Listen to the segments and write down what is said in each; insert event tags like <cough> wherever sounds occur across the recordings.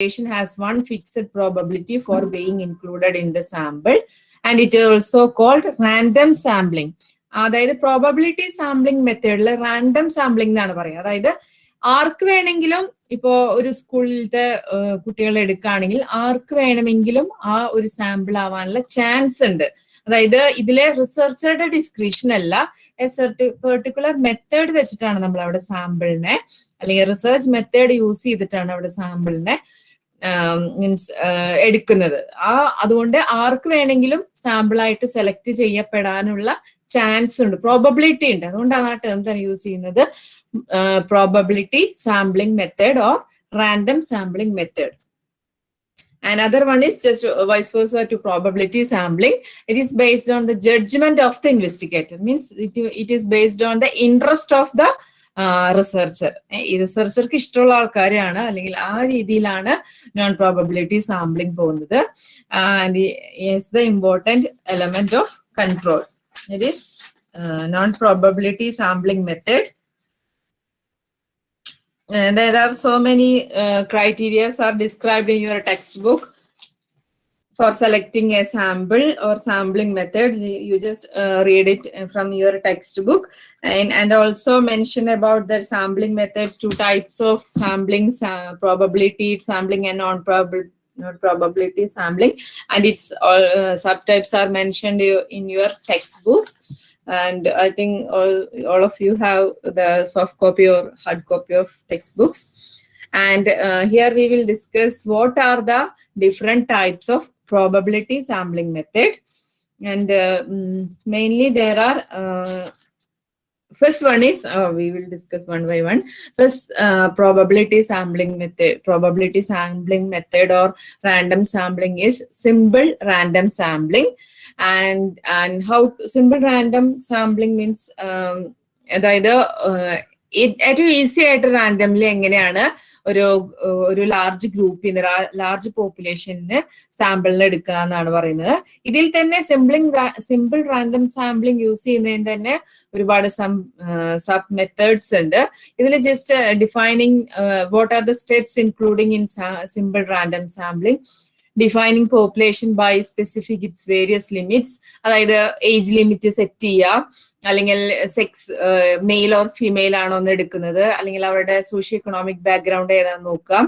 population has one fixed probability for being included in the sample and it is also called random sampling. അതായത് probability sampling മെത്തേഡിൽ random sampling എന്നാണ് പറയുക അതായത് ആർക്ക് വേണമെങ്കിലും ഇപ്പോ ഒരു സ്കൂളിലത്തെ കുട്ടികളെ എടുക്കുകയാണെങ്കിൽ ആർക്ക് വേണമെങ്കിലും ആ ഒരു സാമ്പിൾ ആവാനുള്ള ചാൻസ് ഉണ്ട് അതായത് ഇതിലെ റിസർച്ചറുടെ ഡിസ്ക്രിപ്ഷൻ അല്ല പെർട്ടിക്കുലർ മെത്തേഡ് വെച്ചിട്ടാണ് നമ്മൾ അവിടെ സാമ്പിളിനെ അല്ലെങ്കിൽ റിസർച്ച് മെത്തേഡ് യൂസ് ചെയ്തിട്ടാണ് അവിടെ സാമ്പിളിനെ മീൻസ് എടുക്കുന്നത് ആ അതുകൊണ്ട് ആർക്ക് വേണമെങ്കിലും സാമ്പിളായിട്ട് സെലക്ട് ചെയ്യപ്പെടാനുള്ള ചാൻസ് ഉണ്ട് പ്രോബബിലിറ്റി ഉണ്ട് അതുകൊണ്ടാണ് ആ ടേം തന്നെ യൂസ് ചെയ്യുന്നത് probability sampling method or random sampling method Another one is just vice versa to probability sampling. It is based on the judgment of the investigator. Means it, it is based on the interest of the researcher ഈ റിസർച്ചർക്ക് ഇഷ്ടമുള്ള ആൾക്കാരെയാണ്. അല്ലെങ്കിൽ ആ രീതിയിലാണ് non probability sampling പോകുന്നത്. And is the important element of control it is non probability sampling method Uh, there are so many uh, criteria are described in your textbook. For selecting a sample or sampling method you just uh, read it from your textbook. And and also mention about the sampling methods two types of sampling uh, probability sampling and non probability not probability sampling. And its all subtypes are mentioned in your textbooks. And I think all, all of you have the soft copy or hard copy of textbooks. And uh, here we will discuss what are the different types of probability sampling method. And uh, mainly there are, uh, first one is, we will discuss one by one. First, probability sampling method, probability sampling method or random sampling is simple random sampling. and and how simple random sampling means അതായത് ഏറ്റവും easy ആയിട്ട് randomly എങ്ങനെയാണ് ഒരു ഒരു large ഗ്രൂപ്പിന് large population സാമ്പിളിന് എടുക്കുക എന്നാണ് പറയുന്നത്. ഇതിൽ തന്നെ സിംപ്ലിംഗ് സിമ്പിൾ റാൻഡം സാമ്പിളിംഗ് യൂസ് ചെയ്യുന്നതിന് തന്നെ ഒരുപാട് സബ് മെത്തേഡ്സ് ഉണ്ട്. ഇതിൽ just defining what are the steps including in simple random sampling defining population by specific its various limits അതായത് ഏജ് ലിമിറ്റ് സെറ്റ് ചെയ്യുക. അല്ലെങ്കിൽ സെക്സ് മെയിൽ ഓർ ഫീമെയിൽ ആണോ എന്ന് എടുക്കുന്നത്. അല്ലെങ്കിൽ അവരുടെ സോഷ്യോ എക്കണോമിക് ബാക്ക്ഗ്രൗണ്ട് ഏതാണെന്ന് നോക്കുക.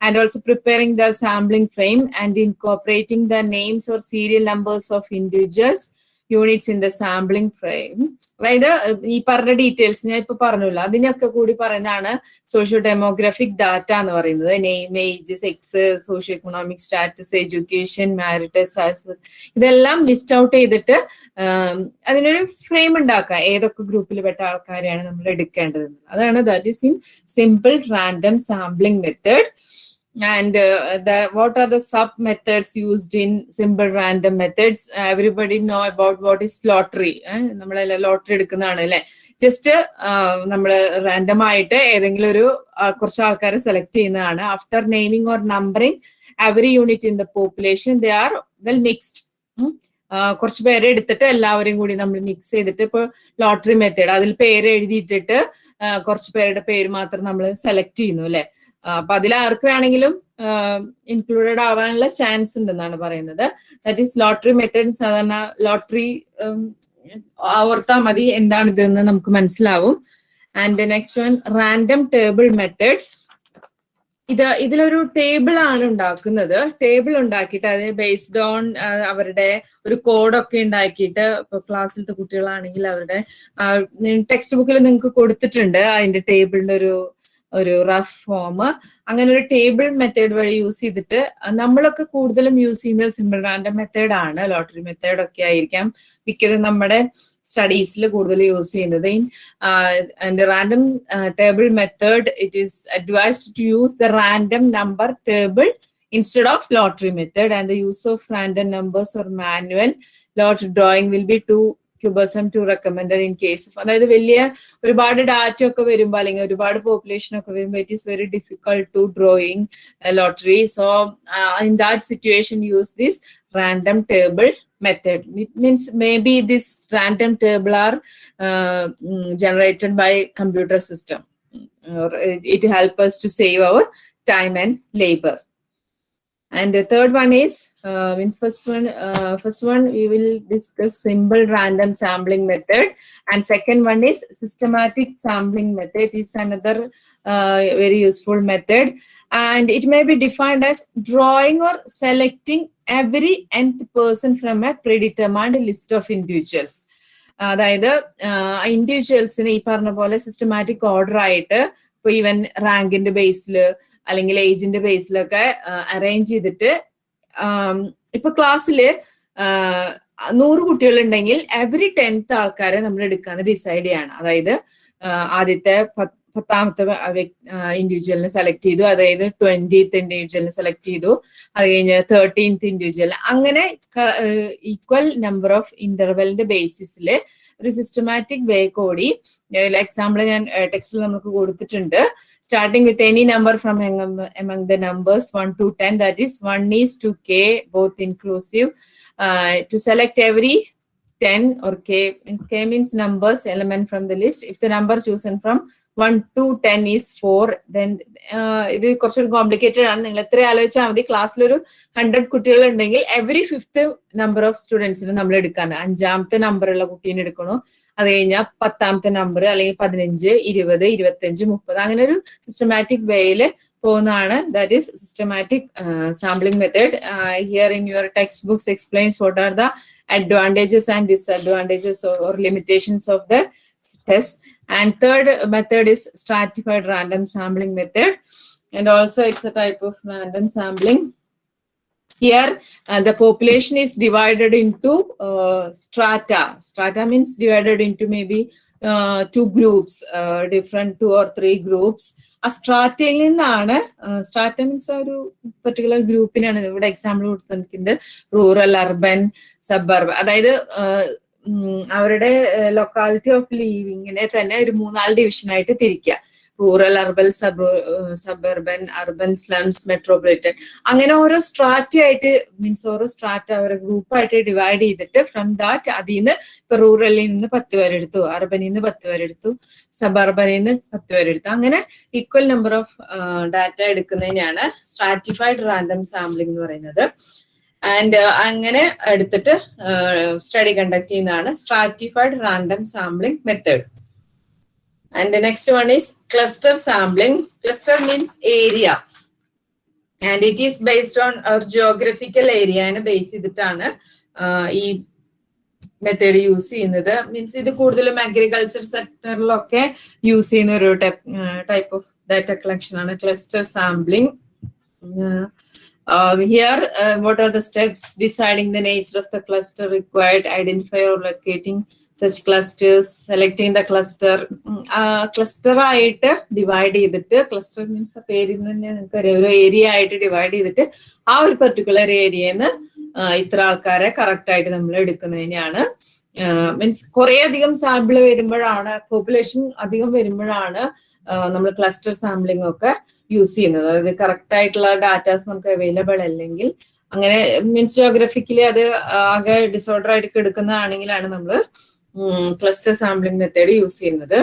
And also preparing the sampling frame and incorporating the names or serial numbers of individuals units in the sampling frame അതായത് ഈ പറഞ്ഞ ഡീറ്റെയിൽസ് ഞാൻ ഇപ്പൊ പറഞ്ഞില്ല. അതിനൊക്കെ കൂടി പറയുന്നതാണ് സോഷ്യോ ഡെമോഗ്രാഫിക് ഡാറ്റ എന്ന് പറയുന്നത്. Name age sex socio economic status education marital ഇതെല്ലാം ലിസ്റ്റ് ഔട്ട് ചെയ്തിട്ട് അതിനൊരു ഫ്രെയിം ഉണ്ടാക്കുക. ഏതൊക്കെ ഗ്രൂപ്പിൽ പെട്ട ആൾക്കാരെയാണ് നമ്മൾ എടുക്കേണ്ടത് അതാണ് that is in simple random sampling method and uh, the what are the sub methods used in simple random methods? Uh, everybody know about what is lottery നമ്മളെല്ലാം ലോട്ടറി എടുക്കുന്നതാണ് just just random aayite edengil oru ഒരു aalkare select select ചെയ്യുന്നതാണ് after naming or numbering every unit in the population they are well mixed കുറച്ച് പേരെ എടുത്തിട്ട് എല്ലാവരെയും കൂടി നമ്മൾ മിക്സ് ചെയ്തിട്ട് ഇപ്പൊ ലോട്ടറി മെത്തേഡ് അതിൽ പേര് എഴുതിയിട്ടിട്ട് കുറച്ച് പേരുടെ പേര് മാത്രം നമ്മൾ സെലക്ട് ചെയ്യുന്നു അല്ലെ? അപ്പൊ അതിൽ ആർക്ക് വേണമെങ്കിലും ഇൻക്ലൂഡഡ് ആവാനുള്ള ചാൻസ് ഉണ്ടെന്നാണ് പറയുന്നത്. ദാറ്റ് ഈസ് ലോട്ടറി മെത്തേഡ് സാധാരണ ലോട്ടറി ഓർത്താൽ മതി എന്താണ് ഇതെന്ന് നമുക്ക് മനസ്സിലാവും. And next one random table method ഇത് ഇതിലൊരു ടേബിൾ ആണ് ഉണ്ടാക്കുന്നത്. ടേബിൾ ഉണ്ടാക്കിയിട്ട് അത് ബേസ്ഡ് ഓൺ അവരുടെ ഒരു കോഡൊക്കെ ഉണ്ടാക്കിയിട്ട് ഇപ്പൊ ക്ലാസ്സിലത്തെ കുട്ടികളാണെങ്കിൽ അവരുടെ ടെക്സ്റ്റ് ബുക്കിൽ നിങ്ങൾക്ക് കൊടുത്തിട്ടുണ്ട്. അതിന്റെ ടേബിളിന്റെ ഒരു ഒരു റഫ് ഫോം അങ്ങനെ ഒരു ടേബിൾ മെത്തേഡ് വഴി യൂസ് ചെയ്തിട്ട് നമ്മളൊക്കെ കൂടുതലും യൂസ് ചെയ്യുന്നത് സിമ്പിൾ റാൻഡം മെത്തേഡ് ആണ്. ലോട്ടറി മെത്തേഡ് ഒക്കെ ആയിരിക്കാം മിക്കതും നമ്മുടെ സ്റ്റഡീസിൽ കൂടുതൽ യൂസ് ചെയ്യുന്നത്. And random table method it is advised to use the random number table instead of lottery method and the use of random numbers or manual lottery drawing will be too ക്യൂബസം to recommended in case അതായത് വലിയ ഒരുപാട് data ഒക്കെ വരുമ്പോൾ അല്ലെങ്കിൽ ഒരുപാട് population ഒക്കെ വരുമ്പോൾ it is very difficult to drawing lottery so in that situation use this random table method. It means maybe this random table are uh, generated by computer system. Or it, it help us to save our time and labor. And the third one is, uh, means first one, uh, first one we will discuss simple random sampling method, and second one is systematic sampling method. It's another uh, very useful method, and it may be defined as drawing or selecting every nth person from a predetermined list of individuals. അതായത് ഇൻഡിവിജ്വൽസിന് ഈ പറഞ്ഞ പോലെ systematic order ആയിട്ട് ഇപ്പൊ even റാങ്കിന്റെ ബേസിൽ അല്ലെങ്കിൽ ഏജിന്റെ ബേസിലൊക്കെ arrange ചെയ്തിട്ട് ഇപ്പൊ ക്ലാസ്സിൽ നൂറ് കുട്ടികളുണ്ടെങ്കിൽ എവറി ടെൻത്ത് ആൾക്കാരെ നമ്മൾ എടുക്കാൻ ഡിസൈഡ് ചെയ്യാണ്. അതായത് ആദ്യത്തെ പത്താമത്തെ ഇൻഡിവിജ്വലിനെ സെലക്ട് ചെയ്തു. അതായത് ട്വന്റീത്ത് ഇൻഡിവിജ്വലിനെ സെലക്ട് ചെയ്തു. അത് കഴിഞ്ഞ് തേർട്ടീൻത്ത് ഇൻഡിവിജ്വൽ അങ്ങനെ ഈക്വൽ നമ്പർ ഓഫ് ഇന്റർവെലിന്റെ ബേസിസിൽ ഒരു സിസ്റ്റമാറ്റിക് വേ കൂടി എക്സാമ്പിൾ ഞാൻ ടെക്സ്റ്റിൽ നമുക്ക് കൊടുത്തിട്ടുണ്ട് starting with any number from among, among the numbers 1 to 10 that is 1 is to k both inclusive uh, to select every 10 or k means k means numbers element from the list if the number chosen from 1 to 10 is 4 then ഇത് കുറച്ചൊരു complicated ആണ്. നിങ്ങൾ എത്ര ആലോചിച്ചാൽ മതി. ക്ലാസ്സിലൊരു hundred കുട്ടികൾ ഉണ്ടെങ്കിൽ every fifth number of സ്റ്റുഡൻസിന് നമ്മൾ എടുക്കാണ് അഞ്ചാമത്തെ നമ്പറുള്ള കുട്ടീനെ എടുക്കണോ? അത് കഴിഞ്ഞാൽ പത്താമത്തെ നമ്പർ അല്ലെങ്കിൽ പതിനഞ്ച് ഇരുപത് ഇരുപത്തഞ്ച് മുപ്പത് അങ്ങനെ ഒരു സിസ്റ്റമാറ്റിക് വേയിൽ പോകുന്നതാണ്. That is systematic sampling method here in your text books explains what are the advantages and disadvantages or limitations of the test and third method is stratified random sampling method and also it's a type of random sampling here uh, the population is divided into uh, strata strata means divided into maybe uh, two groups uh, different two or three groups a strata നിന്നാണ് strata means ഒരു particular ഗ്രൂപ്പിനാണ് ഇവിടെ example rural rural urban either അതായത് അവരുടെ locality of ലീവിങ്ങിനെ തന്നെ ഒരു മൂന്നാൽ ഡിവിഷനായിട്ട് തിരിക്കുക rural urban sub suburban urban slums metropolitan അങ്ങനെ ഓരോ സ്ട്രാറ്റ ആയിട്ട് മീൻസ് ഓരോ സ്ട്രാറ്റ ഓരോ ഗ്രൂപ്പായിട്ട് ഡിവൈഡ് ചെയ്തിട്ട് ഫ്രം ദാറ്റ് അതിൽ നിന്ന് ഇപ്പൊ റൂറലിൽ നിന്ന് പത്ത് പേരെടുത്തു അർബനിൽ നിന്ന് പത്ത് പേരെടുത്തു സബർബനിൽ നിന്ന് പത്ത് പേരെടുത്തു അങ്ങനെ ഈക്വൽ നമ്പർ ഓഫ് ഡാറ്റ എടുക്കുന്നതിനാണ് സ്ട്രാറ്റിഫൈഡ് റാൻഡം സാമ്പിളിംഗ് എന്ന് പറയുന്നത്. ആൻഡ് അങ്ങനെ എടുത്തിട്ട് സ്റ്റഡി കണ്ടക്ട് ചെയ്യുന്നതാണ് stratified random sampling method and next one is cluster sampling cluster means area and it is based on our geographical ഏരിയനെ base ചെയ്തിട്ടാണ് ഈ method use ചെയ്യുന്നത്. Means ഇത് കൂടുതലും അഗ്രികൾച്ചർ സെക്ടറിലൊക്കെ യൂസ് ചെയ്യുന്ന ഒരു ടൈപ്പ് ഓഫ് ഡാറ്റ കളക്ഷൻ ആണ് cluster sampling Uh, here, uh, what are the steps deciding the nature of the cluster required, identify or locating such clusters, selecting the cluster. Cluster ആയിട്ട് divide ചെയ്തിട്ട് cluster means പേരിൽ നിന്ന് തന്നെ നിങ്ങൾക്ക് ഒരു area ആയിട്ട് divide ചെയ്തിട്ട് ആ ഒരു പെർട്ടിക്കുലർ ഏരിയന്ന് ഇത്ര ആൾക്കാരെ കറക്റ്റ് ആയിട്ട് നമ്മൾ എടുക്കുന്നതിനെയാണ്. മീൻസ് കുറെ അധികം സാമ്പിൾ വരുമ്പോഴാണ് പോപ്പുലേഷൻ അധികം വരുമ്പോഴാണ് നമ്മൾ ക്ലസ്റ്റർ സാമ്പിളിംഗ് ഒക്കെ യൂസ് ചെയ്യുന്നത്. അതായത് കറക്റ്റ് ആയിട്ടുള്ള ഡാറ്റാസ് നമുക്ക് അവൈലബിൾ അല്ലെങ്കിൽ അങ്ങനെ മീൻസ് ജോഗ്രഫിക്കലി അത് ആകെ ഡിസോർഡർ ആയിട്ട് എടുക്കുന്നതാണെങ്കിലാണ് നമ്മൾ ക്ലസ്റ്റർ സാമ്പിളിംഗ് മെത്തേഡ് യൂസ് ചെയ്യുന്നത്.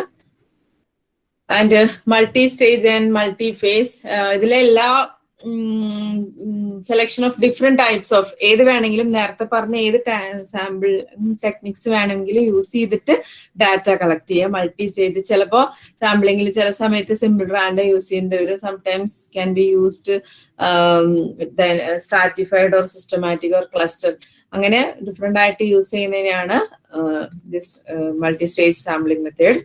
And multi stage and multi phase ഇതിലെ എല്ലാ selection of different types of ഏത് വേണമെങ്കിലും നേരത്തെ പറഞ്ഞ ഏത് സാമ്പിൾ ടെക്നിക്സ് വേണമെങ്കിലും യൂസ് ചെയ്തിട്ട് ഡാറ്റ കളക്ട് ചെയ്യുക മൾട്ടി ചെയ്ത്. ചിലപ്പോൾ സാമ്പിളിങ്ങിൽ ചില സമയത്ത് സിമ്പിൾ റാൻഡ് യൂസ് ചെയ്യേണ്ടി വരും. Sometimes can be used stratified or systematic or cluster അങ്ങനെ ഡിഫറെന്റ് ആയിട്ട് യൂസ് ചെയ്യുന്നതിനാണ് this multi stage sampling method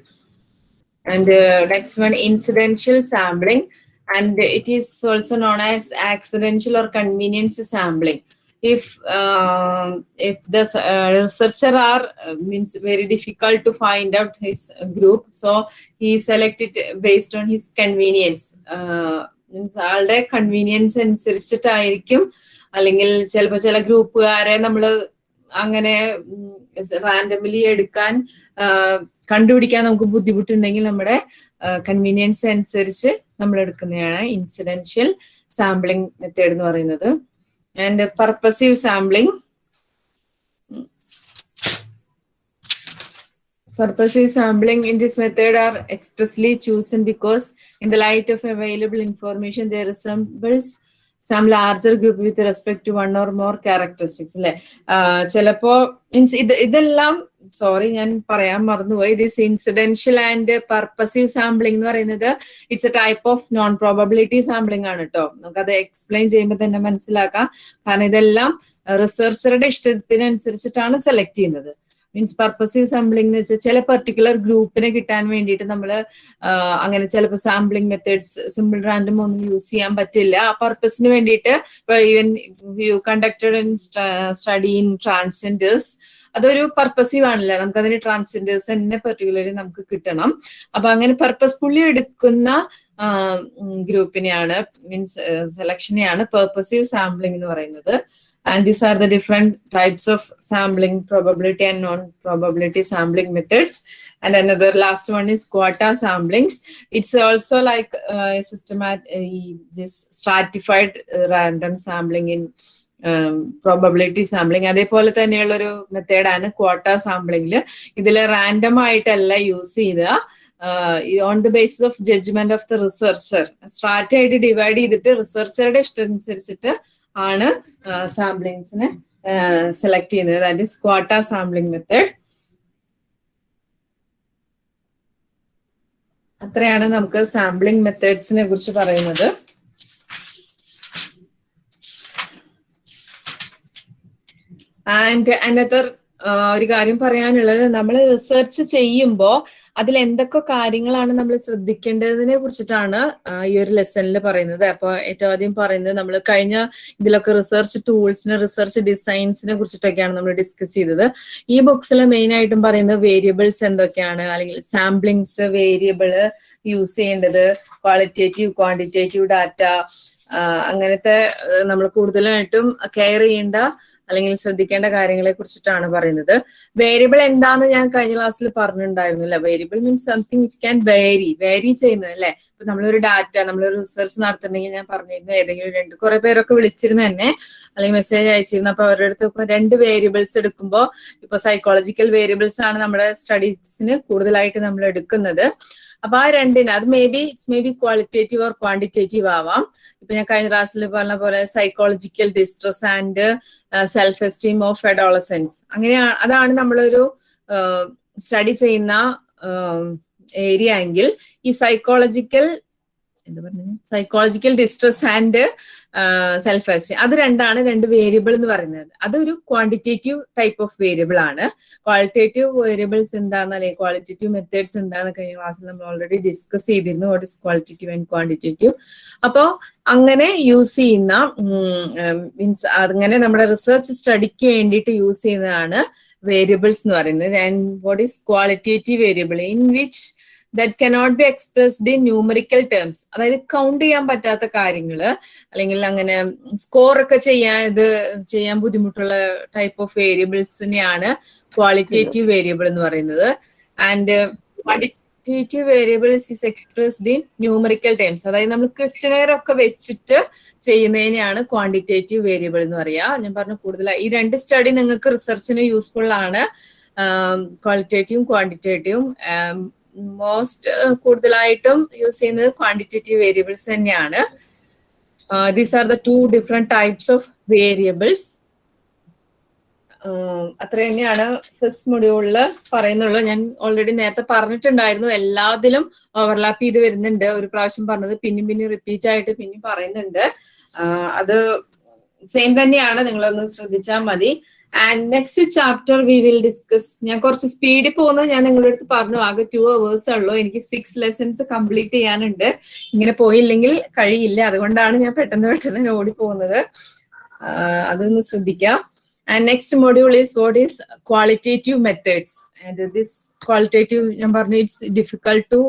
and next one incidental sampling and it is also known as accidental or convenience sampling. If uh, if the uh, researcher are uh, means very difficult to find out his group, so he selected based on his convenience. means alde convenience means ആളുടെ convenience അനുസരിച്ചിട്ടായിരിക്കും അല്ലെങ്കിൽ ചിലപ്പോൾ ചില ഗ്രൂപ്പുകാരെ നമ്മൾ അങ്ങനെ റാൻഡമിലി എടുക്കാൻ കണ്ടുപിടിക്കാൻ നമുക്ക് ബുദ്ധിമുട്ടുണ്ടെങ്കിൽ നമ്മുടെ കൺവീനിയൻസ് അനുസരിച്ച് നമ്മൾ എടുക്കുന്നതാണ് ഇൻസിഡൻഷ്യൽ സാമ്പിളിംഗ് മെത്തേഡ് എന്ന് പറയുന്നത്. And purposive sampling Purposive sampling in this method are expressly chosen because in the light of available information, they resembles some larger group with respect to one or more characteristics അല്ലെ? ചിലപ്പോ means ഇത് ഇതെല്ലാം sorry ഞാൻ പറയാൻ മറന്നുപോയി. This incidental and purposive sampling എന്ന് പറയുന്നത് it's a type of non probability sampling ആണ് കേട്ടോ നമുക്കത് എക്സ്പ്ലെയിൻ ചെയ്യുമ്പോൾ തന്നെ മനസ്സിലാക്കാം. കാരണം ഇതെല്ലാം റിസർച്ചറുടെ ഇഷ്ടത്തിനനുസരിച്ചിട്ടാണ് സെലക്ട് ചെയ്യുന്നത്. മീൻസ് പർപ്പസീവ് സാമ്പിളിംഗ് എന്ന് വെച്ചാൽ ചില പെർട്ടിക്കുലർ ഗ്രൂപ്പിനെ കിട്ടാൻ വേണ്ടിയിട്ട് നമ്മൾ അങ്ങനെ ചിലപ്പോൾ സാമ്പിളിംഗ് മെത്തേഡ്സ് സിമ്പിൾ റാൻഡം ഒന്നും യൂസ് ചെയ്യാൻ പറ്റില്ല. ആ പർപ്പസിന് വേണ്ടിയിട്ട് ഇപ്പൊ even you conducted in study in transgenders അതൊരു പർപ്പസീവ് ആണല്ലോ? നമുക്ക് അതിന് ട്രാൻസ്ജെൻഡേഴ്സ് തന്നെ പെർട്ടിക്കുലർലി നമുക്ക് കിട്ടണം. അപ്പൊ അങ്ങനെ പർപ്പസ് പുള്ളി എടുക്കുന്ന ഗ്രൂപ്പിനെയാണ് മീൻസ് സെലക്ഷനെയാണ് പർപ്പസീവ് സാമ്പിളിംഗ് എന്ന് പറയുന്നത്. And these are the different types of sampling probability and non probability sampling methods and another last one is quota samplings it's also like സിസ്റ്റമാറ്റ് ഈ this stratified random sampling in probability sampling അതേപോലെ തന്നെയുള്ള ഒരു മെത്തേഡാണ് quota സാമ്പിളിംഗിൽ ഇതിൽ random ആയിട്ടല്ല use ചെയ്ത on the basis of judgement of the researcher strata ആയിട്ട് divide ചെയ്തിട്ട് റിസർച്ചറുടെ ഇഷ്ടം അനുസരിച്ചിട്ട് ആണ് സാമ്പിളിങ്സിനെ സെലക്ട് ചെയ്യുന്നത്. That is quota sampling method അത്രയാണ് നമുക്ക് സാമ്പിളിംഗ് മെത്തേഡ്സിനെ കുറിച്ച് പറയുന്നത്. ആൻഡ് അനദർ ഒരു കാര്യം പറയാനുള്ളത് നമ്മൾ റിസർച്ച് ചെയ്യുമ്പോൾ അതിൽ എന്തൊക്കെ കാര്യങ്ങളാണ് നമ്മൾ ശ്രദ്ധിക്കേണ്ടതിനെ കുറിച്ചിട്ടാണ് ഈ ഒരു ലെസണിൽ പറയുന്നത്. അപ്പോൾ ഏറ്റവും ആദ്യം പറയുന്നത് നമ്മൾ കഴിഞ്ഞ ഇതിലൊക്കെ റിസർച്ച് ടൂൾസിന് റിസർച്ച് ഡിസൈൻസിനെ കുറിച്ചിട്ടൊക്കെയാണ് നമ്മൾ ഡിസ്കസ് ചെയ്തത്. ഈ ബുക്സിൽ മെയിൻ ആയിട്ടും പറയുന്നത് വേരിയബിൾസ് എന്തൊക്കെയാണ് അല്ലെങ്കിൽ സാമ്പിളിങ്സ് വേരിയബിൾ യൂസ് ചെയ്യേണ്ടത് ക്വാളിറ്റേറ്റീവ് ക്വാണ്ടിറ്റേറ്റീവ് ഡാറ്റ അങ്ങനത്തെ നമ്മൾ കൂടുതലായിട്ടും കെയർ ചെയ്യേണ്ട അല്ലെങ്കിൽ ശ്രദ്ധിക്കേണ്ട കാര്യങ്ങളെ കുറിച്ചിട്ടാണ് പറയുന്നത്. വേരിയബിൾ എന്താന്ന് ഞാൻ കഴിഞ്ഞ ക്ലാസ്സിൽ പറഞ്ഞിട്ടുണ്ടായിരുന്നു അല്ലെ? Variable means something which can vary vary ചെയ്യുന്നത് അല്ലെ? ഇപ്പൊ നമ്മളൊരു ഡാറ്റ നമ്മളൊരു റിസർച്ച് നടത്തുന്നുണ്ടെങ്കിൽ ഞാൻ പറഞ്ഞിരുന്നു ഏതെങ്കിലും രണ്ട് കുറെ പേരൊക്കെ വിളിച്ചിരുന്നു തന്നെ അല്ലെങ്കിൽ മെസ്സേജ് അയച്ചിരുന്നു. അപ്പൊ അവരുടെ അടുത്ത് രണ്ട് വേരിയബിൾസ് എടുക്കുമ്പോൾ ഇപ്പൊ സൈക്കോളജിക്കൽ വേരിയബിൾസ് ആണ് നമ്മുടെ സ്റ്റഡീസിന് കൂടുതലായിട്ട് നമ്മൾ എടുക്കുന്നത്. അപ്പൊ ആ രണ്ടിന് അത് may be it's may be qualitative or quantitative ആവാം. ഇപ്പൊ ഞാൻ കഴിഞ്ഞ ക്ലാസ്സിൽ പറഞ്ഞ പോലെ psychological distress and self esteem of adolescence അങ്ങനെയാണ് അതാണ് നമ്മളൊരു സ്റ്റഡി ചെയ്യുന്ന ഏരിയ എങ്കിൽ ഈ സൈക്കോളജിക്കൽ എന്താ പറഞ്ഞത്? Psychological distress and self esteem അത് രണ്ടാണ് രണ്ട് വേരിയബിൾ എന്ന് പറയുന്നത്. അതൊരു ക്വാണ്ടിറ്റേറ്റീവ് ടൈപ്പ് ഓഫ് വേരിയബിൾ ആണ്. ക്വാളിറ്റേറ്റീവ് വേരിയബിൾസ് എന്താണെന്ന് അല്ലെങ്കിൽ ക്വാളിറ്റേറ്റീവ് മെത്തേഡ്സ് എന്താന്ന് കഴിഞ്ഞ ക്ലാസ്സിൽ നമ്മൾ ഓൾറെഡി ഡിസ്കസ് ചെയ്തിരുന്നു. What is qualitative and quantitative അപ്പോൾ അങ്ങനെ യൂസ് ചെയ്യുന്ന മീൻസ് അങ്ങനെ നമ്മുടെ റിസർച്ച് സ്റ്റഡിക്ക് വേണ്ടിയിട്ട് യൂസ് ചെയ്യുന്നതാണ് വേരിയബിൾസ് എന്ന് പറയുന്നത്. And what is qualitative variable in which that cannot be expressed in numerical terms അതായത് കൗണ്ട് ചെയ്യാൻ പറ്റാത്ത കാര്യങ്ങൾ അല്ലെങ്കിൽ അങ്ങനെ സ്കോർ ഒക്കെ ചെയ്യാൻ ഇത് ചെയ്യാൻ ബുദ്ധിമുട്ടുള്ള ടൈപ്പ് ഓഫ് വേരിയബിൾസിനെയാണ് ക്വാളിറ്റേറ്റീവ് വേരിയബിൾ എന്ന് പറയുന്നത്. And quantitative variables is expressed in numerical terms അതായത് നമ്മൾ ക്വസ്റ്റനെയർ ഒക്കെ വെച്ചിട്ട് ചെയ്യുന്നതിനെയാണ് ക്വാണ്ടിറ്റേറ്റീവ് വേരിയബിൾ എന്ന് പറയാ. ഞാൻ പറഞ്ഞു കൂടുതലായി ഈ രണ്ട് സ്റ്റഡി നിങ്ങൾക്ക് റിസർച്ചിന് യൂസ്ഫുൾ ആണ്. ക്വാളിറ്റേറ്റീവും ക്വാണ്ടിറ്റേറ്റീവും മോസ്റ്റ് കൂടുതലായിട്ടും യൂസ് ചെയ്യുന്നത് ക്വാണ്ടിറ്റേറ്റീവ് വേരിയബിൾസ് തന്നെയാണ്. These are the two different types of variables അത്ര തന്നെയാണ് ഫസ്റ്റ് മൊഡ്യൂളിൽ പറയുന്നുള്ളൂ ഞാൻ ഓൾറെഡി നേരത്തെ പറഞ്ഞിട്ടുണ്ടായിരുന്നു എല്ലാത്തിലും ഓവർലാപ്പ് ചെയ്ത് വരുന്നുണ്ട്. ഒരു പ്രാവശ്യം പറഞ്ഞത് പിന്നെയും പിന്നെയും റിപ്പീറ്റ് ആയിട്ട് പിന്നെയും പറയുന്നുണ്ട്. അത് സെയിം തന്നെയാണ്. നിങ്ങളൊന്ന് ശ്രദ്ധിച്ചാൽ മതി. And next chapter we will discuss ഞാൻ കുറച്ച് സ്പീഡിൽ പോകുന്നത് ഞാൻ നിങ്ങളുടെ അടുത്ത് പറഞ്ഞു. ആകെ ടു അവേഴ്സ് ഉള്ളൂ. എനിക്ക് സിക്സ് ലെസൺസ് കംപ്ലീറ്റ് ചെയ്യാനുണ്ട്. ഇങ്ങനെ പോയില്ലെങ്കിൽ കഴിയില്ല. അതുകൊണ്ടാണ് ഞാൻ പെട്ടെന്ന് പെട്ടെന്ന് ഓടി പോകുന്നത് അതൊന്ന് ശ്രദ്ധിക്കാം. And next module is what is qualitative methods this qualitative ഞാൻ പറഞ്ഞു ഇറ്റ്സ് ഡിഫിക്കൾട്ട് ടു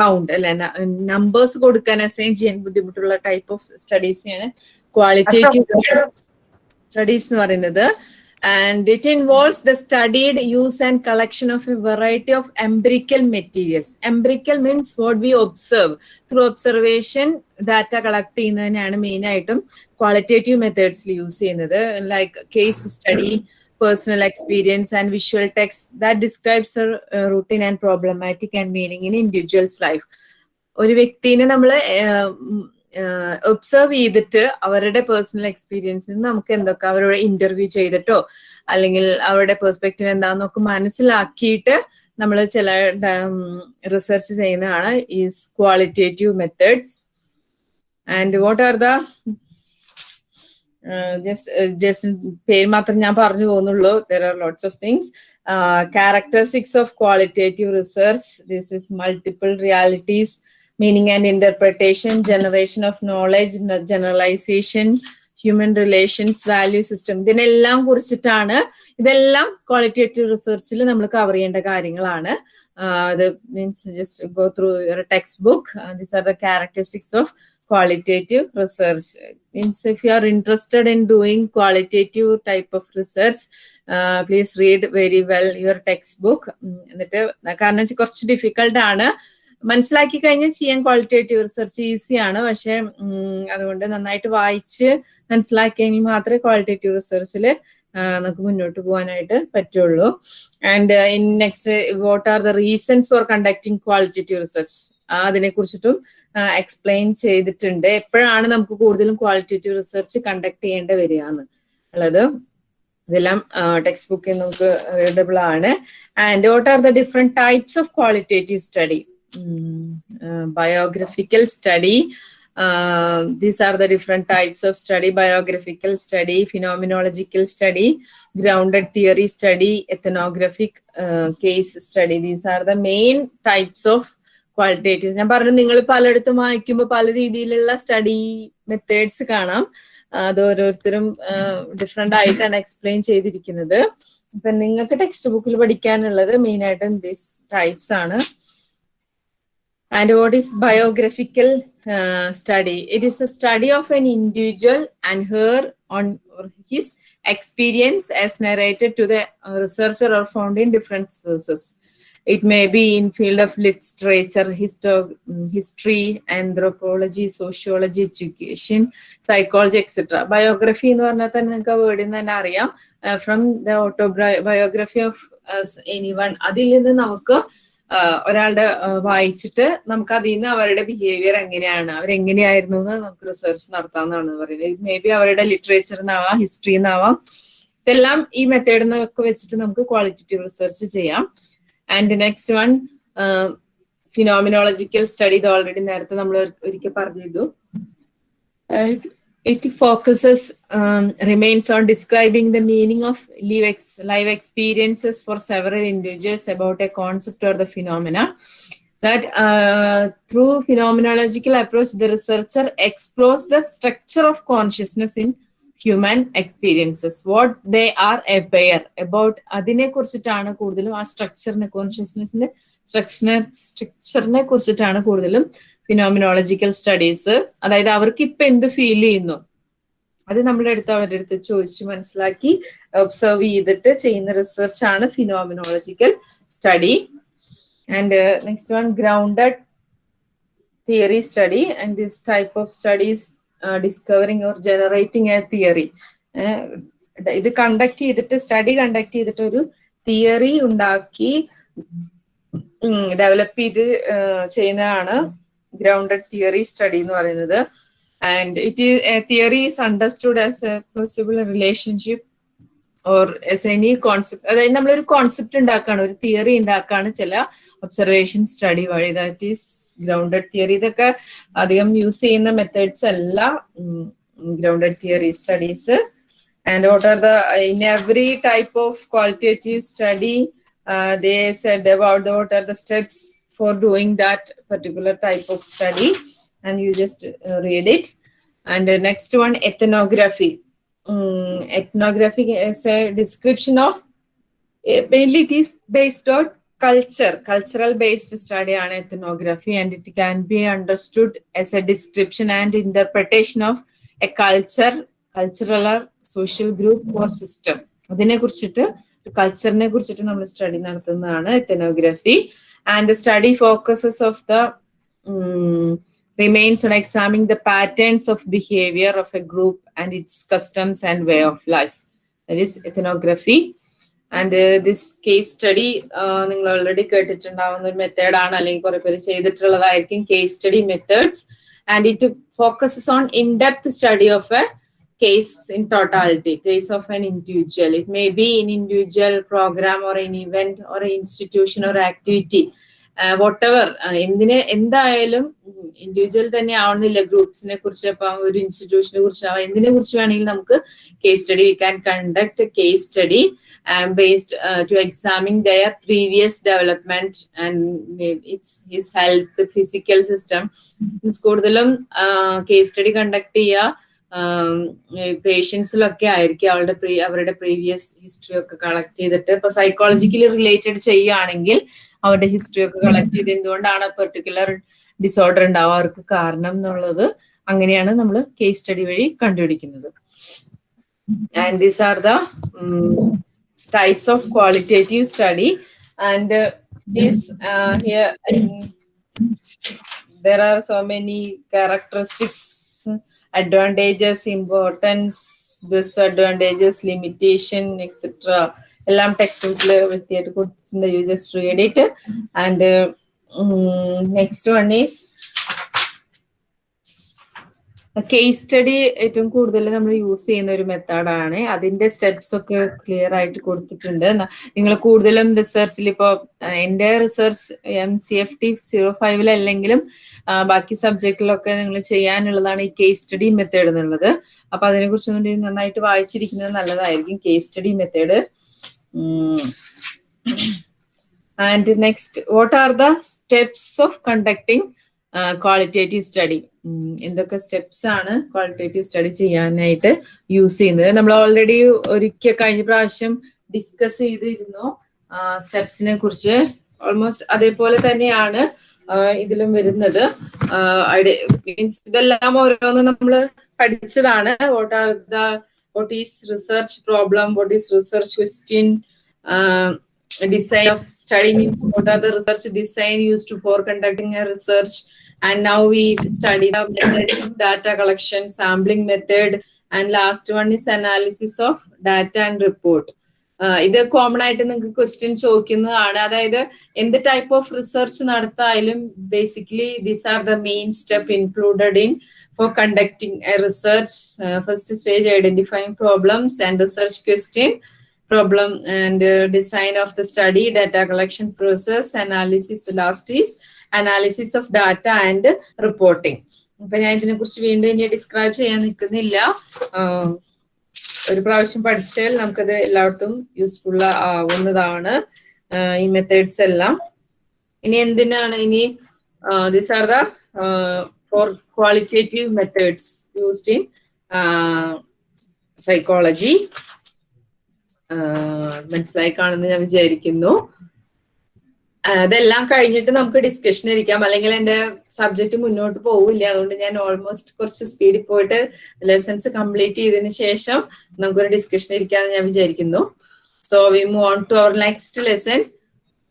കൗണ്ട് അല്ലെ? നമ്പേഴ്സ് കൊടുക്കാൻ അസൈൻ ചെയ്യാൻ ബുദ്ധിമുട്ടുള്ള ടൈപ്പ് ഓഫ് സ്റ്റഡീസിനെയാണ് ക്വാളിറ്റേറ്റീവ് സ്റ്റഡീസ് എന്ന് പറയുന്നത്. And it involves the studied use and collection of a variety of empirical materials empirical means what we observe through observation data collect ചെയ്യുന്നതിനാണ് main ആയിട്ടും qualitative മെത്തേഡ്സിൽ use ചെയ്യുന്നത്. Like case study personal experience and visual texts that describes routine and problematic and meaning in individuals life ഒരു വ്യക്തിനെ നമ്മൾ observe ചെയ്തിട്ട് അവരുടെ personal എക്സ്പീരിയൻസിൽ നമുക്ക് എന്തൊക്കെ അവരോട് ഇന്റർവ്യൂ ചെയ്തിട്ടോ അല്ലെങ്കിൽ അവരുടെ പെർസ്പെക്റ്റീവ് എന്താണെന്നൊക്കെ മനസ്സിലാക്കിയിട്ട് നമ്മൾ ചില റിസർച്ച് ചെയ്യുന്നതാണ് is qualitative methods and what are the just പേര് മാത്രം ഞാൻ പറഞ്ഞു പോകുന്നുള്ളൂ. There are lots of things characteristics of qualitative research this is multiple realities meaning and interpretation, generation of knowledge, generalization, human relations value system ഇതിനെല്ലാം കുറിച്ചിട്ടാണ് ഇതെല്ലാം qualitative റിസർച്ചിൽ നമ്മൾ cover ചെയ്യേണ്ട കാര്യങ്ങളാണ് അത് means just go through your textbook these are the characteristics of qualitative research means if you are interested in doing qualitative type of research uh, please read very well your textbook എന്നിട്ട് കാരണം കുറച്ച് difficult ആണ് മനസ്സിലാക്കി കഴിഞ്ഞാൽ ചെയ്യാൻ qualitative research ഈസിയാണ് പക്ഷെ അതുകൊണ്ട് നന്നായിട്ട് വായിച്ച് മനസ്സിലാക്കിയെങ്കിൽ മാത്രമേ ക്വാളിറ്റേറ്റീവ് റിസർച്ചിൽ നമുക്ക് മുന്നോട്ട് പോകാനായിട്ട് പറ്റുള്ളൂ. And in next what are the reasons for conducting qualitative research അതിനെ കുറിച്ചിട്ടും എക്സ്പ്ലെയിൻ ചെയ്തിട്ടുണ്ട്. എപ്പോഴാണ് നമുക്ക് കൂടുതലും ക്വാളിറ്റേറ്റീവ് റിസർച്ച് കണ്ടക്ട് ചെയ്യേണ്ടി വരിക എന്ന് ഉള്ളത്. ഇതെല്ലാം ടെക്സ്റ്റ് ബുക്കിൽ നമുക്ക് അവൈലബിൾ ആണ്. And what are the different types of qualitative study biographical study. Uh, these are the different types of study biographical study, phenomenological study, grounded theory study, ethnographic uh, case study. These are the main types of qualitative ഞാൻ പറഞ്ഞു നിങ്ങൾ പലയിടത്തും വായിക്കുമ്പോൾ പല രീതിയിലുള്ള study methods കാണാം അത് ഓരോരുത്തരും ഡിഫറെന്റ് ആയിട്ടാണ് എക്സ്പ്ലെയിൻ ചെയ്തിരിക്കുന്നത് ഇപ്പൊ നിങ്ങൾക്ക് ടെക്സ്റ്റ് ബുക്കിൽ പഠിക്കാനുള്ളത് മെയിൻ ആയിട്ടും ദിസ് ടൈപ്സ് ആണ് And what is biographical uh, study? It is the study of an individual and her on his experience as narrated to the researcher or found in different sources. It may be in field of literature, histo- history, anthropology, sociology, education, psychology, etc. Biography എന്ന് പറഞ്ഞാൽ തന്നെ നിങ്ങൾക്ക് വേർഡിൽ നിന്ന് തന്നെ അറിയാം from the autobiography of anyone അതിൽ ഒരാളുടെ വായിച്ചിട്ട് നമുക്ക് അതിൽ നിന്ന് അവരുടെ ബിഹേവിയർ എങ്ങനെയാണ് അവരെങ്ങനെയായിരുന്നു എന്ന് നമുക്ക് റിസർച്ച് നടത്താമെന്നാണ് പറയുന്നത്. മേ ബി അവരുടെ ലിറ്ററേച്ചറിനാവാം ഹിസ്റ്ററിന്നാവാം ഇതെല്ലാം ഈ മെത്തേഡിൽ നിന്നൊക്കെ വെച്ചിട്ട് നമുക്ക് ക്വാളിറ്റേറ്റീവ് റിസർച്ച് ചെയ്യാം. And next one phenomenological study ഇത് ഓൾറെഡി നേരത്തെ നമ്മൾ ഒരിക്കൽ പറഞ്ഞിരുന്നു. It focuses um, remains on describing the meaning of live, ex, live experiences for several individuals about a concept or the phenomena that uh, through phenomenological approach the researcher explores the structure of consciousness in human experiences what they are aware about അതിനെ structure ne consciousness സ്ട്രക്ചറിനെ structure structure സ്ട്രക്ചറിനെ കുറിച്ചിട്ടാണ് കൂടുതലും phenomenological studies അതായത് അവർക്ക് ഇപ്പൊ എന്ത് feel ചെയ്യുന്നു? അത് നമ്മുടെ അടുത്ത് അവരുടെ അടുത്ത് ചോദിച്ചു മനസ്സിലാക്കി ഒബ്സർവ് ചെയ്തിട്ട് ചെയ്യുന്ന റിസർച്ച് ആണ് phenomenological study and next one grounded theory study and this type of studies discovering or generating a theory ഇത് കണ്ടക്ട് ചെയ്തിട്ട് സ്റ്റഡി കണ്ടക്ട് ചെയ്തിട്ട് ഒരു തിയറി ഉണ്ടാക്കി ഡെവലപ്പ് ചെയ്ത് ചെയ്യുന്നതാണ് ഗ്രൗണ്ടഡ് തിയറി സ്റ്റഡി എന്ന് പറയുന്നത്. And it is theory is understood as a possible relationship or as any concept അതായത് നമ്മളൊരു കോൺസെപ്റ്റ് ഉണ്ടാക്കുകയാണ് ഒരു തിയറി ഉണ്ടാക്കുകയാണ് ചില ഒബ്സർവേഷൻ സ്റ്റഡി വഴി. ദാറ്റ് ഈസ് ഗ്രൗണ്ടഡ് തിയറി ഇതൊക്കെ അധികം യൂസ് ചെയ്യുന്ന മെത്തേഡ്സ് അല്ല grounded theory studies and what are the in every type of qualitative study they said about what are the steps for doing that particular type of study and you just uh, read it and the next one ethnography um, ethnography is a description of uh, mainly it is based on culture cultural based study on ethnography and it can be understood as a description and interpretation of a culture cultural or social group or system അതിനെ കുറിച്ചിട്ട് കൾച്ചറിനെ കുറിച്ചിട്ട് നമ്മൾ study നടത്തുന്നതാണ് ethnography and the study focuses of the um, remains on examining the patterns of behavior of a group and its customs and way of life. That is ethnography. And this case study നിങ്ങൾ already കേട്ടിട്ടുണ്ടാവുന്ന ഒരു മെത്തേഡാണ് അല്ലെങ്കിൽ കുറെ പേര് ചെയ്തിട്ടുള്ളതായിരിക്കും case study methods and it focuses on in-depth study of a case in totality, case of an individual. It may be an individual program or an event or an institution or activity. Whatever എന്തിനെ എന്തായാലും individual തന്നെ ആവണമെന്നില്ല ഗ്രൂപ്പ്സിനെ കുറിച്ച് ഇപ്പം ഒരു ഇൻസ്റ്റിറ്റ്യൂഷനെ കുറിച്ച് എന്തിനെ കുറിച്ച് വേണമെങ്കിൽ നമുക്ക് case study we can conduct case study based to examine their previous development and it's his health physical system കൂടുതലും കേസ് സ്റ്റഡി കണ്ടക്ട് ചെയ്യുക പേഷ്യൻസിലൊക്കെ ആയിരിക്കും അവളുടെ പ്രീ അവരുടെ പ്രീവിയസ് ഹിസ്റ്ററി ഒക്കെ കളക്ട് ചെയ്തിട്ട്. ഇപ്പൊ സൈക്കോളജിക്കലി റിലേറ്റഡ് ചെയ്യുകയാണെങ്കിൽ അവരുടെ ഹിസ്റ്ററി ഒക്കെ കളക്ട് ചെയ്ത് എന്തുകൊണ്ടാണ് പെർട്ടിക്കുലർ ഡിസോർഡർ ഉണ്ടാവുക? അവർക്ക് കാരണം എന്നുള്ളത് അങ്ങനെയാണ് നമ്മൾ കേസ് സ്റ്റഡി വഴി കണ്ടുപിടിക്കുന്നത്. And these are the types of qualitative study and these here there are so many characteristics advantages importance disadvantages limitation etc എല്ലാം ടെക്സ്റ്റ് ബുക്കിൽ വൃത്തിയായിട്ട് കൊടുത്തിട്ടുണ്ട് you just read it and next one is case study ഏറ്റവും കൂടുതൽ നമ്മൾ use ചെയ്യുന്ന ഒരു മെത്തേഡാണ് അതിന്റെ സ്റ്റെപ്സ് ഒക്കെ ക്ലിയർ ആയിട്ട് കൊടുത്തിട്ടുണ്ട്. നിങ്ങൾ കൂടുതലും റിസർച്ചിൽ ഇപ്പോൾ എന്റെ research M C F T zero ഫൈവിലല്ലെങ്കിലും ബാക്കി സബ്ജക്റ്റിലൊക്കെ നിങ്ങൾ ചെയ്യാനുള്ളതാണ് ഈ കേസ് സ്റ്റഡി മെത്തേഡ് എന്നുള്ളത്. അപ്പൊ അതിനെ കുറിച്ച് നന്നായിട്ട് വായിച്ചിരിക്കുന്നത് നല്ലതായിരിക്കും case study method and next what are the steps of conducting qualitative study എന്തൊക്കെ സ്റ്റെപ്സ് ആണ് ക്വാളിറ്റേറ്റീവ് സ്റ്റഡി ചെയ്യാനായിട്ട് യൂസ് ചെയ്യുന്നത്. നമ്മൾ ഓൾറെഡി ഒരിക്കൽ കഴിഞ്ഞ പ്രാവശ്യം ഡിസ്കസ് ചെയ്തിരുന്നു. സ്റ്റെപ്സിനെ കുറിച്ച്. ഓൾമോസ്റ്റ് അതേപോലെ തന്നെയാണ് ഇതിലും വരുന്നത്. മീൻസ് ഇതെല്ലാം ഓരോന്നും നമ്മൾ പഠിച്ചതാണ്. What are the what is research problem what is research question design of study means what are the research design use to for conducting a research and now we study the method data collection sampling method and last one is analysis of data and report ഇത് common ആയിട്ട് നിങ്ങൾക്ക് question ചോദിക്കുന്നതാണ് അതായത് എന്ത് type of research നടത്തായാലും basically these are the main step included in for conducting a research first stage identifying problems and research question and uh, design of the study, data collection process, analysis, last is analysis of data and reporting അപ്പൊ ഞാൻ ഇതിനെ കുറിച്ച് വീണ്ടും ഇനി describe ചെയ്യാൻ നിൽക്കുന്നില്ല. ഒരു പ്രാവശ്യം പഠിച്ചാൽ നമുക്കത് എല്ലായിടത്തും യൂസ്ഫുൾ ആവുന്നതാണ്. ഈ മെത്തേഡ്സ് എല്ലാം. ഇനി എന്തിനാണ് ഇനി this are the for qualitative methods used in psychology മനസ്സിലായി കാണുന്നു ഞാൻ വിചാരിക്കുന്നു. അതെല്ലാം കഴിഞ്ഞിട്ട് നമുക്ക് ഡിസ്കഷൻ ഇരിക്കാം. അല്ലെങ്കിൽ എന്റെ സബ്ജക്ട് മുന്നോട്ട് പോവില്ല. അതുകൊണ്ട് ഞാൻ ഓൾമോസ്റ്റ് കുറച്ച് സ്പീഡിൽ പോയിട്ട് ലെസൺസ് കംപ്ലീറ്റ് ചെയ്തതിന് ശേഷം നമുക്കൊരു ഡിസ്കഷൻ ഇരിക്കാന്ന് ഞാൻ വിചാരിക്കുന്നു. So we move to our next lesson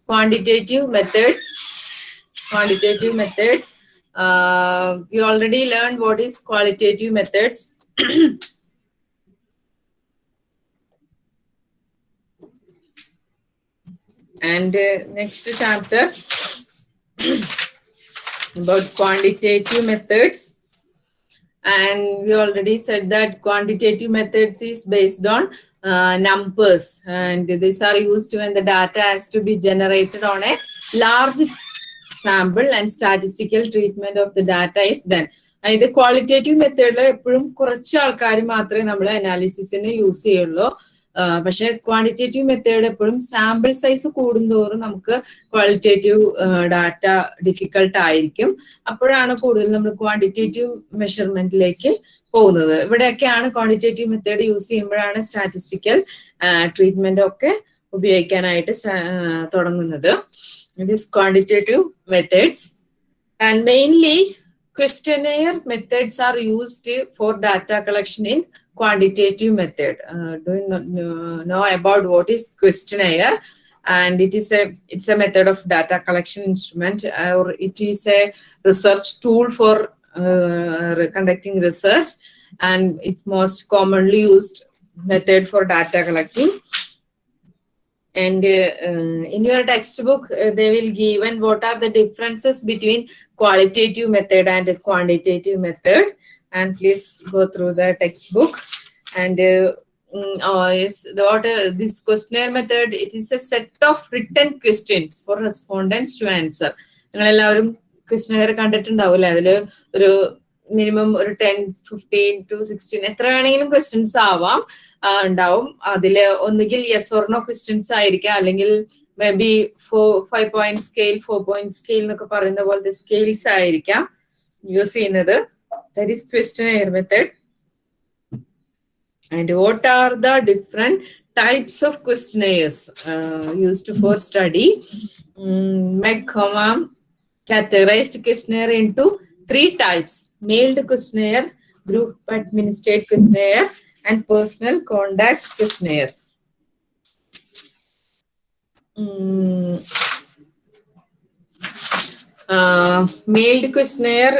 quantitative methods quantitative methods you already learn what is qualitative methods and uh, next chapter about quantitative methods and we already said that quantitative methods is based on uh, numbers and these are used when the data has to be generated on a large sample and statistical treatment of the data is done ഇത് qualitative മെത്തേഡിൽ എപ്പോഴും കുറച്ച് ആൾക്കാർ മാത്രമേ നമ്മൾ അനാലിസിസിന് use ചെയ്യുള്ളൂ പക്ഷെ quantitative method എപ്പോഴും സാമ്പിൾ സൈസ് കൂടുന്തോറും നമുക്ക് ക്വാളിറ്റേറ്റീവ് ഡാറ്റ ഡിഫിക്കൾട്ട് ആയിരിക്കും. അപ്പോഴാണ് കൂടുതൽ നമ്മൾ ക്വാണ്ടിറ്റേറ്റീവ് മെഷർമെന്റിലേക്ക് പോകുന്നത്. ഇവിടെയൊക്കെയാണ് ക്വാണ്ടിറ്റേറ്റീവ് മെത്തേഡ് യൂസ് ചെയ്യുമ്പോഴാണ് സ്റ്റാറ്റിസ്റ്റിക്കൽ ട്രീറ്റ്മെന്റ് ഒക്കെ ഉപയോഗിക്കാനായിട്ട് തുടങ്ങുന്നത്. This quantitative methods and mainly questionnaire methods are used for data collection in quantitative method. Uh, do you know, about what is questionnaire? And it is a it's a method of data collection instrument, or it is a research tool for uh, conducting research, and it's most commonly used method for data collecting. and uh, uh, in your textbook uh, they will given what are the differences between qualitative method and quantitative method and please go through the textbook. And uh, oh, yes the what uh, this questionnaire method it is a set of written questions for respondents to answer. നിങ്ങൾ എല്ലാവരും questionnaire കണ്ടിട്ടുണ്ടാവില്ലേ? അതിൽ ഒരു minimum ഒരു ten fifteen to sixteen എത്ര വേണമെങ്കിലും questions ആവാം ഉണ്ടാവും. അതിൽ ഒന്നുകിൽ യെസ് ഓർ നോ ക്വസ്റ്റ്യൻസ് ആയിരിക്കാം. അല്ലെങ്കിൽ maybe four five point scale four point scale എന്നൊക്കെ പറയുന്ന പോലത്തെ സ്കെയിൽസ് ആയിരിക്കാം യൂസ് ചെയ്യുന്നത്. that is questionnaire method. And what are the different types of questionnaires uh, used for study? Mm, um, McComam categorized questionnaire into three types, mailed questionnaire, group administered questionnaire, and personal contact questionnaire. Um, mailed questionnaire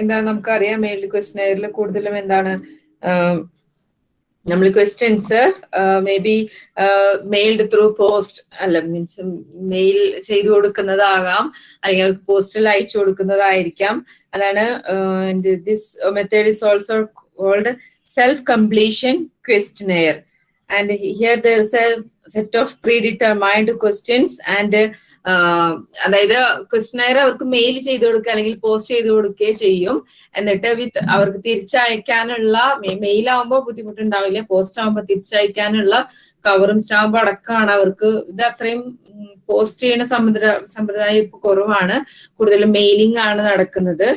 എന്താ നമുക്കറിയാം. Mailed ക്വസ്റ്റനെയറിൽ കൂടുതലും എന്താണ് നമ്മൾ questions maybe mailed through post അല്ല means mail ചെയ്തു കൊടുക്കുന്നതാകാം. അല്ലെങ്കിൽ പോസ്റ്റിൽ അയച്ചു കൊടുക്കുന്നതായിരിക്കാം. അതാണ് this method is also called self completion questionnaire and here there set of predetermined questions and അതായത് ക്വസ്റ്റനെയർ അവർക്ക് മെയിൽ ചെയ്ത് കൊടുക്കുക അല്ലെങ്കിൽ പോസ്റ്റ് ചെയ്ത് കൊടുക്കുകയോ ചെയ്യും. എന്നിട്ട് വിത്ത് അവർക്ക് തിരിച്ചയക്കാനുള്ള മെയിൽ ആവുമ്പോൾ ബുദ്ധിമുട്ടുണ്ടാവില്ല. പോസ്റ്റ് ആവുമ്പോൾ തിരിച്ചയക്കാനുള്ള കവറും സ്റ്റാമ്പും അടക്കമാണ് അവർക്ക്. ഇത് അത്രയും പോസ്റ്റ് ചെയ്യുന്ന സമ്പ്രദായ സമ്പ്രദായം ഇപ്പൊ കുറവാണ്. കൂടുതലും മെയിലിംഗ് ആണ് നടക്കുന്നത്.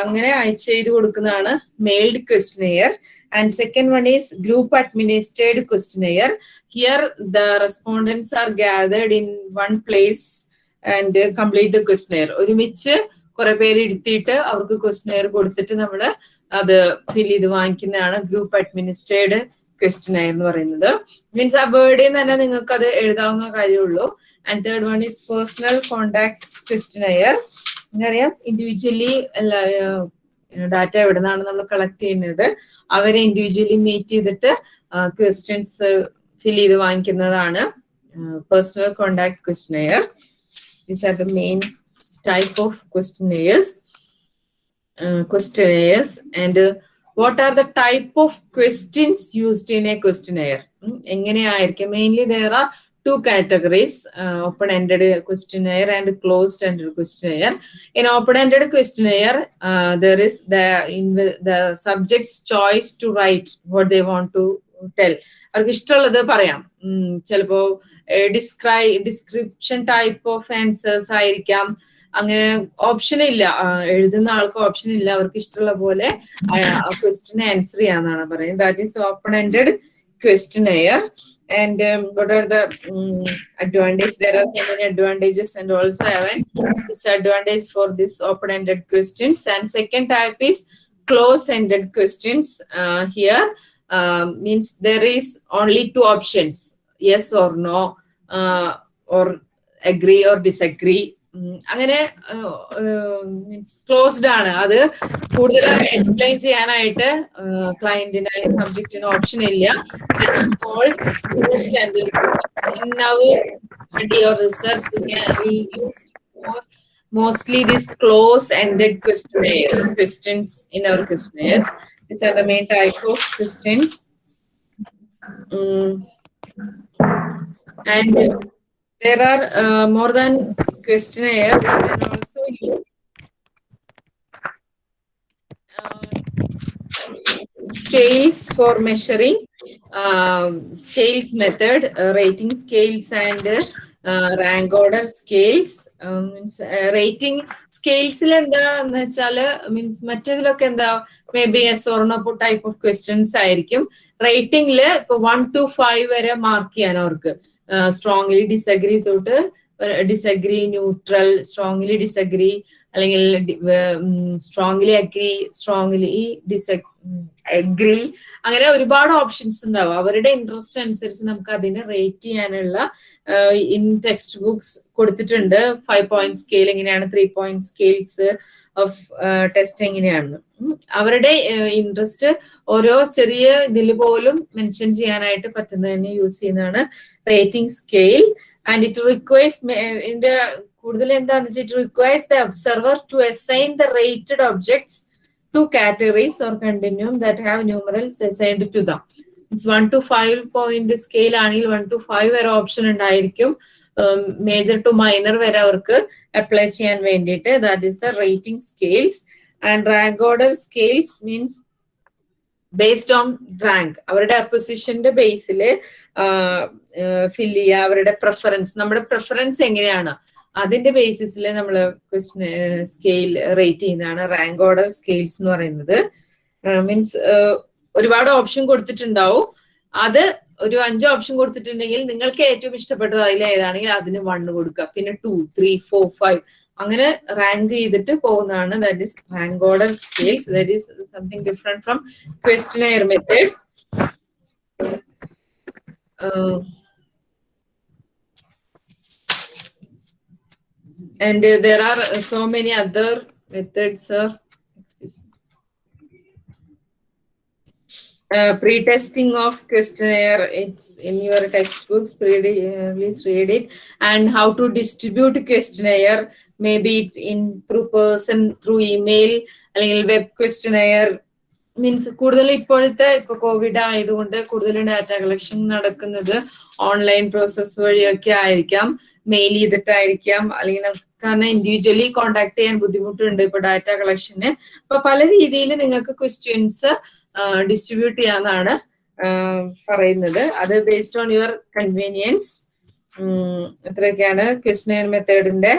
അങ്ങനെ അയച്ചു ചെയ്ത് കൊടുക്കുന്നതാണ് mailed questionnaire and second one is group administered questionnaire here the respondents are gathered in one place and complete the questionnaire ഒരുമിച്ച് കുറെ പേര് ഇരുത്തിയിട്ട് അവർക്ക് ക്വസ്റ്റനെയർ കൊടുത്തിട്ട് നമ്മൾ അത് ഫിൽ ചെയ്ത് വാങ്ങിക്കുന്നതാണ് ഗ്രൂപ്പ് അഡ്മിനിസ്ട്രേഡ് ക്വസ്റ്റനെയർ എന്ന് പറയുന്നത്. മീൻസ് ആ വേർഡിൽ തന്നെ നിങ്ങൾക്ക് അത് എഴുതാവുന്ന കാര്യമുള്ളൂ. And third one is personal contact questionnaire എന്നറിയാം ഇൻഡിവിജ്വലി ഡാറ്റ എവിടെ നിന്നാണ് നമ്മൾ കളക്ട് ചെയ്യുന്നത് അവരെ ഇൻഡിവിജ്വലി മീറ്റ് ചെയ്തിട്ട് ക്വസ്റ്റ്യൻസ് ഫിൽ ചെയ്ത് വാങ്ങിക്കുന്നതാണ് personal contact questionnaire these are the main type of questionnaires questionnaires and what are the type of questions used in a questionnaire എങ്ങനെയായിരിക്കും? Mainly there are two categories uh, open-ended questionnaire and closed-ended questionnaire in open-ended questionnaire uh, there is the in the subject's choice to write what they want to tell അവർക്ക് ഇഷ്ടമുള്ളത് പറയാം chalapo ഡിസ്ക്രൈ description type of answers ആയിരിക്കാം അങ്ങനെ option ഇല്ല എഴുതുന്ന ആൾക്ക് option ഇല്ല അവർക്ക് ഇഷ്ടമുള്ള പോലെ ക്വസ്റ്റിന് ആൻസർ ചെയ്യാന്നാണ് പറയുന്നത് that is open ended questionnaire and um, what are the um, advantages there are so many advantages and also have disadvantage for this open-ended questions. And second type is close-ended questions uh, here. Uh, means there is only two options yes or no uh, or agree or disagree അങ്ങനെ means closed ആണ് അത് കൂടുതൽ explain ചെയ്യാനായിട്ട് ക്ലയന്റിന് സബ്ജക്റ്റിന് option ഇല്ല mostly this close-ended questionnaires, questions in our questionnaires. These are the main type of question. Um, and there are uh, more than questionnaires and also use uh, scales for measuring um, scales method uh, rating scales and uh, rank order scales means means rating സ്കെയിൽസിൽ എന്താന്ന് വെച്ചാൽ means മറ്റേതിലൊക്കെ എന്താ may be S ഓർണപ്പോ type of questions ആയിരിക്കും rating ഇപ്പൊ one two five വരെ mark ചെയ്യാൻ അവർക്ക് സ്ട്രോങ്ലി ഡിസഗ്രി തൊട്ട് ഡിസഗ്രി ന്യൂട്രൽ സ്ട്രോങ്ലി ഡിസഗ്രി അല്ലെങ്കിൽ strongly agree strongly disagree അങ്ങനെ ഒരുപാട് ഓപ്ഷൻസ് ഉണ്ടാവും. അവരുടെ ഇൻട്രസ്റ്റ് അനുസരിച്ച് നമുക്ക് അതിനെ റേറ്റ് ചെയ്യാനുള്ള ഇൻ ടെക്സ്റ്റ് ബുക്സ് കൊടുത്തിട്ടുണ്ട്. ഫൈവ് പോയിന്റ് സ്കെയിൽ എങ്ങനെയാണ്? Three point scales of test എങ്ങനെയാണെന്ന് അവരുടെ ഇൻട്രസ്റ്റ് ഓരോ ചെറിയ ഇതിൽ പോലും മെൻഷൻ ചെയ്യാനായിട്ട് പറ്റുന്നതിന് യൂസ് ചെയ്യുന്നതാണ് rating scale and it requires ഇതിന്റെ കൂടുതൽ എന്താണെന്ന് വെച്ചാൽ it requires the observer to assign the rated objects to categories or continuum that have numerals assigned to them it's one two five point scale ആണെങ്കിൽ one two five വരെ option ഉണ്ടായിരിക്കും. Major to minor വരെ അവർക്ക് apply ചെയ്യാൻ വേണ്ടിയിട്ട്. That is the rating scales and rank order scales means based on rank അവരുടെ അപ്പൊസിഷന്റെ ബേസിൽ ഫിൽ ചെയ്യുക അവരുടെ പ്രിഫറൻസ് നമ്മുടെ പ്രിഫറൻസ് എങ്ങനെയാണ്? അതിന്റെ ബേസിസിൽ നമ്മൾ ക്വസ്റ്റ്യൻ സ്കെയിൽ റേറ്റ് ചെയ്യുന്നതാണ്. റാങ്ക് ഓർഡർ സ്കെയിൽസ് എന്ന് പറയുന്നത്. മീൻസ് ഒരുപാട് ഓപ്ഷൻ കൊടുത്തിട്ടുണ്ടാവും. അത് ഒരു അഞ്ച് ഓപ്ഷൻ കൊടുത്തിട്ടുണ്ടെങ്കിൽ നിങ്ങൾക്ക് ഏറ്റവും ഇഷ്ടപ്പെട്ടത് അതിൽ ഏതാണെങ്കിൽ അതിന് വണ്ണ് കൊടുക്കുക. പിന്നെ ടു ത്രീ ഫോർ ഫൈവ് അങ്ങനെ റാങ്ക് ചെയ്തിട്ട് പോകുന്നതാണ്. That is rank order scales that is something different from questionnaire method And uh, there are uh, so many other methods, sir. Uh, pre-testing of questionnaire, it's in your textbooks, uh, please read it. And how to distribute questionnaire, maybe in through person, through email, a little web questionnaire, means കൂടുതൽ ഇപ്പോഴത്തെ ഇപ്പൊ Covid ആയതുകൊണ്ട് കൂടുതൽ data collection നടക്കുന്നത് online process വഴിയൊക്കെ ആയിരിക്കാം. Mail ചെയ്തിട്ടായിരിക്കാം. അല്ലെങ്കിൽ കാരണം ഇൻഡിവിജ്വലി കോണ്ടാക്ട് ചെയ്യാൻ ബുദ്ധിമുട്ടുണ്ട് ഇപ്പൊ ഡാറ്റ കളക്ഷന് അപ്പൊ പല രീതിയിൽ നിങ്ങൾക്ക് ക്വസ്റ്റ്യൻസ് ഡിസ്ട്രിബ്യൂട്ട് ചെയ്യാന്നാണ് പറയുന്നത്. അത് ബേസ്ഡ് ഓൺ യുവർ കൺവീനിയൻസ് ഇത്രയൊക്കെയാണ് questionnaire മെത്തേഡിന്റെ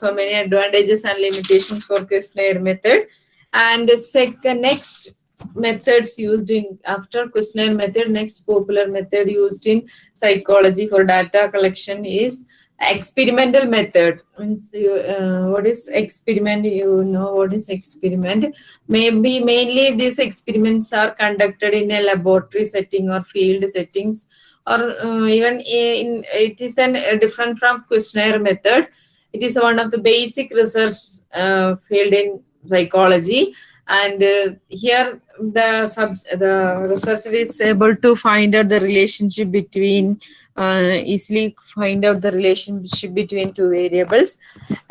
so many advantages and limitations for questionnaire method And second, next methods used in after questionnaire method next popular method used in psychology for data collection is experimental method. Means uh, what is experiment you know what is experiment? Maybe mainly these experiments are conducted in a laboratory setting or field settings or uh, even in it is an uh, different from questionnaire method. It is one of the basic research uh, field in psychology. And uh, here the sub the researcher is able to find out the relationship between uh, easily find out the relationship between two variables.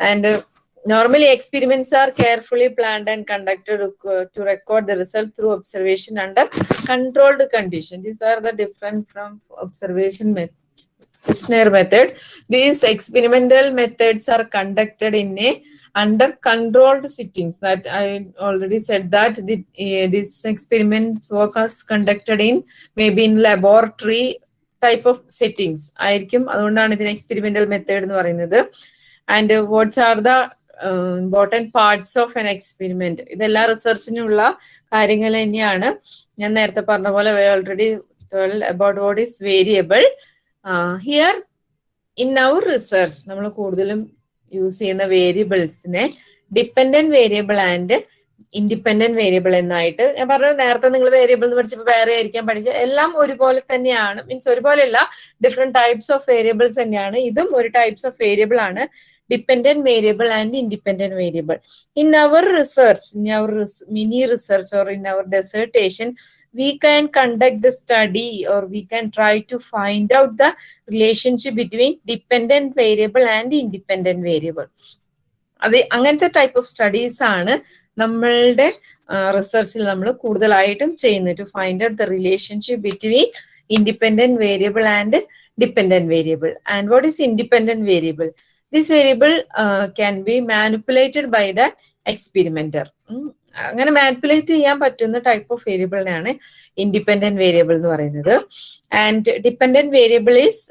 And uh, normally experiments are carefully planned and conducted to, record the result through observation under controlled condition. These are the different from observation method questionnaire method these experimental methods are conducted in a under controlled settings that i already said that the, uh, this experiment work was conducted in maybe in laboratory type of settings അതുകൊണ്ടാണ് ഇതിന് experimental method എന്ന് പറയുന്നത് and what's are the important parts of an experiment ഇതെല്ലാം റിസർച്ചിനുള്ള കാര്യങ്ങൾ തന്നെയാണ് ഞാൻ നേരത്തെ പറഞ്ഞ പോലെ already about what is variable here in our research നമ്മൾ കൂടുതലും യൂസ് ചെയ്യുന്ന വേരിയബിൾസിനെ dependent variable and independent variable എന്നായിട്ട് ഞാൻ പറഞ്ഞു നേരത്തെ നിങ്ങൾ വേരിയബിൾ എന്ന് പഠിച്ചപ്പോൾ വേറെ ആയിരിക്കാൻ പഠിച്ച എല്ലാം ഒരുപോലെ തന്നെയാണ്. മീൻസ് ഒരുപോലെയല്ല. ഡിഫറെന്റ് ടൈപ്സ് ഓഫ് വേരിയബിൾസ് തന്നെയാണ്. ഇതും ഒരു ടൈപ്സ് ഓഫ് വേരിയബിൾ ആണ്. Dependent variable and independent variable in our research in our mini research or in our dissertation we can conduct the study or we can try to find out the relationship between dependent variable and independent variable. അത് അങ്ങനത്തെ type of studies ആണ് നമ്മളുടെ റിസർച്ചിൽ നമ്മൾ കൂടുതലായിട്ടും ചെയ്യുന്നത് to find out the relationship between independent variable and dependent variable and what is independent variable this variable can be manipulated by the experimenter അങ്ങനെ manipulate ചെയ്യാൻ പറ്റുന്ന ടൈപ്പ് ഓഫ് വേരിയബിളിനെയാണ് ഇൻഡിപെൻഡന്റ് വേരിയബിൾ എന്ന് പറയുന്നത്. And dependent variable is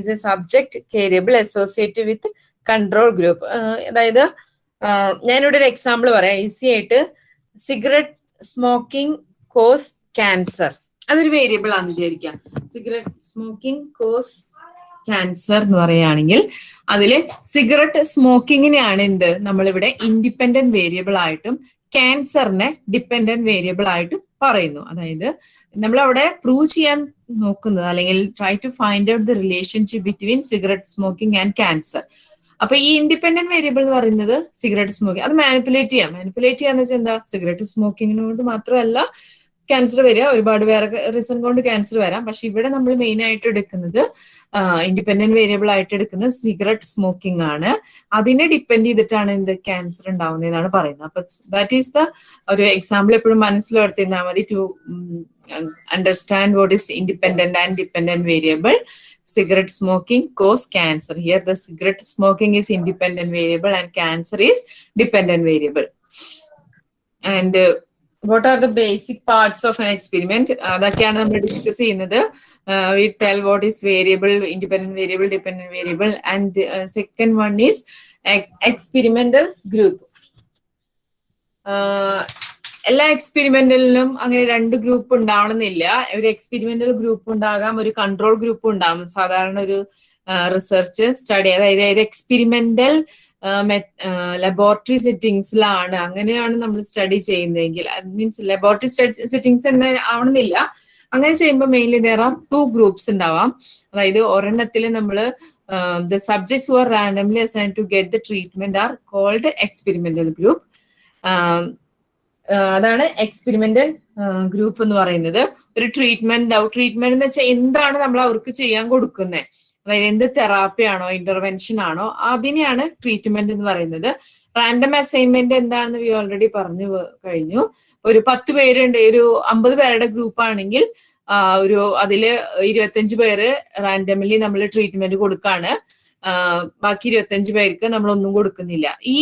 is a subject variable associate with control group അതായത് ഞാനിവിടെ ഒരു example പറയാം. ഈസി ആയിട്ട് സിഗരറ്റ് സ്മോക്കിംഗ് കോസ് ക്യാൻസർ അതൊരു വേരിയബിൾ ആണ് വിചാരിക്കാം. സിഗരറ്റ് സ്മോക്കിംഗ് കോസ് ക്യാൻസർ എന്ന് പറയുകയാണെങ്കിൽ അതിൽ സിഗരറ്റ് സ്മോക്കിങ്ങിനെയാണ് എന്ത്? നമ്മളിവിടെ ഇൻഡിപെൻഡന്റ് വേരിയബിൾ ആയിട്ടും ക്യാൻസറിനെ ഡിപ്പെൻഡന്റ് വേരിയബിൾ ആയിട്ട് പറയുന്നു. അതായത് നമ്മൾ അവിടെ പ്രൂവ് ചെയ്യാൻ നോക്കുന്നത് അല്ലെങ്കിൽ try to find out the relationship between cigarette smoking and cancer അപ്പൊ ഈ ഇൻഡിപെൻഡന്റ് വേരിയബിൾ എന്ന് പറയുന്നത് സിഗരറ്റ് സ്മോക്കിംഗ് അത് മാനിപ്പുലേറ്റ് ചെയ്യാം. മാനിപ്പുലേറ്റ് ചെയ്യാന്ന് വെച്ചാൽ എന്താ? സിഗരറ്റ് സ്മോക്കിങ്ങിനോട് മാത്രമല്ല ക്യാൻസർ വരിക ഒരുപാട് വേറെ റീസൺ കൊണ്ട് ക്യാൻസർ വരാം പക്ഷെ ഇവിടെ നമ്മൾ മെയിൻ ആയിട്ട് എടുക്കുന്നത് ഇൻഡിപെൻഡന്റ് വേരിയബിൾ ആയിട്ട് എടുക്കുന്നത് സിഗരറ്റ് സ്മോക്കിംഗ് ആണ് അതിനെ ഡിപ്പെൻഡ് ചെയ്തിട്ടാണ് എന്ത് ക്യാൻസർ ഉണ്ടാവുന്നതെന്നാണ് പറയുന്നത് അപ്പൊ ദാറ്റ് ഈസ് ദ ഒരു എക്സാമ്പിൾ എപ്പോഴും മനസ്സിൽ മനസ്സിലോർത്തിരുന്നാൽ മതി to understand what is independent and dependent variable cigarette smoking cause cancer. Here the cigarette smoking is variable and cancer is dependent variable. And uh, what are the basic parts of an experiment അതൊക്കെയാണ് നമ്മൾ discuss ചെയ്യുന്നത്. We tell what is variable independent variable dependent variable and second one is experimental group എല്ലാ എക്സ്പെരിമെന്റലിനും അങ്ങനെ രണ്ട് group ഉണ്ടാവണമെന്നില്ല. ഒരു experimental group ഉണ്ടാകാം ഒരു കൺട്രോൾ ഗ്രൂപ്പ് ഉണ്ടാകും. സാധാരണ ഒരു റിസർച്ച് സ്റ്റഡി അതായത് എക്സ്പെരിമെന്റൽ ലബോറട്ടറി സെറ്റിങ്സിലാണ് അങ്ങനെയാണ് നമ്മൾ സ്റ്റഡി ചെയ്യുന്നതെങ്കിൽ. മീൻസ് ലബോറട്ടറി സെറ്റിങ്സ് എന്ന് ആവണമെന്നില്ല. അങ്ങനെ ചെയ്യുമ്പോൾ mainly there are two groups ഉണ്ടാവാം. അതായത് ഒരെണ്ണത്തിൽ നമ്മൾ the subjects are randomly assign to get the treatment are called experimental group അതാണ് എക്സ്പെരിമെന്റൽ ഗ്രൂപ്പ് എന്ന് പറയുന്നത്. ഒരു ട്രീറ്റ്മെന്റ് ട്രീറ്റ്മെന്റ് എന്ന് വെച്ചാൽ എന്താണ് നമ്മൾ അവർക്ക് ചെയ്യാൻ കൊടുക്കുന്നത് അതായത് എന്ത് തെറാപ്പി ആണോ ഇന്റർവെൻഷൻ ആണോ അതിനെയാണ് ട്രീറ്റ്മെന്റ് എന്ന് പറയുന്നത്. റാൻഡം അസൈൻമെന്റ് എന്താണെന്ന് വി ഓൾറെഡി പറഞ്ഞു കഴിഞ്ഞു. ഒരു പത്ത് പേരുണ്ട് ഒരു അമ്പത് പേരുടെ ഗ്രൂപ്പ് ആണെങ്കിൽ ഒരു അതിൽ ഇരുപത്തഞ്ച് പേര് റാൻഡംലി നമ്മൾ ട്രീറ്റ്മെന്റ് കൊടുക്കാണ്. ബാക്കി ഇരുപത്തഞ്ച് പേർക്ക് നമ്മൾ ഒന്നും കൊടുക്കുന്നില്ല. ഈ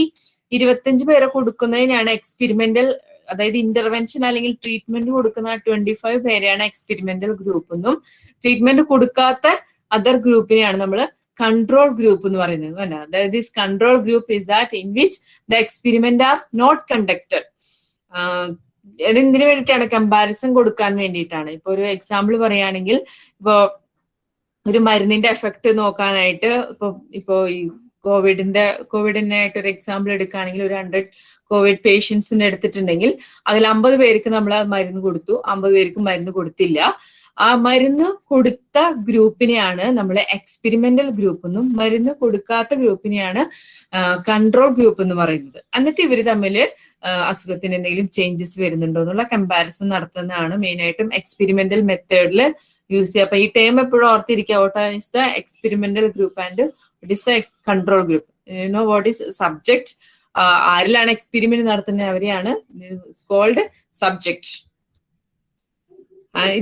ഇരുപത്തഞ്ച് പേരെ കൊടുക്കുന്നതിനാണ് എക്സ്പെരിമെന്റൽ അതായത് ഇന്റർവെൻഷൻ അല്ലെങ്കിൽ ട്രീറ്റ്മെന്റ് കൊടുക്കുന്ന ട്വന്റി ഫൈവ് പേരെയാണ് എക്സ്പെരിമെന്റൽ ഗ്രൂപ്പ് എന്നും. ട്രീറ്റ്മെന്റ് കൊടുക്കാത്ത അതർ ഗ്രൂപ്പിനെയാണ് നമ്മൾ കൺട്രോൾ ഗ്രൂപ്പ് എന്ന് പറയുന്നത് അതായത് this control group is that in which the experiment are not conducted എന്തിനു വേണ്ടിയിട്ടാണ് കമ്പാരിസൺ കൊടുക്കാൻ വേണ്ടിയിട്ടാണ്. ഇപ്പൊ ഒരു എക്സാമ്പിൾ പറയുകയാണെങ്കിൽ ഇപ്പോ ഒരു മരുന്നിന്റെ എഫക്ട് നോക്കാനായിട്ട് ഇപ്പൊ ഇപ്പോ ഈ കോവിഡിന്റെ കോവിഡിനായിട്ട് ഒരു എക്സാമ്പിൾ എടുക്കുകയാണെങ്കിൽ ഒരു ഹൺഡ്രഡ് കോവിഡ് പേഷ്യൻസിന് എടുത്തിട്ടുണ്ടെങ്കിൽ അതിൽ അമ്പത് പേർക്ക് നമ്മൾ മരുന്ന് കൊടുത്തു. അമ്പത് പേർക്ക് മരുന്ന് കൊടുത്തില്ല. ആ മരുന്ന് കൊടുത്ത ഗ്രൂപ്പിനെയാണ് നമ്മൾ എക്സ്പെരിമെന്റൽ ഗ്രൂപ്പ് എന്നും മരുന്ന് കൊടുക്കാത്ത ഗ്രൂപ്പിനെയാണ് കൺട്രോൾ ഗ്രൂപ്പ് എന്ന് പറയുന്നത്. എന്നിട്ട് ഇവർ തമ്മിൽ അസുഖത്തിന് എന്തെങ്കിലും ചേഞ്ചസ് വരുന്നുണ്ടോ എന്നുള്ള കമ്പാരിസൺ നടത്തുന്നതാണ് മെയിനായിട്ടും എക്സ്പെരിമെന്റൽ മെത്തേഡിൽ യൂസ് ചെയ്യുക. അപ്പൊ ഈ ടേം എപ്പോഴും ഓർത്തിരിക്കുക. What is the experimental group and it is the control group you know what is subject ആരിലാണ് experiment നടത്തുന്നത്? അവരെയാണ് called subject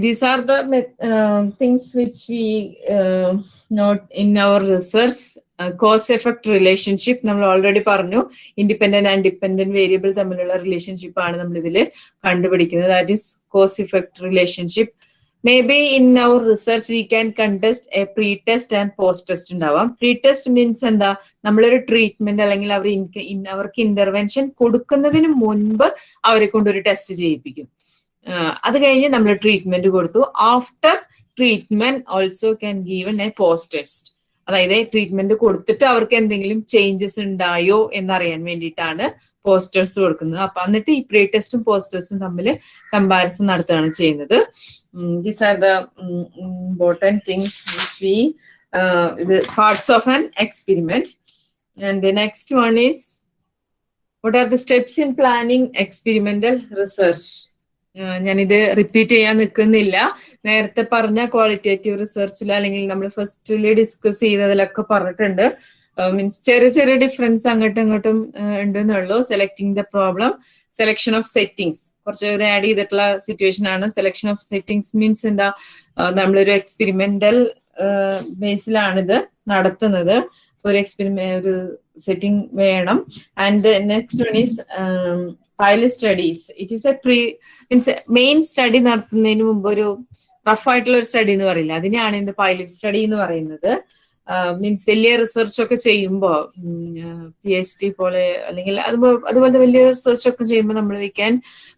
these are the uh, things which we uh, note in our research cause effect relationship നമ്മൾ already പറഞ്ഞു. Independent and dependent variable തമ്മിലുള്ള relationship ആണ് നമ്മൾ ഇതിൽ കണ്ടുപിടിക്കുന്നത്. That is cause effect relationship may be in our research we can conduct a pre test and post test ഉണ്ടാവാം. Pre test means എന്താ? നമ്മളൊരു ട്രീറ്റ്മെന്റ് അല്ലെങ്കിൽ അവർ അവർക്ക് ഇന്റർവെൻഷൻ കൊടുക്കുന്നതിന് മുൻപ് അവരെ കൊണ്ടൊരു ടെസ്റ്റ് ചെയ്യിപ്പിക്കും. അത് കഴിഞ്ഞ് നമ്മൾ ട്രീറ്റ്മെന്റ് കൊടുത്തു. After treatment also can given a post test അതായത് ട്രീറ്റ്മെന്റ് കൊടുത്തിട്ട് അവർക്ക് എന്തെങ്കിലും ചേഞ്ചസ് ഉണ്ടായോ എന്നറിയാൻ വേണ്ടിയിട്ടാണ് പോസ്റ്റേഴ്സ് കൊടുക്കുന്നത്. അപ്പൊ എന്നിട്ട് ഈ പ്രീ ടെസ്റ്റും പോസ്റ്റേഴ്സും തമ്മിൽ കമ്പാരിസൺ നടത്തുകയാണ് ചെയ്യുന്നത്. These are the important things we ഇത് parts of an experiment and the next one is what are the steps in planning experimental research ഞാനിത് റിപ്പീറ്റ് ചെയ്യാൻ നിൽക്കുന്നില്ല നേരത്തെ പറഞ്ഞ ക്വാളിറ്റേറ്റീവ് റിസർച്ചിൽ അല്ലെങ്കിൽ നമ്മൾ ഫസ്റ്റിൽ ഡിസ്കസ് ചെയ്തതിലൊക്കെ പറഞ്ഞിട്ടുണ്ട്. മീൻസ് ചെറിയ ചെറിയ ഡിഫറൻസ് അങ്ങോട്ടും ഇങ്ങോട്ടും ഉണ്ടെന്നുള്ളൂ. Selecting the problem selection of settings കുറച്ച് ആഡ് ചെയ്തിട്ടുള്ള സിറ്റുവേഷൻ ആണ്. സെലക്ഷൻ ഓഫ് സെറ്റിങ്സ് മീൻസ് എന്താ? നമ്മളൊരു എക്സ്പെരിമെന്റൽ ബേസിലാണിത് നടത്തുന്നത്. ഒരു എക്സ്പെരിമെ ഒരു സെറ്റിംഗ് വേണം. And next one is pilot studies it is a pre means main study നടത്തുന്നതിന് മുമ്പ് ഒരു റഫ് ആയിട്ടുള്ള ഒരു സ്റ്റഡി എന്ന് പറയില്ല. അതിനെയാണ് ഇന്ന് പൈലറ്റ് സ്റ്റഡി എന്ന് പറയുന്നത്. മീൻസ് വലിയ റിസർച്ച് ഒക്കെ ചെയ്യുമ്പോൾ പി എച്ച് ഡി പോലെ അല്ലെങ്കിൽ അതുപോലെ അതുപോലത്തെ വലിയ റിസർച്ച് ഒക്കെ ചെയ്യുമ്പോൾ നമ്മൾ we can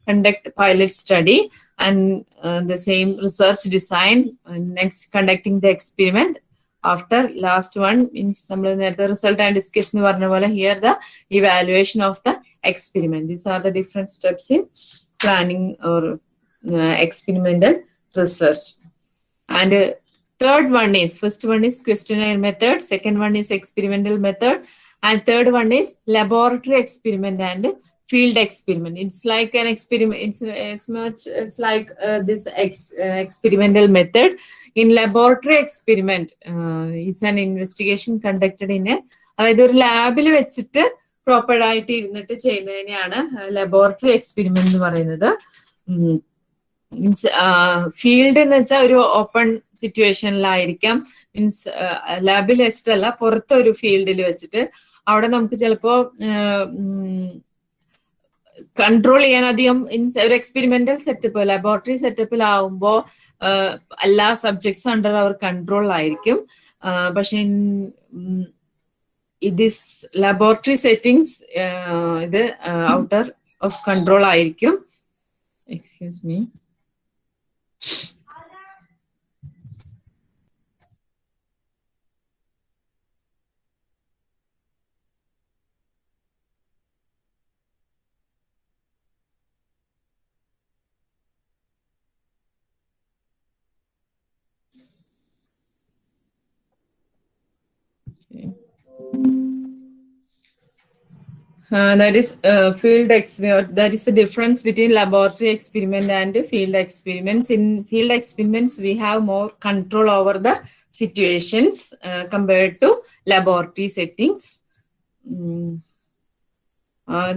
conduct pilot study and the same research design next conducting the experiment after last one means നമ്മൾ നേരത്തെ റിസൾട്ട് ആൻഡ് ഡിസ്കഷൻ എന്ന് പറഞ്ഞ പോലെ here the evaluation of the experiment. These are the different steps in planning or uh, experimental research. And uh, third one is, first one is questionnaire method, second one is experimental method, And third one is laboratory experiment and field experiment. It's like an experiment. It's as much as like uh, this ex- uh, experimental method. In laboratory experiment, uh, is an investigation conducted in a അതായത് ഒരു ലാബിൽ proper ആയിട്ട് ഇരുന്നിട്ട് ചെയ്യുന്നതിനെയാണ് laboratory experiment എന്ന് പറയുന്നത്. Means field എന്ന് വെച്ചാൽ ഒരു ഓപ്പൺ സിറ്റുവേഷനിലായിരിക്കാം മീൻസ് ലാബിൽ വെച്ചിട്ടല്ല പുറത്തൊരു ഫീൽഡിൽ വെച്ചിട്ട്. അവിടെ നമുക്ക് ചിലപ്പോ കൺട്രോൾ ചെയ്യാൻ അധികം ഒരു എക്സ്പെരിമെന്റൽ സെറ്റപ്പ് ലബോറട്ടറി സെറ്റപ്പിൽ സെറ്റപ്പിലാവുമ്പോൾ എല്ലാ സബ്ജക്ട്സും അണ്ടർ അവർ കൺട്രോളിലായിരിക്കും പക്ഷെ ദിസ് ലബോറട്ടറി സെറ്റിംഗ്സ് ഇത് ഔട്ടർ ഓഫ് കൺട്രോൾ ആയിരിക്കും. Excuse me Uh, that is uh, field. That is the difference between laboratory experiment and field experiments. In field experiments, we have more control over the situations uh, compared to laboratory settings. Mm.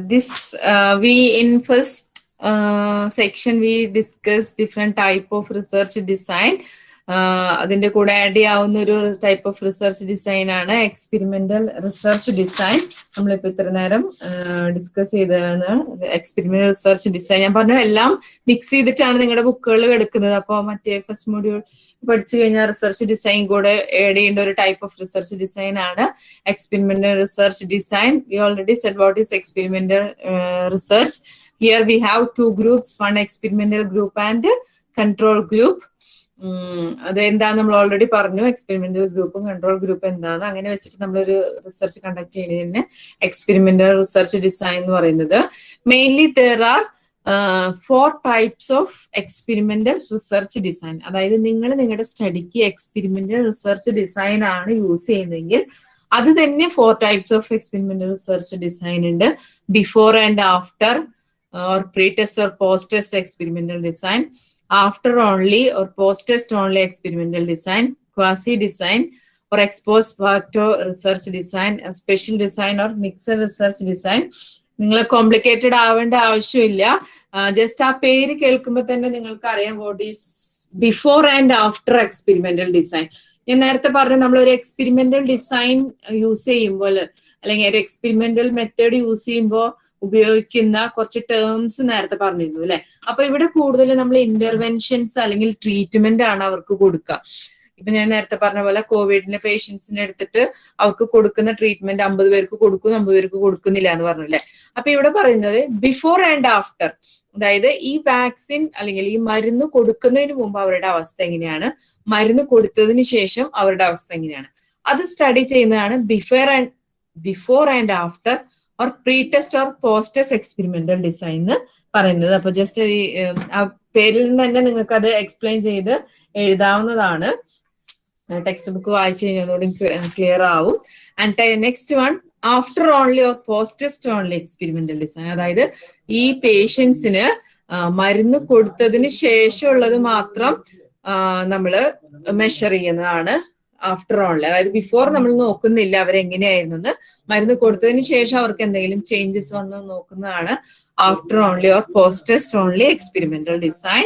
this we in first section we discuss different type of research design. അതിന്റെ കൂടെ add ചെയ്യാവുന്ന ഒരു type of research design ആണ്. Experimental research design നമ്മളിപ്പോ ഇത്ര നേരം discuss ചെയ്തതാണ്. Experimental research design ഞാൻ പറഞ്ഞ എല്ലാം മിക്സ് ചെയ്തിട്ടാണ് നിങ്ങളുടെ ബുക്കുകൾ എടുക്കുന്നത്. അപ്പോൾ മറ്റേ ഫസ്റ്റ് മോഡ്യൂൾ പഠിച്ചു കഴിഞ്ഞാൽ റിസർച്ച് ഡിസൈൻ കൂടെ ആഡ് ചെയ്യേണ്ട ഒരു ടൈപ്പ് ഓഫ് റിസർച്ച് ഡിസൈൻ ആണ്. Experimental research design we already set what is experimental research here we have two group one experimental group and control group അത് എന്താ നമ്മൾ ഓൾറെഡി പറഞ്ഞു എക്സ്പെരിമെന്റൽ ഗ്രൂപ്പും കൺട്രോൾ ഗ്രൂപ്പും എന്താന്ന്. അങ്ങനെ വെച്ചിട്ട് നമ്മളൊരു റിസർച്ച് കണ്ടക്ട് ചെയ്യുന്നതിന് എക്സ്പെരിമെന്റൽ റിസർച്ച് ഡിസൈൻ എന്ന് പറയുന്നത്. Mainly there are four types of experimental research design അതായത് നിങ്ങൾ നിങ്ങളുടെ സ്റ്റഡിക്ക് എക്സ്പെരിമെന്റൽ റിസർച്ച് ഡിസൈൻ ആണ് യൂസ് ചെയ്യുന്നതെങ്കിൽ അത് തന്നെ four types of experimental research design ഉണ്ട്. Before and after or pre test or post test experimental design after only or post test only experimental design, quasi design, or ex facto research design, a special design or mixed research design. നിങ്ങൾ complicated ആവേണ്ട ആവശ്യമില്ല just ആ പേര് കേൾക്കുമ്പോൾ തന്നെ നിങ്ങൾക്ക് അറിയാം what is before and after experimental design ഞാൻ നേരത്തെ പറഞ്ഞു നമ്മൾ ഒരു എക്സ്പെരിമെന്റൽ ഡിസൈൻ യൂസ് ചെയ്യുമ്പോൾ അല്ലെങ്കിൽ ഒരു എക്സ്പെരിമെന്റൽ മെത്തേഡ് യൂസ് ചെയ്യുമ്പോൾ ഉപയോഗിക്കുന്ന കുറച്ച് ടേംസ് നേരത്തെ പറഞ്ഞിരുന്നു അല്ലെ? അപ്പൊ ഇവിടെ കൂടുതൽ നമ്മൾ ഇന്റർവെൻഷൻസ് അല്ലെങ്കിൽ ട്രീറ്റ്മെന്റ് ആണ് അവർക്ക് കൊടുക്കുക. ഇപ്പൊ ഞാൻ നേരത്തെ പറഞ്ഞ പോലെ കോവിഡിന്റെ പേഷ്യൻസിനെ എടുത്തിട്ട് അവർക്ക് കൊടുക്കുന്ന ട്രീറ്റ്മെന്റ് അമ്പത് പേർക്ക് കൊടുക്കും അമ്പത് പേർക്ക് കൊടുക്കുന്നില്ല എന്ന് പറഞ്ഞല്ലേ അപ്പൊ ഇവിടെ പറയുന്നത് ബിഫോർ ആൻഡ് ആഫ്റ്റർ അതായത് ഈ വാക്സിൻ അല്ലെങ്കിൽ ഈ മരുന്ന് കൊടുക്കുന്നതിന് മുമ്പ് അവരുടെ അവസ്ഥ എങ്ങനെയാണ്? മരുന്ന് കൊടുത്തതിന് ശേഷം അവരുടെ അവസ്ഥ എങ്ങനെയാണ്? അത് സ്റ്റഡി ചെയ്യുന്നതാണ് before and before and after or pre test or post test experimental design എന്ന് പറയുന്നത്. അപ്പൊ ജസ്റ്റ് ഈ ആ പേരിൽ നിന്ന് തന്നെ നിങ്ങൾക്ക് അത് എക്സ്പ്ലെയിൻ ചെയ്ത് എഴുതാവുന്നതാണ്. ടെക്സ്റ്റ് ബുക്ക് വായിച്ചു കഴിഞ്ഞതോടെ ക്ലിയർ ആവും. And next one after only or post test only experimental design അതായത് ഈ പേഷ്യൻസിന് മരുന്ന് കൊടുത്തതിന് ശേഷമുള്ളത് മാത്രം നമ്മൾ മെഷർ ചെയ്യുന്നതാണ്. ആഫ്റ്റർ ഓൾ അതായത് ബിഫോർ നമ്മൾ നോക്കുന്നില്ല അവരെങ്ങനെയായിരുന്നു മരുന്ന് കൊടുത്തതിന് ശേഷം അവർക്ക് എന്തെങ്കിലും ചേഞ്ചസ് വന്നു നോക്കുന്നതാണ് after only or post test only experimental design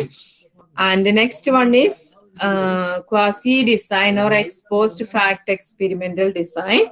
and next one is quasi design or ex post facto experimental design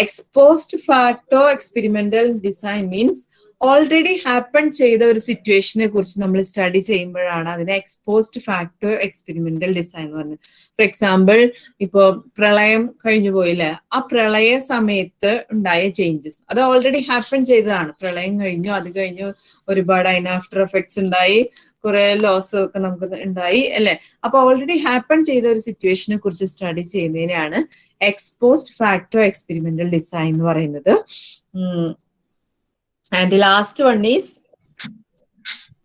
ex post facto experimental design means already happen ചെയ്ത ഒരു സിറ്റുവേഷനെ കുറിച്ച് നമ്മൾ സ്റ്റഡി ചെയ്യുമ്പോഴാണ് അതിനെ എക്സ്പോസ്ഡ് ഫാക്ടർ എക്സ്പെരിമെന്റൽ ഡിസൈൻ എന്ന് പറഞ്ഞത്. For example ഇപ്പോ പ്രളയം കഴിഞ്ഞു പോയില്ലേ? ആ പ്രളയ സമയത്ത് ഉണ്ടായ ചേഞ്ചസ് അത് ഓൾറെഡി ഹാപ്പൺ ചെയ്തതാണ്. പ്രളയം കഴിഞ്ഞു അത് കഴിഞ്ഞു ഒരുപാട് അതിന് ആഫ്റ്റർ എഫക്ട്സ് ഉണ്ടായി കുറെ ലോസ് ഒക്കെ നമുക്ക് ഉണ്ടായി അല്ലെ? അപ്പൊ ഓൾറെഡി ഹാപ്പൺ ചെയ്ത ഒരു സിറ്റുവേഷനെ കുറിച്ച് സ്റ്റഡി ചെയ്യുന്നതിനാണ് എക്സ്പോസ്ഡ് ഫാക്ടർ എക്സ്പെരിമെന്റൽ ഡിസൈൻ എന്ന് പറയുന്നത്. And the last one is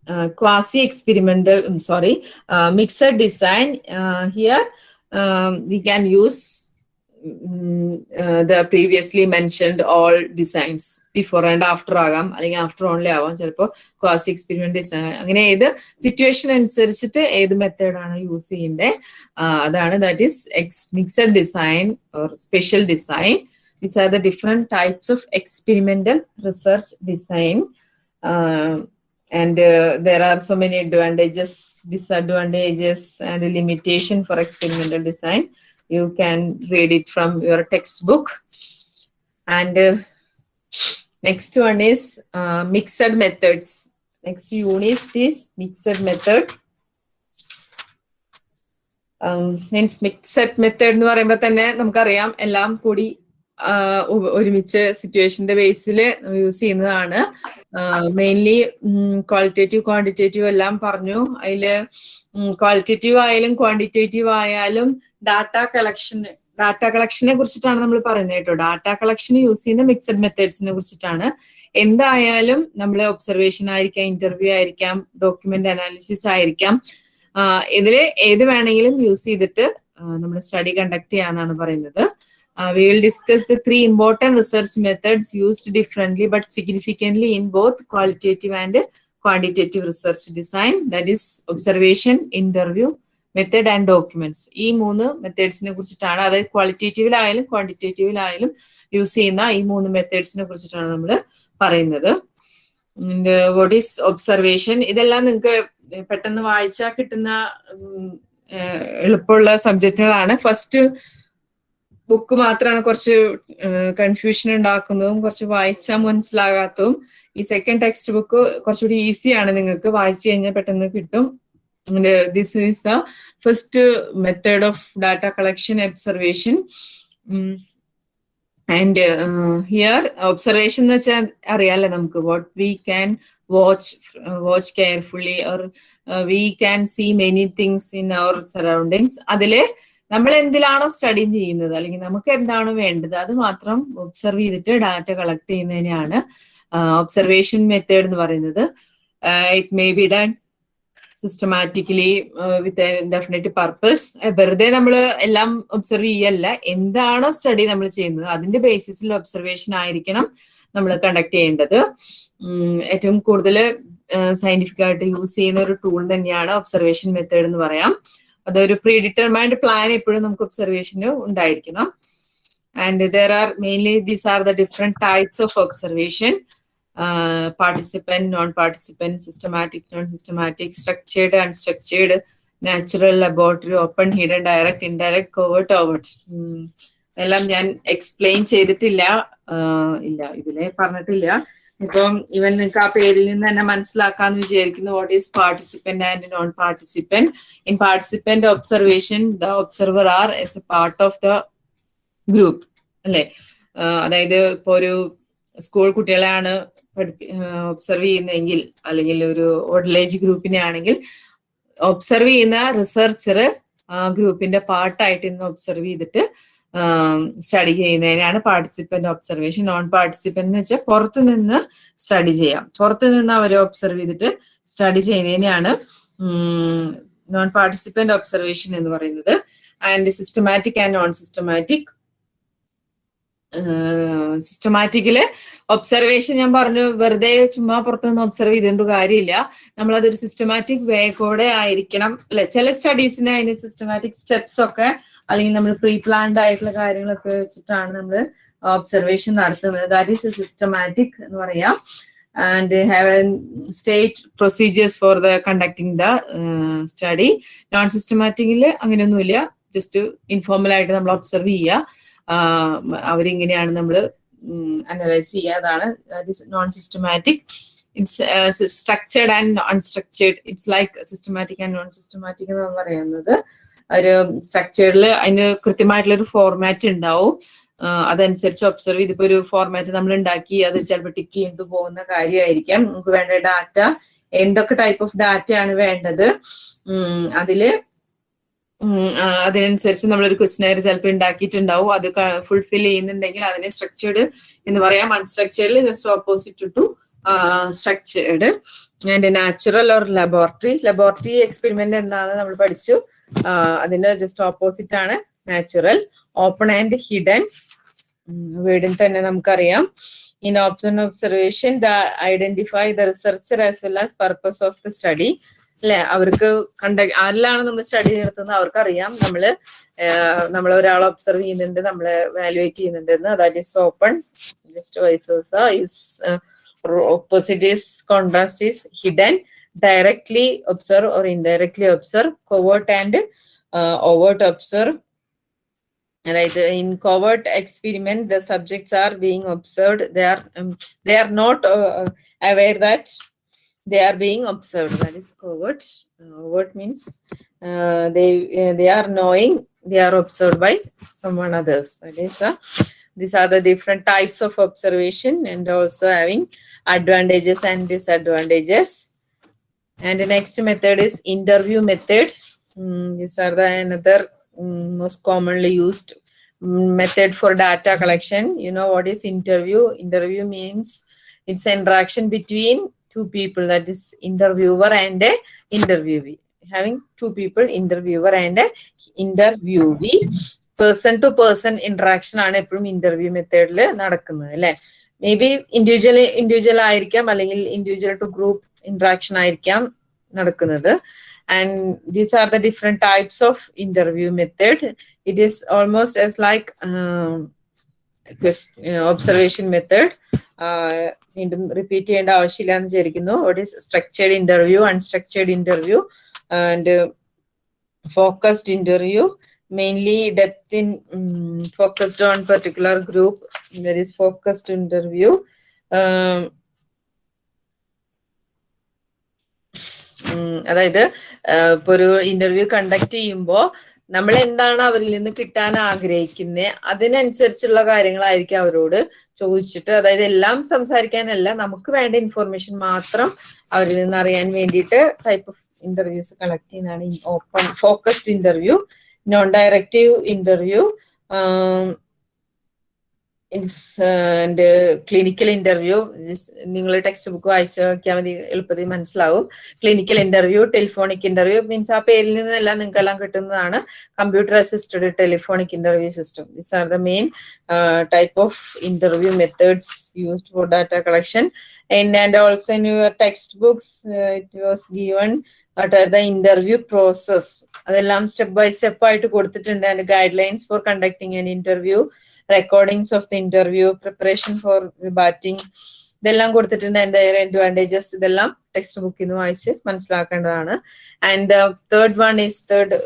uh, quasi experimental I'm sorry uh, mixed design uh, here um, we can use the previously mentioned all designs before and after ആകാം അല്ലെങ്കിൽ after only ആവാം ചിലപ്പോൾ quasi experiment design അങ്ങനെ ഏത് situation അനുസരിച്ചിട്ട് ഏത് മെത്തേഡാണ് use ചെയ്യേണ്ടത് അതാണ് that is ex mixed design or special design these are the different types of experimental research design and uh, there are so many advantages disadvantages and a limitation for experimental design you can read it from your textbook and uh, next one is uh, mixed methods next unit is mixed method means mixed method എന്ന് പറയുമ്പോൾ തന്നെ നമുക്കറിയാം എല്ലാം കൂടി ഒരുമിച്ച് സിറ്റുവേഷന്റെ ബേസിൽ use ചെയ്യുന്നതാണ്. മെയിൻലി ക്വാളിറ്റേറ്റീവ് ക്വാണ്ടിറ്റേറ്റീവ് എല്ലാം പറഞ്ഞു. അതിൽ ക്വാളിറ്റേറ്റീവ് ആയാലും ക്വാണ്ടിറ്റേറ്റീവ് ആയാലും ഡാറ്റ കളക്ഷൻ ഡാറ്റ കളക്ഷനെ കുറിച്ചിട്ടാണ് നമ്മൾ പറയുന്നത് കേട്ടോ. ഡാറ്റ കളക്ഷൻ യൂസ് ചെയ്യുന്ന മിക്സഡ് മെത്തേഡ്സിനെ കുറിച്ചിട്ടാണ്. എന്തായാലും നമ്മൾ ഒബ്സർവേഷൻ ആയിരിക്കാം ഇന്റർവ്യൂ ആയിരിക്കാം ഡോക്യുമെന്റ് അനാലിസിസ് ആയിരിക്കാം. ഇതിൽ ഏത് വേണമെങ്കിലും യൂസ് ചെയ്തിട്ട് നമ്മൾ സ്റ്റഡി കണ്ടക്ട് ചെയ്യാന്നാണ് പറയുന്നത്. Uh, we will discuss the three important research methods used differently but significantly in both qualitative and quantitative research design that is observation interview method and documents ഈ മൂന്ന് മെത്തേഡ്സിനെ കുറിച്ചിട്ടാണ് അതായത് ക്വാളിറ്റേറ്റീവിലായാലും ക്വാണ്ടിറ്റേറ്റീവിലായാലും യൂസ് ചെയ്യുന്ന ഈ മൂന്ന് മെത്തേഡ്സിനെ കുറിച്ചിട്ടാണ് നമ്മൾ പറയുന്നത് വാട്ട് ഈസ് ഒബ്സർവേഷൻ ഇതെല്ലാം നിങ്ങൾക്ക് പെട്ടെന്ന് വായിച്ചാൽ കിട്ടുന്ന എളുപ്പമുള്ള സബ്ജക്റ്റുകളാണ് ഫസ്റ്റ് ബുക്ക് മാത്രമാണ് കുറച്ച് കൺഫ്യൂഷൻ ഉണ്ടാക്കുന്നതും കുറച്ച് വായിച്ചാൽ മനസ്സിലാകാത്തതും. ഈ സെക്കൻഡ് ടെക്സ്റ്റ് ബുക്ക് കുറച്ചുകൂടി ഈസിയാണ് നിങ്ങൾക്ക് വായിച്ചു കഴിഞ്ഞാൽ പെട്ടെന്ന് കിട്ടും. This is the first method of data collection observation and here observation എന്ന് വെച്ചാൽ അറിയാലോ നമുക്ക്. What we can watch watch carefully or we can see many things in our surroundings അതിൽ നമ്മൾ എന്തിലാണോ സ്റ്റഡി ചെയ്യുന്നത്? അല്ലെങ്കിൽ നമുക്ക് എന്താണ് വേണ്ടത്? അത് മാത്രം ഒബ്സർവ് ചെയ്തിട്ട് ഡാറ്റ കളക്ട് ചെയ്യുന്നതിനെയാണ് ഒബ്സർവേഷൻ മെത്തേഡ് എന്ന് പറയുന്നത്. It may be done systematically with definite purpose വെറുതെ നമ്മൾ എല്ലാം ഒബ്സർവ് ചെയ്യല്ല. എന്താണോ സ്റ്റഡി നമ്മൾ ചെയ്യുന്നത് അതിന്റെ ബേസിസിൽ ഒബ്സർവേഷൻ ആയിരിക്കണം നമ്മൾ കണ്ടക്ട് ചെയ്യേണ്ടത്. ഏറ്റവും കൂടുതൽ സയന്റിഫിക് ആയിട്ട് യൂസ് ചെയ്യുന്ന ഒരു ടൂൾ തന്നെയാണ് ഒബ്സർവേഷൻ മെത്തേഡ് എന്ന് പറയാം. അതൊരു പ്രീ ഡിറ്റർമൈൻഡ് പ്ലാൻ എപ്പോഴും നമുക്ക് ഒബ്സർവേഷന് ഉണ്ടായിരിക്കണം. And there are mainly these are the different types of observation participant non participant systematic non systematic structured unstructured natural laboratory open hidden direct indirect covert overts എല്ലാം ഞാൻ explain ചെയ്തിട്ടില്ല. ഇല്ല ഇതിലെ പറഞ്ഞിട്ടില്ല. ഇപ്പം ഇവൻ നിങ്ങൾക്ക് ആ പേരിൽ നിന്ന് തന്നെ മനസ്സിലാക്കാന്ന് വിചാരിക്കുന്നു what is participant and non participant in participant observation the observer are as a part of the group അല്ലെ അതായത് ഇപ്പൊ ഒരു സ്കൂൾ കുട്ടികളെയാണ് പഠിപ്പി ഒബ്സർവ് ചെയ്യുന്നതെങ്കിൽ അല്ലെങ്കിൽ ഒരു ഓൾഡേജ് ഗ്രൂപ്പിനെ ആണെങ്കിൽ ഒബ്സർവ് ചെയ്യുന്ന റിസർച്ചർ ഗ്രൂപ്പിന്റെ പാർട്ടായിട്ട് ഇന്ന് ഒബ്സർവ് ചെയ്തിട്ട് സ്റ്റഡി ചെയ്യുന്നതിനാണ് പാർട്ടിസിപ്പന്റ് ഒബ്സർവേഷൻ നോൺ പാർട്ടിസിപ്പന്റ് എന്ന് വെച്ചാൽ പുറത്തു നിന്ന് സ്റ്റഡി ചെയ്യാം. പുറത്തു നിന്ന് അവരെ ഒബ്സർവ് ചെയ്തിട്ട് സ്റ്റഡി ചെയ്യുന്നതിനാണ് നോൺ പാർട്ടിസിപ്പന്റ് ഒബ്സർവേഷൻ എന്ന് പറയുന്നത്. And systematic and non systematic സിസ്റ്റമാറ്റിക്കിൽ observation ഞാൻ പറഞ്ഞു വെറുതെ ചുമ്മാ പുറത്തുനിന്ന് ഒബ്സർവ് ചെയ്തുകൊണ്ട് കാര്യമില്ല. നമ്മളതൊരു സിസ്റ്റമാറ്റിക് വേ കൂടെ ആയിരിക്കണം. അല്ലെ ചില സ്റ്റഡീസിന് അതിന് സിസ്റ്റമാറ്റിക് സ്റ്റെപ്സ് ഒക്കെ അല്ലെങ്കിൽ നമ്മൾ പ്രീ പ്ലാൻഡ് ആയിട്ടുള്ള കാര്യങ്ങളൊക്കെ വെച്ചിട്ടാണ് നമ്മൾ ഒബ്സർവേഷൻ നടത്തുന്നത്. ദാറ്റ് ഈസ് എ സിസ്റ്റമാറ്റിക് എന്ന് പറയാം. And have state procedures for the conducting the study non സിസ്റ്റമാറ്റിക്കിൽ അങ്ങനെയൊന്നുമില്ല. ജസ്റ്റ് ഇൻഫോർമൽ ആയിട്ട് നമ്മൾ ഒബ്സർവ് ചെയ്യുക. അവരിങ്ങനെയാണ് നമ്മൾ അനലൈസ് ചെയ്യുക. അതാണ് non systematic it's structured and unstructured it's like systematic and non systematic എന്ന് പറയുന്നത്. ഒരു സ്ട്രക്ചറിൽ അതിന് കൃത്യമായിട്ടുള്ള ഒരു ഫോർമാറ്റ് ഉണ്ടാവും അതനുസരിച്ച് ഒബ്സർവ് ചെയ്തിപ്പോ ഒരു ഫോർമാറ്റ് നമ്മൾ ഉണ്ടാക്കി അത് ചിലപ്പോൾ ടിക്ക് ചെയ്ത് പോകുന്ന കാര്യമായിരിക്കാം നമുക്ക് വേണ്ട ഡാറ്റ എന്തൊക്കെ ടൈപ്പ് ഓഫ് ഡാറ്റയാണ് വേണ്ടത്? അതിൽ അതിനനുസരിച്ച് നമ്മളൊരു ക്വസ്റ്റിനെയർ ചിലപ്പോൾ ഉണ്ടാക്കിയിട്ടുണ്ടാവും അത് ഫുൾഫിൽ ചെയ്യുന്നുണ്ടെങ്കിൽ അതിനെ സ്ട്രക്ചേർഡ് എന്ന് പറയാം. അൺസ്ട്രക്ചേർഡിൽ just opposite to structured and natural or laboratory laboratory experiment എന്താണെന്ന് നമ്മൾ പഠിച്ചു? അതിന്റെ ജസ്റ്റ് ഓപ്പോസിറ്റ് ആണ് നാച്ചുറൽ ഓപ്പൺ ആൻഡ് ഹിഡൻ വീടിൽ തന്നെ നമുക്കറിയാം. In option observation the identify the researcher as well as purpose of the study അല്ലെ? അവർക്ക് കണ്ട ആരിലാണ് നമ്മൾ സ്റ്റഡി നടത്തുന്നത്? അവർക്കറിയാം. നമ്മൾ നമ്മൾ ഒരാളെ ഒബ്സർവ് ചെയ്യുന്നുണ്ട് നമ്മൾ വാലുവേറ്റ് ചെയ്യുന്നുണ്ട് എന്ന്. That is open just vice opposite is contrast is hidden directly observe or indirectly observe covert and uh, overt observe. Right in covert experiment the subjects are being observed. They are um, they are not uh, uh aware that they are being observed. That is covert. Uh, overt means uh, they uh, they are knowing they are observed by someone others. That is uh, these are the different types of observation and also having advantages and disadvantages and the next method is interview method Mm, these are the another mm, most commonly used mm, method for data collection you know what is interview interview means it's interaction between two people that is interviewer and a interviewee having two people interviewer and a interviewee person to person interaction ആണ് എപ്പോഴും interview മെത്തേഡിൽ നടക്കുന്നത് അല്ലെ may be individual individual ആയിരിക്കാം അല്ലെങ്കിൽ individual to group interaction ആയിരിക്കാം നടക്കുന്നത്. And these are the different types of interview method it is almost as like observation method വീണ്ടും റിപ്പീറ്റ് ചെയ്യേണ്ട ആവശ്യമില്ല എന്ന് വിചാരിക്കുന്നു. What is structured interview unstructured interview and focused interview mainly um, focused on particular group. There is focused interview. Um, അതായത് ഇപ്പൊ ഒരു interview conduct ചെയ്യുമ്പോൾ നമ്മൾ എന്താണ് അവരിൽ നിന്ന് കിട്ടാൻ ആഗ്രഹിക്കുന്നത് അതിനനുസരിച്ചുള്ള കാര്യങ്ങളായിരിക്കും അവരോട് ചോദിച്ചിട്ട് അതായത് എല്ലാം സംസാരിക്കാനല്ല നമുക്ക് വേണ്ട ഇൻഫർമേഷൻ മാത്രം അവരിൽ നിന്ന് അറിയാൻ വേണ്ടിയിട്ട് ടൈപ്പ് ഓഫ് ഇന്റർവ്യൂസ് കളക്ട് ചെയ്യുന്നതാണ് open focused interview non directive interview and clinical interview നിങ്ങൾ ടെക്സ്റ്റ് ബുക്ക് വായിച്ചു നോക്കിയാൽ മതി എളുപ്പത്തിൽ മനസ്സിലാവും. Clinical interview telephonic interview means ആ പേരിൽ നിന്നെല്ലാം നിങ്ങൾക്കെല്ലാം കിട്ടുന്നതാണ് computer assisted telephonic interview system this are the main type of interview methods used for data collection and and also in your text books it was given what interview process അതെല്ലാം step by step ആയിട്ട് കൊടുത്തിട്ടുണ്ട്. And guidelines for conducting an interview recordings of the interview preparation for batting ഇതെല്ലാം കൊടുത്തിട്ടുണ്ട്. അതിന്റെ advantages ഇതെല്ലാം text ബുക്കിൽ നിന്ന് വായിച്ച് മനസ്സിലാക്കേണ്ടതാണ്. And third one is third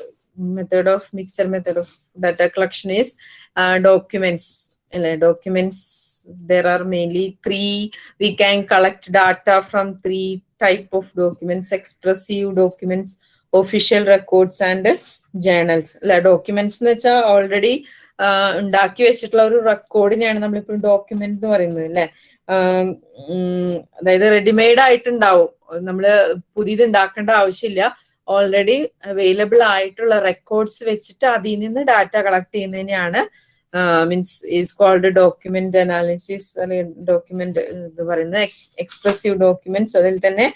method of mixer method of data collection is documents അല്ലെ? Documents there are mainly three we can collect data from three type of documents expressive documents official records and journals അല്ല documents എന്ന് വെച്ചാൽ already ഉണ്ടാക്കി വെച്ചിട്ടുള്ള ഒരു റെക്കോർഡിനെയാണ് നമ്മളിപ്പോൾ document എന്ന് പറയുന്നത് അല്ലെ? അതായത് റെഡിമെയ്ഡ് ആയിട്ടുണ്ടാവും. നമ്മൾ പുതിയത് ഉണ്ടാക്കേണ്ട ആവശ്യമില്ല. ഓൾറെഡി അവൈലബിൾ ആയിട്ടുള്ള റെക്കോർഡ്സ് വെച്ചിട്ട് അതിൽ നിന്ന് data collect ചെയ്യുന്നതിനെയാണ് means is called document analysis അല്ലെങ്കിൽ ഡോക്യുമെന്റ് എന്ന് പറയുന്നത് എക്സ്പ്രസീവ് ഡോക്യുമെന്റ്സ് അതിൽ തന്നെ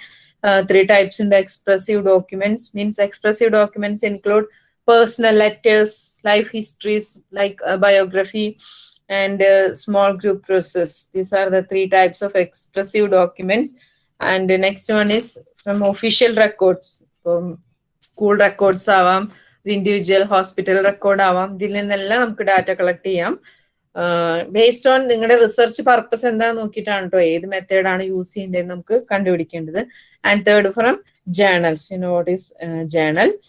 ത്രീ ടൈപ്സ് ഉണ്ട് expressive documents means expressive documents include personal letters, life histories like uh, biography, and uh, small group process. These are the three types of expressive documents. And the next one is from official records, from school records ആവാം individual hospital record ആവാം. ഇതിൽ നിന്നെല്ലാം നമുക്ക് data collect ചെയ്യാം. Based on നിങ്ങളുടെ research purpose എന്താ നോക്കിയിട്ടാണ് കേട്ടോ ഏത് മെത്തേഡാണ് യൂസ് ചെയ്യേണ്ടത് നമുക്ക് കണ്ടുപിടിക്കേണ്ടത്. And third from journals you what is journal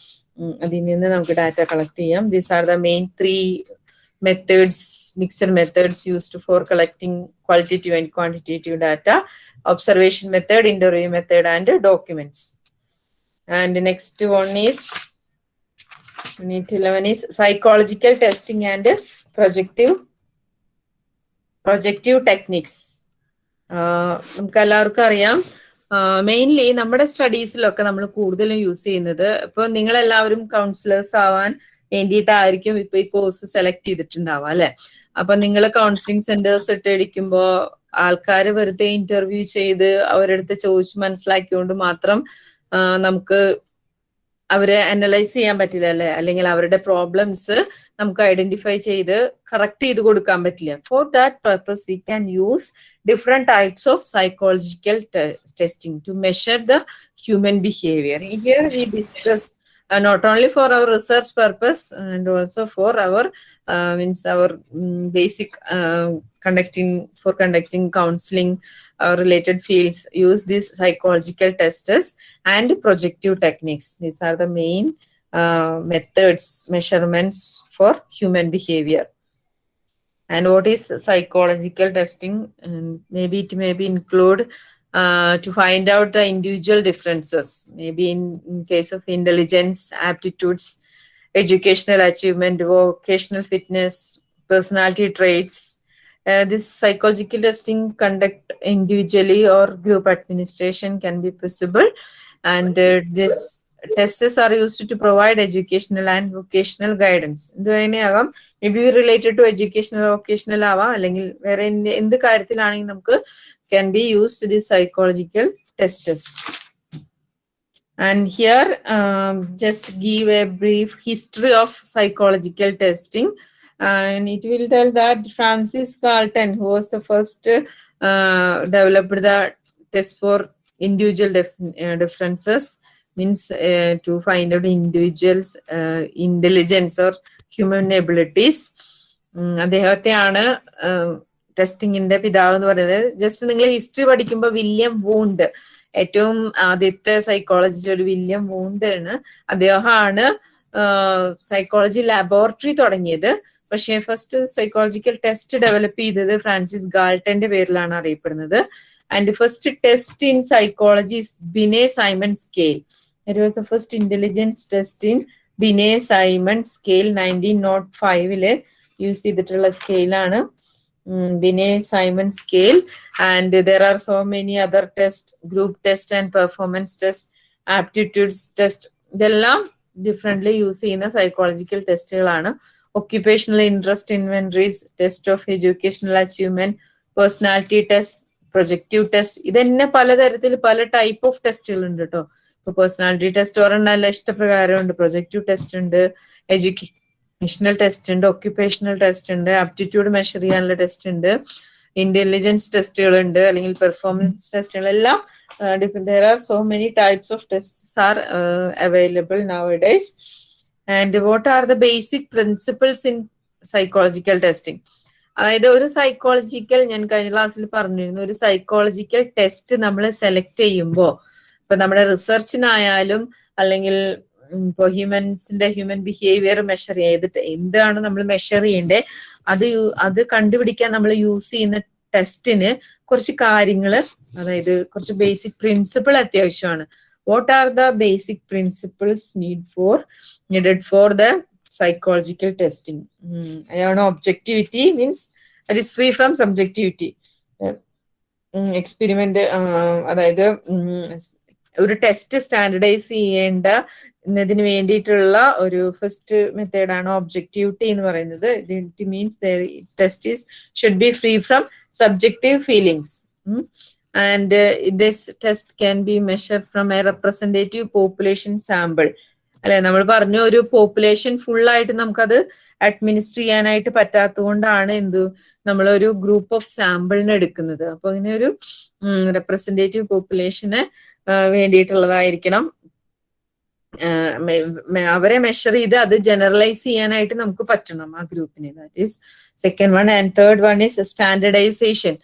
അതിൽ നിന്ന് നമുക്ക് ഡാറ്റ കളക്ട് ചെയ്യാം. These are the main three methods mixed methods used for collecting qualitative and quantitative data observation method interview method and documents and next one is unit eleven is psychological testing and projective projective techniques നമുക്ക് എല്ലാവർക്കും അറിയാം. Mainly നമ്മുടെ സ്റ്റഡീസിലൊക്കെ നമ്മൾ കൂടുതലും use ചെയ്യുന്നത് ഇപ്പൊ നിങ്ങൾ എല്ലാവരും കൗൺസിലേഴ്സ് ആവാൻ വേണ്ടിയിട്ടായിരിക്കും ഇപ്പൊ ഈ കോഴ്സ് സെലക്ട് ചെയ്തിട്ടുണ്ടാവുക അല്ലെ? അപ്പൊ നിങ്ങൾ കൗൺസിലിംഗ് സെന്റേഴ്സ് ഇട്ടടിക്കുമ്പോ ആൾക്കാർ വെറുതെ ഇന്റർവ്യൂ ചെയ്ത് അവരടുത്ത് ചോദിച്ച് മനസ്സിലാക്കിയോണ്ട് മാത്രം നമുക്ക് അവരെ അനലൈസ് ചെയ്യാൻ പറ്റില്ല അല്ലെ? അല്ലെങ്കിൽ അവരുടെ പ്രോബ്ലംസ് നമുക്ക് ഐഡന്റിഫൈ ചെയ്ത് കറക്റ്റ് ചെയ്ത് കൊടുക്കാൻ പറ്റില്ല. For that purpose we can use different types of psychological testing to measure the human behaviour here we discuss uh, not only for our research purpose and also for our uh, means our um, basic uh, conducting for conducting counseling uh, related fields use these psychological tests and projective techniques. These are the main uh, methods measurements for human behavior. And what is psychological testing? And maybe it may be include uh, to find out the individual differences, maybe in, in case of intelligence, aptitudes, educational achievement, vocational fitness, personality traits. Uh, this psychological testing conduct individually or group administration can be possible. And uh, this tests are used to provide educational and vocational guidance. Maybe related related to educational vocational ആവാം അല്ലെങ്കിൽ can be used the psychological tests. And here, um, just give a brief history of psychological testing. And it will tell that Francis Galton, who was the first uh, developed the test for individual dif- uh, differences, means uh, to find out individuals' uh, intelligence or human abilities. ഉം, അദ്ദേഹത്തെയാണ് ടെസ്റ്റിങ്ങിന്റെ പിതാവ് എന്ന് പറയുന്നത് just നിങ്ങൾ history പഠിക്കുമ്പോൾ William Wundt ഏറ്റവും ആദ്യത്തെ psychologist ഒരു William Wundt ആണ്. അദ്ദേഹമാണ് സൈക്കോളജി ലബോറട്ടറി തുടങ്ങിയത്. പക്ഷേ ഫസ്റ്റ് സൈക്കോളജിക്കൽ ടെസ്റ്റ് ഡെവലപ്പ് ചെയ്തത് ഫ്രാൻസിസ് ഗാൾട്ടന്റെ പേരിലാണ് അറിയപ്പെടുന്നത്. And first test in psychology Binet Simon scale it was the first intelligence test in Binet Simon scale nineteen nought ഫൈവിൽ യൂസ് ചെയ്തിട്ടുള്ള സ്കെയിലാണ് Binet Simon scale and there are so many other test group test and performance test aptitudes test ഇതെല്ലാം differently use ചെയ്യുന്ന psychological ടെസ്റ്റുകളാണ് occupational interest inventories test of educational achievement personality test projective test ഇതന്നെ പലതരത്തിൽ പല type of ടെസ്റ്റുകൾ ഉണ്ട് കേട്ടോ ഇപ്പൊ personality test ഒരെണ്ണല്ല ഇഷ്ടപ്രകാരം ഉണ്ട് പ്രൊജക്റ്റീവ് ടെസ്റ്റ് ഉണ്ട് എഡ്യൂക്കേഷണൽ ടെസ്റ്റ് ഉണ്ട് ഒക്യുപേഷണൽ ടെസ്റ്റ് ഉണ്ട് ആപ്റ്റിറ്റ്യൂഡ് മെഷർ ചെയ്യാനുള്ള ടെസ്റ്റ് ഉണ്ട് ഇന്റലിജൻസ് ടെസ്റ്റുകൾ ഉണ്ട് അല്ലെങ്കിൽ പെർഫോമൻസ് ടെസ്റ്റുകൾ എല്ലാം there are so many types of test are available nowadays and what are the basic principles in psychological testing അതായത് ഒരു സൈക്കോളജിക്കൽ ഞാൻ കഴിഞ്ഞ ക്ലാസ്സിൽ പറഞ്ഞിരുന്നു ഒരു സൈക്കോളജിക്കൽ ടെസ്റ്റ് നമ്മൾ സെലക്ട് ചെയ്യുമ്പോൾ ഇപ്പൊ നമ്മുടെ റിസർച്ചിനായാലും അല്ലെങ്കിൽ ഇപ്പോൾ ഹ്യൂമൻസിന്റെ ഹ്യൂമൻ ബിഹേവിയർ മെഷർ ചെയ്തിട്ട് എന്താണ് നമ്മൾ മെഷർ ചെയ്യേണ്ടത് അത് അത് കണ്ടുപിടിക്കാൻ നമ്മൾ യൂസ് ചെയ്യുന്ന ടെസ്റ്റിന് കുറച്ച് കാര്യങ്ങൾ അതായത് കുറച്ച് ബേസിക് പ്രിൻസിപ്പിൾ അത്യാവശ്യമാണ്. What are the basic principles need for needed for the psychological testing അതാണ് objectivity means at is free from subjectivity experiment അതായത് ഒരു ടെസ്റ്റ് സ്റ്റാൻഡർഡൈസ് ചെയ്യേണ്ട എന്നതിന് വേണ്ടിയിട്ടുള്ള ഒരു ഫസ്റ്റ് മെത്തേഡാണ് ഒബ്ജക്ടിവിറ്റി എന്ന് പറയുന്നത്. It means test is should be free from subjective feelings and this test can be measure from a representative population sample അല്ലെ നമ്മൾ പറഞ്ഞു ഒരു പോപ്പുലേഷൻ ഫുൾ ആയിട്ട് നമുക്കത് അഡ്മിനിസ്റ്റർ ചെയ്യാനായിട്ട് പറ്റാത്തതുകൊണ്ടാണ് എന്ത് നമ്മളൊരു ഗ്രൂപ്പ് ഓഫ് സാമ്പിളിന് എടുക്കുന്നത്. അപ്പൊ ഇങ്ങനെ ഒരു റെപ്രസെന്റേറ്റീവ് പോപ്പുലേഷന് വേണ്ടിയിട്ടുള്ളതായിരിക്കണം. അവരെ മെഷർ ചെയ്ത് അത് ജനറലൈസ് ചെയ്യാനായിട്ട് നമുക്ക് പറ്റണം ആ ഗ്രൂപ്പിനെ. That is second one and third one is standardisation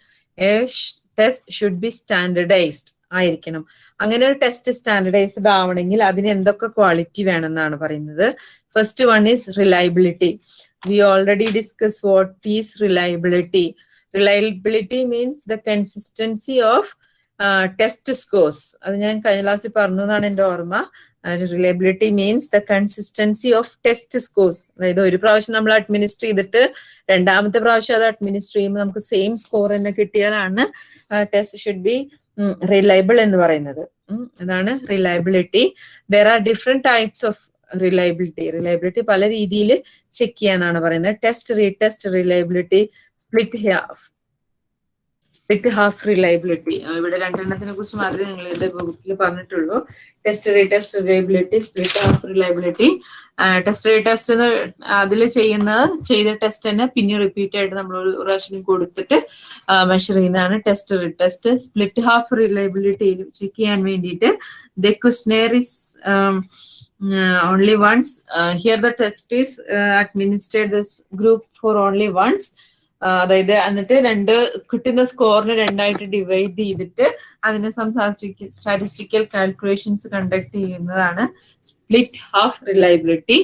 test should be standardised ആയിരിക്കണം. അങ്ങനെ ഒരു ടെസ്റ്റ് സ്റ്റാൻഡർഡൈസ്ഡ് ആവണമെങ്കിൽ അതിന് എന്തൊക്കെ ക്വാളിറ്റി വേണമെന്നാണ് പറയുന്നത്. First one is reliability we already discuss what is reliability reliability means the consistency of test scores അത് ഞാൻ കഴിഞ്ഞ ക്ലാസ്സിൽ പറഞ്ഞു എന്നാണ് എന്റെ ഓർമ്മ. Reliability means the consistency of test scores അതായത് ഒരു പ്രാവശ്യം നമ്മൾ അഡ്മിനിസ്റ്റർ ചെയ്തിട്ട് രണ്ടാമത്തെ പ്രാവശ്യം അത് അഡ്മിനിസ്റ്റർ ചെയ്യുമ്പോൾ നമുക്ക് സെയിം സ്കോർ തന്നെ കിട്ടിയാലാണ് ടെസ്റ്റ് ഷുഡ് ബി റിലയബിൾ എന്ന് പറയുന്നത്. അതാണ് reliability there are different types of reliability reliability പല രീതിയിൽ ചെക്ക് ചെയ്യാന്നാണ് പറയുന്നത്. Test retest reliability split split half reliability ഇവിടെ രണ്ടെണ്ണത്തിനെ കുറിച്ച് മാത്രമേ നിങ്ങൾ ഇത് ബുക്കിൽ പറഞ്ഞിട്ടുള്ളൂ. Test re test reliability split half reliability test re test അതിൽ ചെയ്യുന്നത് ചെയ്ത ടെസ്റ്റ് തന്നെ പിന്നെ റിപ്പീറ്റ് ആയിട്ട് നമ്മൾ ഒരു പ്രാവശ്യം കൊടുത്തിട്ട് മെഷർ ചെയ്യുന്നതാണ് test re test split half reliability check ചെയ്യാൻ വേണ്ടിയിട്ട്. The questionnaire is only once here the test is administrate this group for only once അതായത് എന്നിട്ട് രണ്ട് കിട്ടുന്ന സ്കോറിന് രണ്ടായിട്ട് ഡിവൈഡ് ചെയ്തിട്ട് അതിന് സ്റ്റാറ്റിസ്റ്റിക്കൽ കാൽക്കുലേഷൻസ് കണ്ടക്ട് ചെയ്യുന്നതാണ് സ്പ്ലിറ്റ് ഹാഫ് റിലയബിലിറ്റി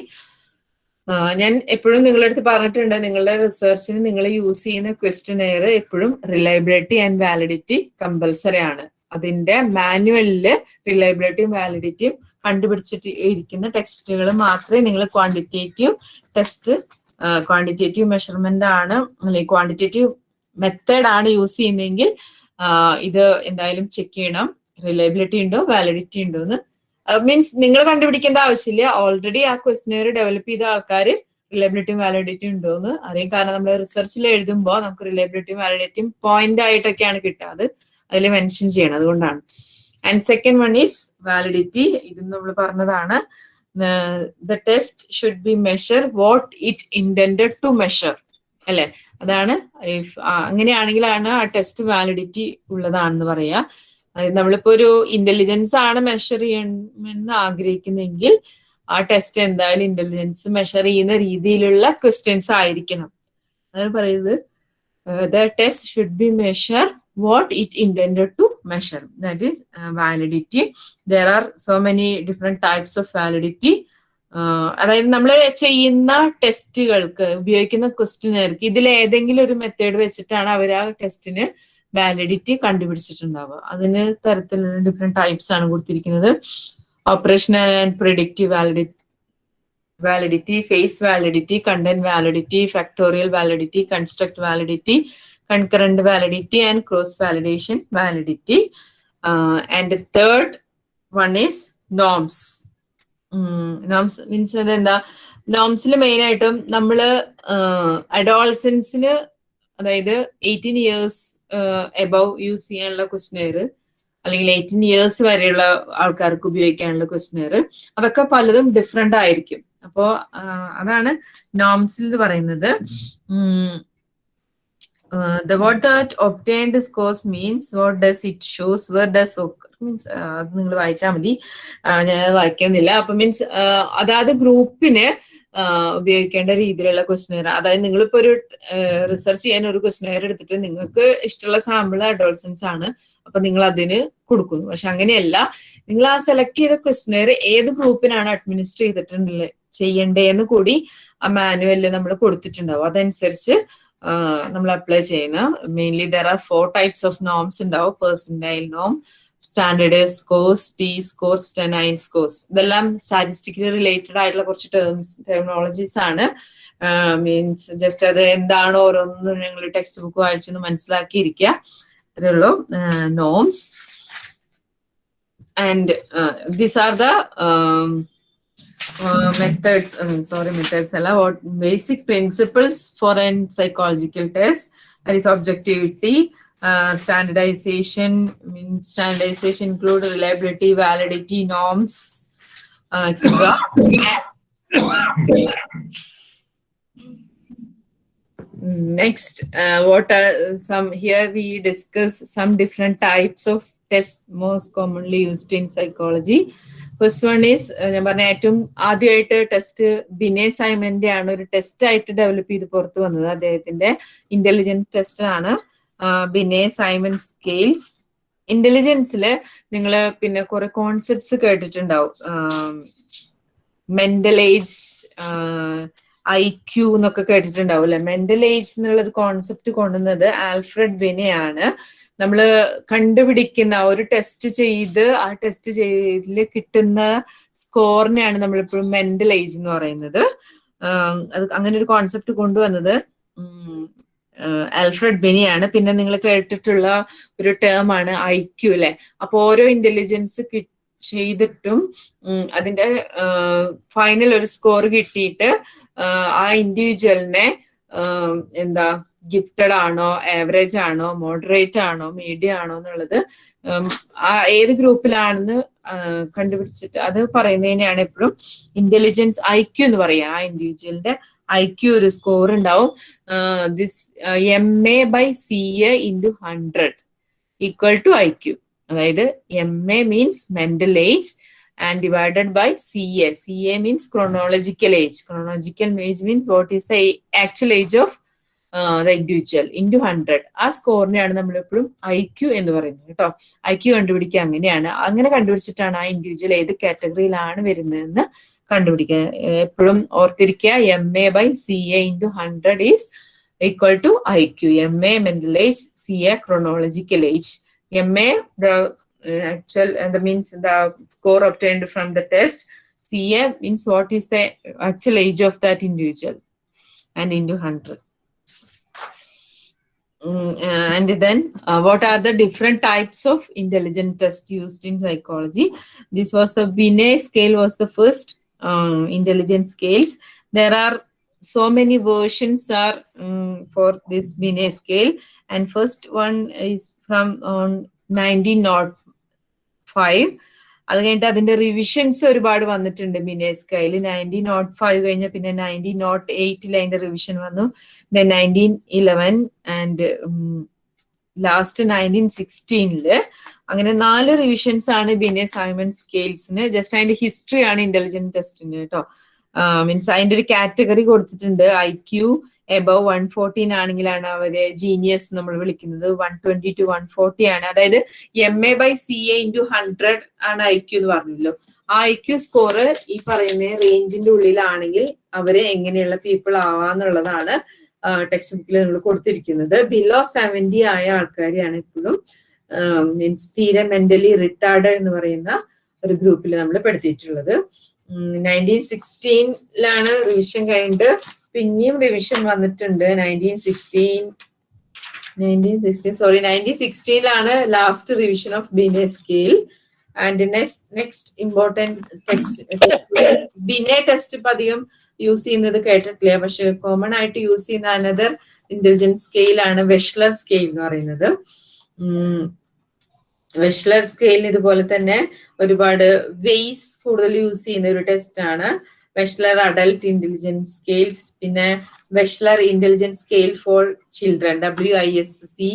ഞാൻ എപ്പോഴും നിങ്ങളുടെ അടുത്ത് പറഞ്ഞിട്ടുണ്ട് നിങ്ങളുടെ റിസർച്ചിന് നിങ്ങൾ യൂസ് ചെയ്യുന്ന ക്വസ്റ്റ്യൻ എയർ എപ്പോഴും റിലയബിലിറ്റി ആൻഡ് വാലിഡിറ്റി കമ്പൽസറി ആണ്. അതിന്റെ മാനുവലിൽ റിലയബിലിറ്റിയും വാലിഡിറ്റിയും കണ്ടുപിടിച്ചിട്ട് ഇരിക്കുന്ന ടെക്സ്റ്റുകൾ മാത്രമേ നിങ്ങൾ ക്വാണ്ടിറ്റേറ്റീവ് ടെസ്റ്റ് ക്വാണ്ടിറ്റേറ്റീവ് മെഷർമെന്റ് ആണ് അല്ലെങ്കിൽ ക്വാണ്ടിറ്റേറ്റീവ് മെത്തേഡ് ആണ് യൂസ് ചെയ്യുന്നതെങ്കിൽ ഇത് എന്തായാലും ചെക്ക് ചെയ്യണം. റിലയബിലിറ്റി ഉണ്ടോ വാലിഡിറ്റി ഉണ്ടോ എന്ന്. മീൻസ് നിങ്ങൾ കണ്ടുപിടിക്കേണ്ട ആവശ്യമില്ല. ഓൾറെഡി ആ ക്വസ്റ്റിനെയർ ഡെവലപ്പ് ചെയ്ത ആൾക്കാർ റിലയബിലിറ്റിയും വാലിഡിറ്റിയും ഉണ്ടോ എന്ന്. അറിയാം കാരണം നമ്മൾ റിസർച്ചിൽ എഴുതുമ്പോൾ നമുക്ക് റിലയബിലിറ്റിയും വാലിഡിറ്റിയും പോയിന്റ് ആയിട്ടൊക്കെയാണ് കിട്ടാത്. അത് അതിൽ മെൻഷൻ ചെയ്യണം അതുകൊണ്ടാണ്. And second one is validity ഇതും നമ്മൾ പറഞ്ഞതാണ്. The test should be measure what it intended to measure അല്ലെ? അതാണ് അങ്ങനെയാണെങ്കിലാണ് ആ ടെസ്റ്റ് വാലിഡിറ്റി ഉള്ളതാണെന്ന് പറയാ. നമ്മളിപ്പോ ഒരു ഇന്റലിജൻസ് ആണ് മെഷർ ചെയ്യണമെന്ന് ആഗ്രഹിക്കുന്നെങ്കിൽ ആ ടെസ്റ്റ് എന്തായാലും ഇന്റലിജൻസ് മെഷർ ചെയ്യുന്ന രീതിയിലുള്ള ക്വസ്റ്റ്യൻസ് ആയിരിക്കണം. അതാണ് പറയുന്നത്. The test should be measure what it intended to measure. That is uh, validity. There are so many different types of validity. അതായത് നമ്മൾ ചെയ്യുന്ന ടെസ്റ്റുകൾക്ക് ഉപയോഗിക്കുന്ന ക്വസ്റ്റിനർക്ക് ഇതിൽ ഏതെങ്കിലും ഒരു മെത്തേഡ് വെച്ചിട്ടാണ് അവർ ആ ടെസ്റ്റിന് വാലിഡിറ്റി കണ്ടുപിടിച്ചിട്ടുണ്ടാവുക. അതിന് തരത്തിലുള്ള ഡിഫറെന്റ് ടൈപ്സ് ആണ് കൊടുത്തിരിക്കുന്നത്. Operational and predictive validity validity face validity content validity factorial validity construct validity concurrent validity and cross validation validity. Uh, and the third one is norms. Norms means എന്താ നോംസിൽ main ആയിട്ടും നമ്മൾ അഡോൾസൻസിന് അതായത് eighteen years above use ചെയ്യാനുള്ള questionnaire അല്ലെങ്കിൽ eighteen years വരെയുള്ള ആൾക്കാർക്ക് ഉപയോഗിക്കാനുള്ള ക്വസ്റ്റിനെയർ അതൊക്കെ പലതും ഡിഫറെന്റ് ആയിരിക്കും. അപ്പോ അതാണ് നോംസിൽ പറയുന്നത്. Uh, the what that obtained scores means what does it shows where does occur means അത് നിങ്ങൾ വായിച്ചാൽ മതി. ഞാൻ വായിക്കുന്നില്ല. അപ്പൊ മീൻസ് അതായത് ഗ്രൂപ്പിന് ഉപയോഗിക്കേണ്ട രീതിയിലുള്ള ക്വസ്റ്റനെയർ അതായത് നിങ്ങളിപ്പോ ഒരു റിസർച്ച് ചെയ്യാൻ ഒരു ക്വസ്റ്റനെയർ എടുത്തിട്ട് നിങ്ങൾക്ക് ഇഷ്ടമുള്ള സാമ്പിൾ അഡോൾസൻസ് ആണ്. അപ്പൊ നിങ്ങൾ അതിന് കൊടുക്കുന്നു. പക്ഷെ അങ്ങനെയല്ല. നിങ്ങൾ ആ സെലക്ട് ചെയ്ത ക്വസ്റ്റനെയർ ഏത് ഗ്രൂപ്പിനാണ് അഡ്മിനിസ്റ്റർ ചെയ്തിട്ടുള്ളത് ചെയ്യണ്ടേന്ന് കൂടി ആ മാനുവലിൽ നമ്മൾ കൊടുത്തിട്ടുണ്ടാവും. അതനുസരിച്ച് നമ്മൾ അപ്ലൈ ചെയ്യുന്ന. Mainly there are four types of norms ഉണ്ടാവും. പേഴ്സന്റൈൽ നോം standard scores T scores stanine scores ഇതെല്ലാം സ്റ്റാറ്റിസ്റ്റിക്കലി റിലേറ്റഡ് ആയിട്ടുള്ള കുറച്ച് ടേംസ് ടെക്നോളജീസ് ആണ്. മീൻസ് ജസ്റ്റ് അത് എന്താണ് ഓരോന്നും ഞങ്ങൾ ടെക്സ്റ്റ് ബുക്ക് വായിച്ചൊന്ന് മനസ്സിലാക്കിയിരിക്കുക. അത്രേ ഉള്ളൂ. Norms and these are the uh, methods um, sorry methods what basic principles for an psychological test? That is objectivity uh, standardization I mean standardization include reliability validity norms uh, etc next uh, what are some here we discuss some different types of tests most commonly used in psychology first one is ഞാൻ പറഞ്ഞ ഏറ്റവും ആദ്യമായിട്ട് test ബിനേ സൈമന്റെ ആണ് ഒരു test ആയിട്ട് develop ചെയ്ത് പുറത്തു വന്നത്. അദ്ദേഹത്തിന്റെ ഇന്റലിജൻസ് ടെസ്റ്റ് ആണ്. ബിനെ സൈമൻ സ്കെയിൽസ് ഇന്റലിജൻസിൽ നിങ്ങൾ പിന്നെ കുറെ കോൺസെപ്റ്റ്സ് കേട്ടിട്ടുണ്ടാവും. മെന്റൽ ഏജ് ഐ ക്യൂ എന്നൊക്കെ കേട്ടിട്ടുണ്ടാവും അല്ലെ? മെന്റൽ ഏജ് എന്നുള്ള ഒരു കോൺസെപ്റ്റ് കൊണ്ടുവന്നത് ആൽഫ്രഡ് ബിനെയാണ് നമ്മൾ കണ്ടുപിടിക്കുന്ന ഒരു ടെസ്റ്റ് ചെയ്ത് ആ ടെസ്റ്റ് ചെയ്തിൽ കിട്ടുന്ന സ്കോറിനെയാണ് നമ്മളിപ്പോഴും മെന്റൽ ഏജ് എന്ന് പറയുന്നത്. അത് അങ്ങനെ ഒരു കോൺസെപ്റ്റ് കൊണ്ടുവന്നത്. ആൽഫ്രഡ് ബെനിയാണ്. പിന്നെ നിങ്ങൾ കേട്ടിട്ടുള്ള ഒരു ടേം ആണ് ഐ ക്യു അല്ലെ? അപ്പൊ ഓരോ ഇന്റലിജൻസ് ചെയ്തിട്ടും അതിന്റെ ഫൈനൽ ഒരു സ്കോർ കിട്ടിയിട്ട് ആ ഇൻഡിവിജ്വലിനെ എന്താ ഗിഫ്റ്റഡ് ആണോ ആവറേജ് ആണോ മോഡറേറ്റ് ആണോ മീഡിയം ആണോ എന്നുള്ളത് ഏത് ഗ്രൂപ്പിലാണെന്ന് കണ്ടുപിടിച്ചിട്ട് അത് പറയുന്നതിനെയാണ് എപ്പോഴും ഇന്റലിജൻസ് ഐ ക്യു എന്ന് പറയുക ആ ഇൻഡിവിജ്വലിന്റെ ഐ ക്യു ഒരു സ്കോർ ഉണ്ടാവും this M A by C A into hundred equal to I Q അതായത് M A means mental age and divided by CA. CA means chronological age. Chronological age means what is the actual age age uh, the individual into 100. ആ സ്കോറിനെയാണ് നമ്മൾ എപ്പോഴും I Q എന്ന് പറയുന്നത് കേട്ടോ. I Q കണ്ടുപിടിക്കുക അങ്ങനെയാണ്. അങ്ങനെ കണ്ടുപിടിച്ചിട്ടാണ് ആ ഇൻഡിവിജ്വൽ ഏത് കാറ്റഗറിയിലാണ് വരുന്നതെന്ന് കണ്ടുപിടിക്കുക. എപ്പോഴും ഓർത്തിരിക്കുക M A by C A into hundred is equal to I Q M A mental age C A chronological age M A the uh, actual and the means the score obtained from the test. Ca means what is the actual age of that individual? And into 100 Mm, and then uh, what are the different types of intelligent test used in psychology? This was the binet scale was the first um, intelligence scales. There are so many versions are um, for this binet scale. And first one is from um, 1905 അത് കഴിഞ്ഞിട്ട് അതിന്റെ revisions ഒരുപാട് വന്നിട്ടുണ്ട്. മിനേസ് കയ്യിൽ nineteen not five കഴിഞ്ഞ പിന്നെ nineteen not എയ്റ്റിൽ അതിന്റെ revision വന്നു. Then nineteen eleven and last nineteen സിക്സ്റ്റീനിൽ അങ്ങനെ നാല് റിവിഷൻസ് ആണ് ബിനെ സൈമൺ സ്കെയിൽസിന് ജസ്റ്റ് അതിന്റെ ഹിസ്റ്ററി ആണ് ഇന്റലിജന്റ് ടെസ്റ്റിന് കേട്ടോ. മീൻസ് അതിന്റെ ഒരു കാറ്റഗറി കൊടുത്തിട്ടുണ്ട്. I Q above one fourteen ആണെങ്കിലാണ് അവർ ജീനിയസ് നമ്മൾ വിളിക്കുന്നത്. One twenty two one forty ആണ്. അതായത് M A by C A into hundred ആണ് ഐ ക്യു എന്ന് പറഞ്ഞല്ലോ. ആ ഐ ക്യു സ്കോർ ഈ പറയുന്ന റേഞ്ചിന്റെ ഉള്ളിലാണെങ്കിൽ അവർ എങ്ങനെയുള്ള പീപ്പിൾ ആവാന്നുള്ളതാണ് ടെക്സ്റ്റ് ബുക്കിൽ നിങ്ങൾ കൊടുത്തിരിക്കുന്നത്. ബിലോ സെവന്റി ആയ ആൾക്കാരെയാണ് ഇപ്പോഴും മീൻസ് തീരെ മെന്റലി റിട്ടാർഡ് എന്ന് പറയുന്ന ഒരു ഗ്രൂപ്പിൽ നമ്മൾ പെടുത്തിയിട്ടുള്ളത്. നയന്റീൻ സിക്സ്റ്റീനിലാണ് റിവിഷൻ കഴിഞ്ഞിട്ട് പിന്നെയും റിവിഷൻ വന്നിട്ടുണ്ട്. Nineteen sixteen nineteen sixteen sorry nineteen സിക്സ്റ്റീനിലാണ് last revision of Binet scale and next important Binet test ഇപ്പൊ അധികം യൂസ് ചെയ്യുന്നത് കേട്ടിട്ടില്ല? പക്ഷെ കോമൺ ആയിട്ട് യൂസ് ചെയ്യുന്ന അനദർ ഇന്റലിജൻസ് സ്കെയിലാണ് വെഷ്ലർ സ്കെയിൽ എന്ന് പറയുന്നത്. വെഷ്ലർ സ്കെയിലിന് ഇതുപോലെ തന്നെ ഒരുപാട് വെയ്സ് കൂടുതൽ യൂസ് ചെയ്യുന്ന ഒരു ടെസ്റ്റ് ആണ്. വെഷ്ലർ അഡൽട്ട് ഇന്റലിജൻസ് സ്കെയിൽസ് പിന്നെ Wechsler intelligence scale for children W I S C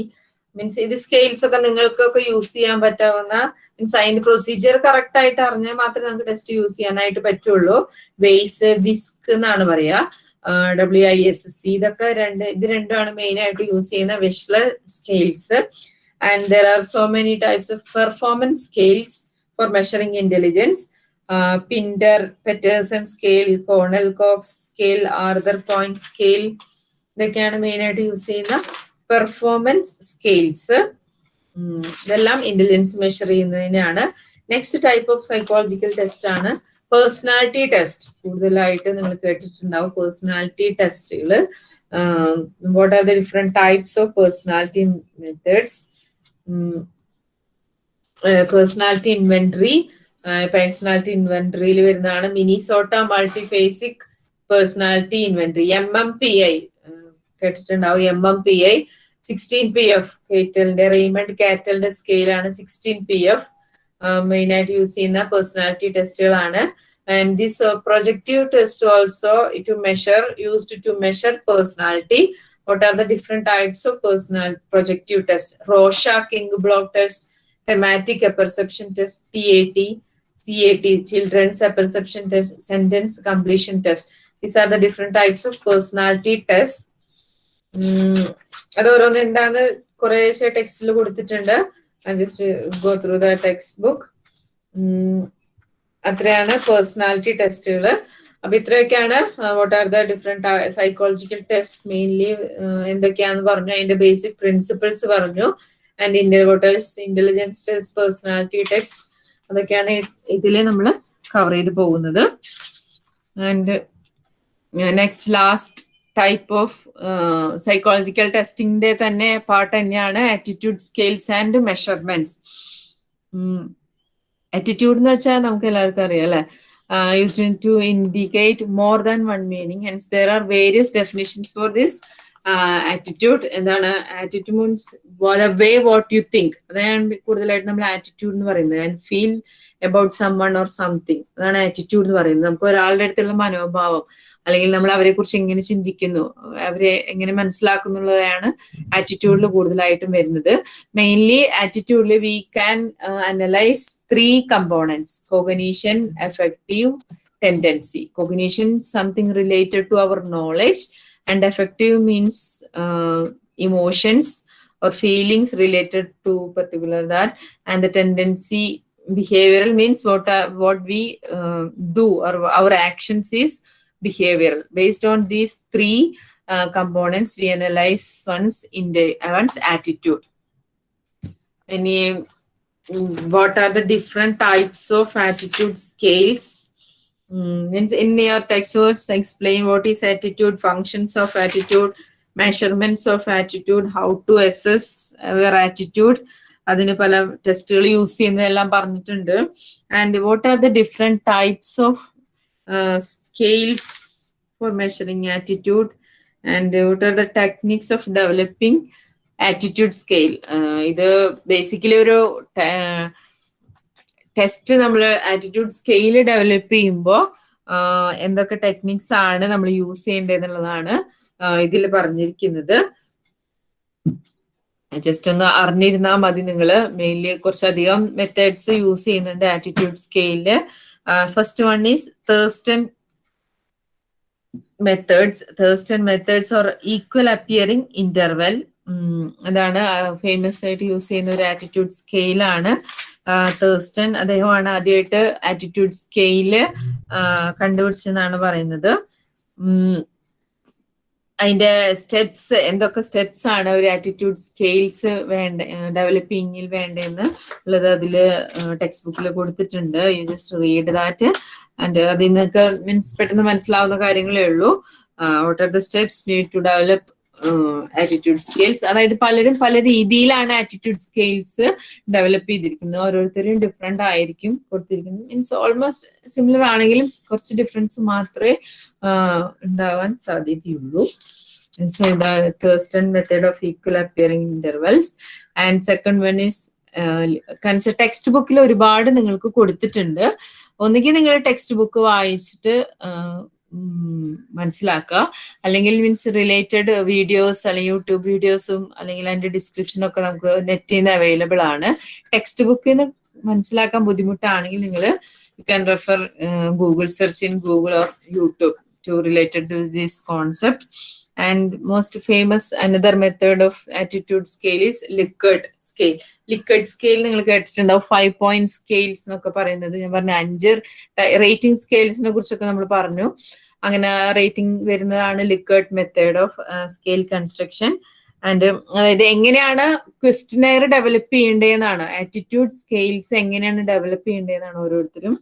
means ഇത് സ്കെയിൽസ് ഒക്കെ നിങ്ങൾക്കൊക്കെ യൂസ് ചെയ്യാൻ പറ്റാവുന്ന മീൻസ് അതിന്റെ പ്രൊസീജിയർ കറക്റ്റ് ആയിട്ട് അറിഞ്ഞാൽ മാത്രമേ നമുക്ക് ടെസ്റ്റ് യൂസ് ചെയ്യാനായിട്ട് പറ്റുള്ളൂ. വെയ്സ് വിസ്ക് എന്നാണ് പറയാ. ഡബ്ല്യു ഐ എസ് സി ഇതൊക്കെ രണ്ട് ഇത് രണ്ടുമാണ് മെയിൻ ആയിട്ട് യൂസ് ചെയ്യുന്ന Wechsler scales and are so many types of performance scales for measuring intelligence. Uh, Pinder, Peterson scale, Cornell Cox scale, Arthur Point scale, ഇതൊക്കെയാണ് main ആയിട്ട് യൂസ് ചെയ്യുന്ന performance scales ഇതെല്ലാം ഇന്റലിജൻസ് മെഷർ ചെയ്യുന്നതിനാണ്. Next type of psychological test ആണ് personality test കൂടുതലായിട്ട് നിങ്ങൾ കേട്ടിട്ടുണ്ടാവും personality ടെസ്റ്റുകൾ what are the different types of personality methods personality inventory personality ഇൻവെന്ററിയിൽ വരുന്നതാണ് Minnesota multiphasic personality inventory M M P I കേട്ടിട്ടുണ്ടാവും M M P I sixteen P F കേറ്റലിന്റെ Raymond കാറ്റലിന്റെ സ്കെയിലാണ് sixteen P F main ആയിട്ട് use ചെയ്യുന്ന personality ടെസ്റ്റുകളാണ് and this projective test also to measure used to measure personality what are the different types of personal projective tests rorschach king block test thematic apperception test tat cat children's apperception test sentence completion test these are the different types of personality tests അത് ഓരോന്ന് എന്താണ് കുറേശ്ശെ ടെക്സ്റ്റിൽ കൊടുത്തിട്ടുണ്ട് just go through the textbook അത്രയാണ് personality ടെസ്റ്റുകൾ അപ്പൊ ഇത്രയൊക്കെയാണ്. What are the different psychological test mainly എന്തൊക്കെയാന്ന് പറഞ്ഞു. അതിന്റെ ബേസിക് പ്രിൻസിപ്പിൾസ് പറഞ്ഞു. And India vote intelligence test personality test അതൊക്കെയാണ് ഇതിൽ നമ്മൾ കവർ ചെയ്ത് പോകുന്നത്. And next last type of psychological ടെസ്റ്റിംഗിന്റെ തന്നെ പാർട്ട് തന്നെയാണ് attitude scales and measurements attitude എന്ന് വെച്ചാൽ നമുക്ക് എല്ലാവർക്കും അറിയാം അല്ലെ? Uh, used to indicate more than one meaning. Hence, there are various definitions for this attitude എന്താണ്? Attitude means the way what you think അതാണ് കൂടുതലായിട്ട് നമ്മൾ ആറ്റിറ്റ്യൂഡ് എന്ന് പറയുന്നത്. And feel about someone or something അതാണ് ആറ്റിറ്റ്യൂഡ് എന്ന് പറയുന്നത്. നമുക്ക് ഒരാളുടെ അടുത്തുള്ള മനോഭാവം അല്ലെങ്കിൽ നമ്മൾ അവരെ കുറിച്ച് എങ്ങനെ ചിന്തിക്കുന്നു അവരെ എങ്ങനെ മനസ്സിലാക്കുന്നുള്ളതാണ് ആറ്റിറ്റ്യൂഡിൽ കൂടുതലായിട്ടും വരുന്നത്. Mainly ആറ്റിറ്റ്യൂഡിൽ we can analyse three components cognition effective tendency cognition something related to our knowledge and affective means uh, emotions or feelings related to particular that. And the tendency behavioral means what are, what we uh, do or our actions is behavioral. Based on these three uh, components we analyze one's in the one's attitude. Any what are the different types of attitude scales? Mm, means in your textbooks explain what is attitude functions of attitude measurements of attitude how to assess our attitude. അതിന് പല ടെസ്റ്റുകൾ use ചെയ്യുന്നതെല്ലാം പറഞ്ഞിട്ടുണ്ട്. And what are the different types of scales for measuring attitude and what are the techniques of developing attitude scale ഇത് basically ഒരു test നമ്മൾ attitude scale develop ചെയ്യുമ്പോൾ എന്തൊക്കെ ടെക്നിക്സ് ആണ് നമ്മൾ യൂസ് ചെയ്യേണ്ടത് എന്നുള്ളതാണ് ഇതിൽ പറഞ്ഞിരിക്കുന്നത്. ജസ്റ്റ് ഒന്ന് അറിഞ്ഞിരുന്നാൽ മതി നിങ്ങൾ മെയിൻലി കുറച്ചധികം മെത്തേഡ്സ് യൂസ് ചെയ്യുന്നുണ്ട് ആറ്റിറ്റ്യൂഡ് സ്കെയിലിൽ first one is Thurstone methods Thurstone methods or equal appearing interval അതാണ് ഫേമസ് ആയിട്ട് യൂസ് ചെയ്യുന്ന ഒരു ആറ്റിറ്റ്യൂഡ് സ്കെയിലാണ് തേഴ്സ്റ്റൺ അദ്ദേഹമാണ് ആദ്യമായിട്ട് ആറ്റിറ്റ്യൂഡ് സ്കെയിൽ കണ്ടുപിടിച്ചെന്നാണ് പറയുന്നത്. അതിന്റെ സ്റ്റെപ്സ് എന്തൊക്കെ സ്റ്റെപ്സ് ആണ് ഒരു ആറ്റിറ്റ്യൂഡ് സ്കെയിൽസ് വേണ്ട ഡെവലപ്പിങ്ങിൽ വേണ്ടതെന്ന് ഉള്ളത് അതിൽ ടെക്സ്റ്റ് ബുക്കിൽ കൊടുത്തിട്ടുണ്ട്. You just read that and അതിൽ നിന്നൊക്കെ മീൻസ് പെട്ടെന്ന് മനസ്സിലാവുന്ന കാര്യങ്ങളേ ഉള്ളൂ. What are the steps need to develop attitude scales അതായത് പലരും പല രീതിയിലാണ് ആറ്റിറ്റ്യൂഡ് സ്കെയിൽസ് ഡെവലപ്പ് ചെയ്തിരിക്കുന്നത്. ഓരോരുത്തരും ഡിഫറെന്റ് ആയിരിക്കും കൊടുത്തിരിക്കുന്നത്. മീൻസ് ഓൾമോസ്റ്റ് സിമിലർ ആണെങ്കിലും കുറച്ച് ഡിഫറൻസ് മാത്രമേ ഉണ്ടാവാൻ സാധ്യതയുള്ളൂ. സോ ഇത് Thurstone method of equal appearing intervals and second one is കൺസ ടെക്സ്റ്റ് ബുക്കിൽ ഒരുപാട് നിങ്ങൾക്ക് കൊടുത്തിട്ടുണ്ട്. ഒന്നുകിൽ നിങ്ങൾ ടെക്സ്റ്റ് ബുക്ക് വായിച്ചിട്ട് മനസ്സിലാക്കുക. അല്ലെങ്കിൽ മീൻസ് റിലേറ്റഡ് വീഡിയോസ് അല്ലെങ്കിൽ യൂട്യൂബ് വീഡിയോസും അല്ലെങ്കിൽ അതിന്റെ ഡിസ്ക്രിപ്ഷനും ഒക്കെ നമുക്ക് നെറ്റിൽ നിന്ന് അവൈലബിൾ ആണ്. ടെക്സ്റ്റ് ബുക്കിൽ നിന്ന് മനസ്സിലാക്കാൻ ബുദ്ധിമുട്ടാണെങ്കിൽ നിങ്ങൾ you can refer Google search in Google or YouTube to related to this concept and most famous another method of attitude scale is Likert scale. Likert scale നിങ്ങൾ കേട്ടിട്ടുണ്ടാവും ഫൈവ് പോയിന്റ് സ്കെയിൽസ് എന്നൊക്കെ പറയുന്നത്. ഞാൻ പറഞ്ഞ അഞ്ച് റേറ്റിംഗ് സ്കെയിൽസിനെ കുറിച്ചൊക്കെ നമ്മൾ പറഞ്ഞു. അങ്ങനെ റേറ്റിംഗ് വരുന്നതാണ് Likert method of scale construction and അതായത് എങ്ങനെയാണ് ക്വസ്റ്റിനെയർ ഡെവലപ്പ് ചെയ്യേണ്ടതെന്നാണ്. ആറ്റിറ്റ്യൂഡ് സ്കെയിൽസ് എങ്ങനെയാണ് ഡെവലപ്പ് ചെയ്യേണ്ടതെന്നാണ് ഓരോരുത്തരും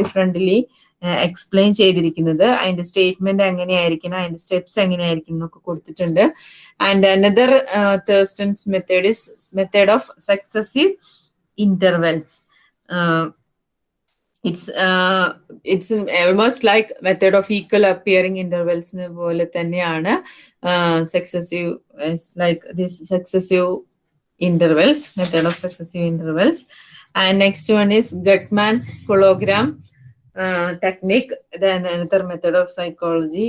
ഡിഫറെന്റ്ലി എക്സ്പ്ലെയിൻ ചെയ്തിരിക്കുന്നത്. അതിന്റെ സ്റ്റേറ്റ്മെന്റ് എങ്ങനെയായിരിക്കണം അതിന്റെ സ്റ്റെപ്സ് എങ്ങനെയായിരിക്കണം എന്നൊക്കെ കൊടുത്തിട്ടുണ്ട്. And another Thurstone's method is method of successive intervals it's it's almost like method of equal appearing ഇന്റർവെൽസിനെ പോലെ തന്നെയാണ്. Successive like this successive intervals method of successive intervals and next one is Guttman's scalogram technique, then another method of psychology,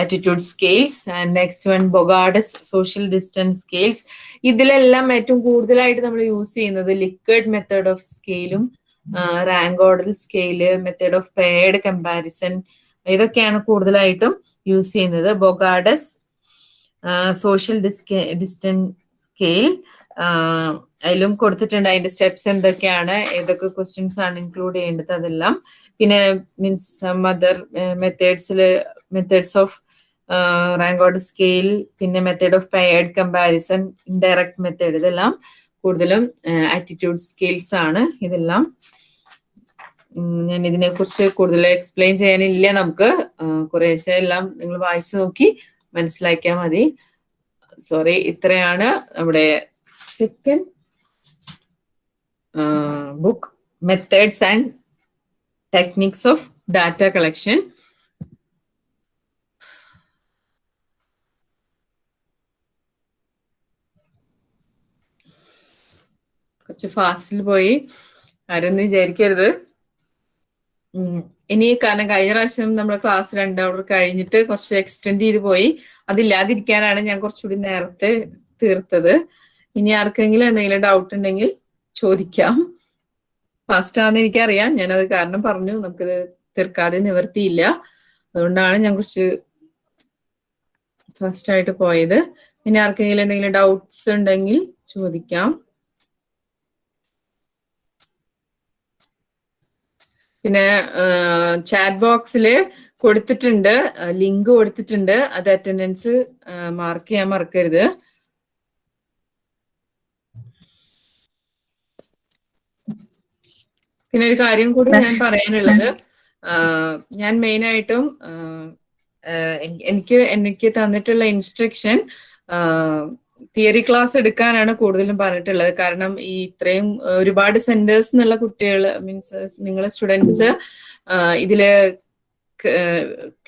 attitude scales, and next one Bogardus social distance scales ഇതിലെല്ലാം ഏറ്റവും കൂടുതലായിട്ട് നമ്മൾ use ചെയ്യുന്നത് Likert method of സ്കെയിലും rank order scale method of paired comparison ഇതൊക്കെയാണ് കൂടുതലായിട്ടും use ചെയ്യുന്നത്. ബൊഗാഡസ് social distance scale അതിലും കൊടുത്തിട്ടുണ്ട്. അതിന്റെ സ്റ്റെപ്സ് എന്തൊക്കെയാണ്? ഏതൊക്കെ ക്വസ്റ്റ്യൻസ് ആണ് ഇൻക്ലൂഡ് ചെയ്യേണ്ടത് അതെല്ലാം. പിന്നെ means mother മെത്തേഡ്സിൽ methods of rank order scale പിന്നെ method of paired comparison indirect method ഇതെല്ലാം കൂടുതലും ആറ്റിറ്റ്യൂഡ് സ്കിൽസ് ആണ് ഇതെല്ലാം. ഞാൻ ഇതിനെ കുറിച്ച് കൂടുതൽ എക്സ്പ്ലെയിൻ ചെയ്യാനില്ല നമുക്ക്. കുറേശ്ശെ എല്ലാം നിങ്ങൾ വായിച്ചു നോക്കി മനസ്സിലാക്കിയാൽ മതി. സോറി ഇത്രയാണ്. നമ്മുടെ second uh, book methods and techniques of data collection. കുറച്ച് ഫാസ്റ്റിൽ പോയി. ആരൊന്നും വിചാരിക്കരുത്. ഇനി കാരണം കഴിഞ്ഞ പ്രാവശ്യം നമ്മുടെ ക്ലാസ് രണ്ട് കഴിഞ്ഞിട്ട് കുറച്ച് എക്സ്റ്റെൻഡ് ചെയ്ത് പോയി. അതില്ലാതിരിക്കാനാണ് ഞാൻ കുറച്ചുകൂടി നേരത്തെ തീർത്തത്. ഇനി ആർക്കെങ്കിലും എന്തെങ്കിലും ഡൗട്ട് ഉണ്ടെങ്കിൽ ചോദിക്കാം. ഫാസ്റ്റാന്ന് എനിക്കറിയാം. ഞാനത് കാരണം പറഞ്ഞു. നമുക്ക് തീർക്കാതെ നിവർത്തിയില്ല. അതുകൊണ്ടാണ് ഞാൻ കുറച്ച് ഫാസ്റ്റ് ആയിട്ട് പോയത്. ഇനി ആർക്കെങ്കിലും എന്തെങ്കിലും ഡൗട്ട്സ് ഉണ്ടെങ്കിൽ ചോദിക്കാം. പിന്നെ ചാറ്റ് ബോക്സിൽ കൊടുത്തിട്ടുണ്ട്. ലിങ്ക് കൊടുത്തിട്ടുണ്ട്. അത് അറ്റൻഡൻസ് മാർക്ക് ചെയ്യാൻ മറക്കരുത്. പിന്നെ ഒരു കാര്യം കൂടി ഞാൻ പറയാനുള്ളത്. ഞാൻ എൻ- എനിക്ക് എനിക്ക് തന്നിട്ടുള്ള ഇൻസ്ട്രക്ഷൻ തിയറി ക്ലാസ് എടുക്കാനാണ് കൂടുതലും പറഞ്ഞിട്ടുള്ളത്. കാരണം ഈ ഇത്രയും ഒരുപാട് സെന്റേഴ്സ് എന്നുള്ള കുട്ടികൾ മീൻസ് നിങ്ങളെ സ്റ്റുഡൻസ് ഇതിൽ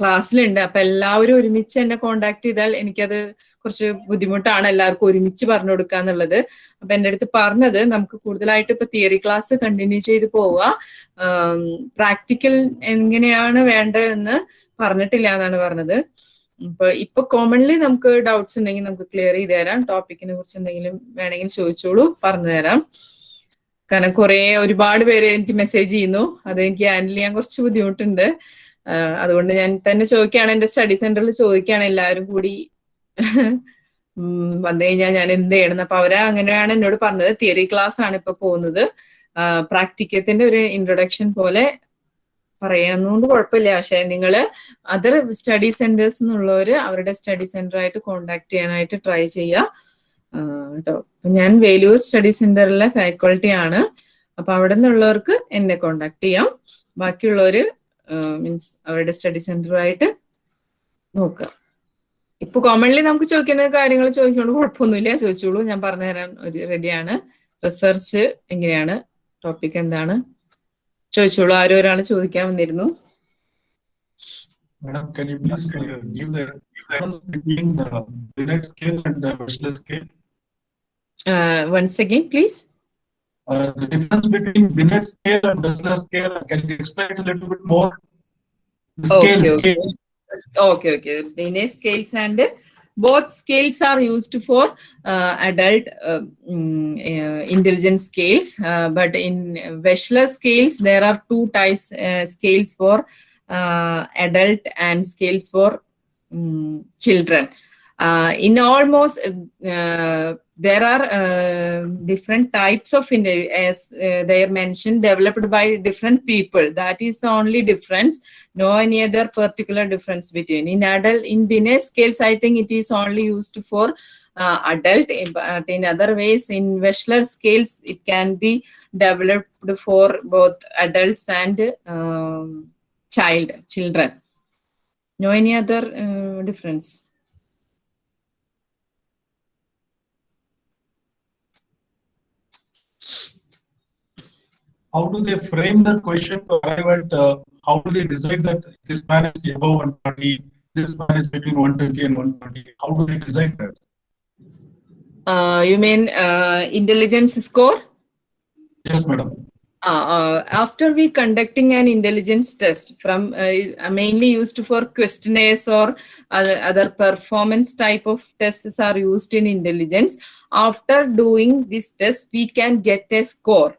ക്ലാസ്സിലുണ്ട് അപ്പൊ എല്ലാവരും ഒരുമിച്ച് എന്നെ കോണ്ടാക്ട് ചെയ്താൽ എനിക്കത് കുറച്ച് ബുദ്ധിമുട്ടാണ് എല്ലാവർക്കും ഒരുമിച്ച് പറഞ്ഞു കൊടുക്കുക എന്നുള്ളത്. അപ്പൊ എന്റെ അടുത്ത് പറഞ്ഞത് നമുക്ക് കൂടുതലായിട്ട് ഇപ്പൊ തിയറി ക്ലാസ് കണ്ടിന്യൂ ചെയ്ത് പോവുക. പ്രാക്ടിക്കൽ എങ്ങനെയാണ് വേണ്ടതെന്ന് പറഞ്ഞിട്ടില്ല എന്നാണ് പറഞ്ഞത്. ഇപ്പൊ ഇപ്പൊ കോമൺലി നമുക്ക് ഡൗട്ട്സ് ഉണ്ടെങ്കിൽ നമുക്ക് ക്ലിയർ ചെയ്ത് തരാം. ടോപ്പിക്കിനെ കുറിച്ച് എന്തെങ്കിലും വേണമെങ്കിൽ ചോദിച്ചോളൂ പറഞ്ഞു തരാം. കാരണം കുറെ ഒരുപാട് പേര് എനിക്ക് മെസ്സേജ് ചെയ്യുന്നു. അത് എനിക്ക് ഹാൻഡിൽ ചെയ്യാൻ കുറച്ച് ബുദ്ധിമുട്ടുണ്ട്. അതുകൊണ്ട് ഞാൻ തന്നെ ചോദിക്കുകയാണ് എന്റെ സ്റ്റഡി സെന്ററിൽ ചോദിക്കുകയാണ് എല്ലാവരും കൂടി വന്നു കഴിഞ്ഞാൽ ഞാൻ എന്ത് ചെയ്യണം? അപ്പൊ അവർ അങ്ങനെയാണ് എന്നോട് പറഞ്ഞത്. തിയറി ക്ലാസ് ആണ് ഇപ്പൊ പോകുന്നത്. പ്രാക്ടിക്കത്തിന്റെ ഒരു ഇൻട്രൊഡക്ഷൻ പോലെ പറയാന്നുകൊണ്ട് കുഴപ്പമില്ല. പക്ഷെ നിങ്ങൾ അതർ സ്റ്റഡി സെന്റേഴ്സ് എന്നുള്ളവര് അവരുടെ സ്റ്റഡി സെന്റർ ആയിട്ട് കോണ്ടാക്ട് ചെയ്യാനായിട്ട് ട്രൈ ചെയ്യുക കേട്ടോ ഞാൻ വേലൂർ സ്റ്റഡി സെന്ററിലെ ഫാക്കൾട്ടി ആണ്. അപ്പൊ അവിടെ നിന്നുള്ളവർക്ക് എന്നെ കോണ്ടാക്ട് ചെയ്യാം. ബാക്കിയുള്ളവർ മീൻസ് അവരുടെ സ്റ്റഡി സെന്ററുമായിട്ട് നോക്കുക ഇപ്പൊ കോമൺലി നമുക്ക് ചോദിക്കുന്ന കാര്യങ്ങൾ ചോദിക്കുന്നത് കുഴപ്പമൊന്നുമില്ല. ചോദിച്ചോളൂ. ഞാൻ പറഞ്ഞുതരാൻ ഒരു റെഡിയാണ് റിസർച്ച് എങ്ങനെയാണ്? ടോപ്പിക് എന്താണ്? ചോദിച്ചോളൂ. ആരും ഒരാൾ ചോദിക്കാൻ വന്നിരുന്നു. Okay Okay, okay. Binet scales and both scales are used for uh, adult uh, mm, uh, intelligence scales. Uh, but in Wechsler scales, there are two types uh, scales for uh, adult and scales for mm, children. In almost there are uh, different types of as uh, they are mentioned developed by different people. That is the only difference. No any other particular difference between. In adult in Binet scales i think it is only used for uh, adult. But in other ways in Wechsler scales it can be developed for both adults and um, child children. No any other uh, difference How do they frame the question to arrive at, uh, how do they decide that this man is above 140, this man is between 120 and 140? How do they decide that? uh, you mean uh, intelligence score Yes, madam. Uh, uh, after we conducting an intelligence test from uh, mainly used for questionnaires or other performance type of tests are used in intelligence after doing this test we can get a score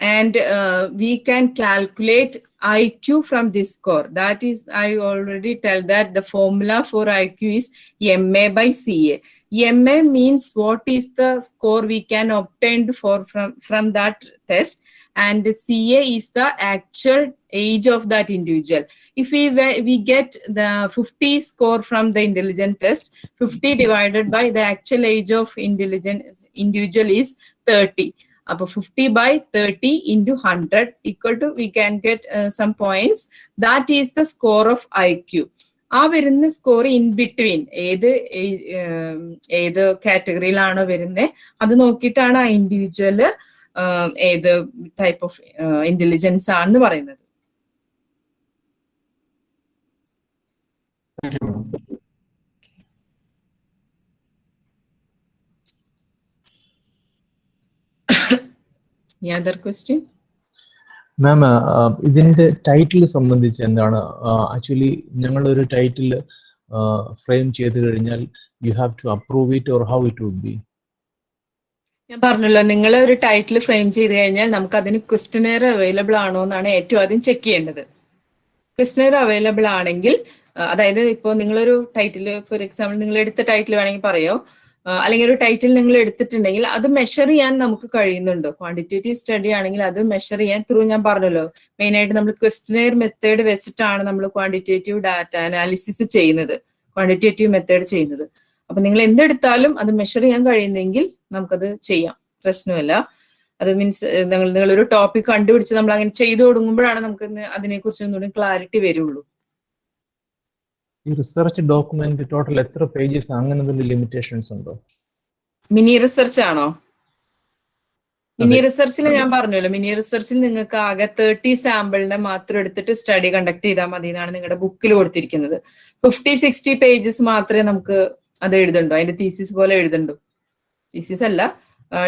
and uh, we can calculate IQ from this score. That is, I already tell that the formula for IQ is MA by CA. MA means what is the score we can obtain for from, from that test and CA is the actual age of that individual. If we we get the 50 score from the intelligent test, 50 divided by the actual age of intelligent individual is 30. അപ്പൊ fifty by thirty into hundred equal to we can get some points that is the score of I Q ആ വരുന്ന score in between ഏത് ഏത് കാറ്റഗറിയിലാണോ വരുന്നത് അത് നോക്കിയിട്ടാണ് ആ individual ഏത് ടൈപ്പ് ഓഫ് ഇന്റലിജൻസ് ആണെന്ന് പറയുന്നത് Thank you, madam. Any other question? മാം ഇതിന്റെ ടൈറ്റിൽ സംബന്ധിച്ച് എന്താണ്? ആക്ച്വലി ഞങ്ങൾ ഒരു ടൈറ്റിൽ ഫ്രെയിം ചെയ്ത് കഴിഞ്ഞാൽ you have to approve it or how it would be ഞാൻ പറഞ്ഞല്ലോ നിങ്ങൾ ഒരു ടൈറ്റിൽ ഫ്രെയിം ചെയ്ത് കഴിഞ്ഞാൽ നമുക്ക് അതിന് ക്വസ്റ്റനെയർ അവൈലബിൾ ആണോ എന്നാണ് ഏറ്റവും ആദ്യം ചെക്ക് ചെയ്യേണ്ടത്. ക്വസ്റ്റനെയർ അവൈലബിൾ ആണെങ്കിൽ ആ, അതായത് ഇപ്പോൾ നിങ്ങളൊരു ടൈറ്റിൽ ഫോർ എക്സാമ്പിൾ നിങ്ങൾ എടുത്ത ടൈറ്റിൽ വേണമെങ്കിൽ പറയോ അല്ലെങ്കിൽ ഒരു ടൈറ്റിൽ നിങ്ങൾ എടുത്തിട്ടുണ്ടെങ്കിൽ അത് മെഷർ ചെയ്യാൻ നമുക്ക് കഴിയുന്നുണ്ടോ? ക്വാണ്ടിറ്റേറ്റീവ് സ്റ്റഡി ആണെങ്കിൽ അത് മെഷർ ചെയ്യാൻ ത്രൂ ഞാൻ പറഞ്ഞല്ലോ. മെയിൻ ആയിട്ട് നമ്മൾ ക്വസ്റ്റനെയർ മെത്തേഡ് വെച്ചിട്ടാണ് നമ്മൾ ക്വാണ്ടിറ്റേറ്റീവ് ഡാറ്റ അനാലിസിസ് ചെയ്യുന്നത്. ക്വാണ്ടിറ്റേറ്റീവ് മെത്തേഡ് ചെയ്യുന്നത്. അപ്പൊ നിങ്ങൾ എന്തെടുത്താലും അത് മെഷർ ചെയ്യാൻ കഴിയുന്നെങ്കിൽ നമുക്കത് ചെയ്യാം. പ്രശ്നമല്ല. അത് മീൻസ് നിങ്ങൾ നിങ്ങളൊരു ടോപ്പിക് കണ്ടുപിടിച്ച് നമ്മൾ അങ്ങനെ ചെയ്തു തുടങ്ങുമ്പോഴാണ് നമുക്ക് അതിനെക്കുറിച്ച് ഒന്നുകൂടി ക്ലാരിറ്റി വരുള്ളൂ. ഈ റിസർച്ച് ഡോക്യുമെന്റ് ടോട്ടൽ എത്ര പേജസ് അങ്ങനെ എന്തെങ്കിലും ലിമിറ്റേഷൻസ് ഉണ്ടോ? മിനി റിസർച്ച് ആണോ? മിനി. റിസർച്ചിൽ ഞാൻ പറഞ്ഞല്ലോ മിനി റിസർച്ചിൽ നിങ്ങൾക്ക് ആകെ തേർട്ടി സാമ്പിളിനെ മാത്രം എടുത്തിട്ട് സ്റ്റഡി കണ്ടക്ട് ചെയ്താൽ മതി എന്നാണ് നിങ്ങളുടെ ബുക്കിൽ കൊടുത്തിരിക്കുന്നത്. ഫിഫ്റ്റി സിക്സ്റ്റി പേജസ് മാത്രമേ നമുക്ക് അത് എഴുതണ്ടോ അതിന്റെ തീസിസ് പോലെ എഴുതണ്ടോ തീസിസ് അല്ല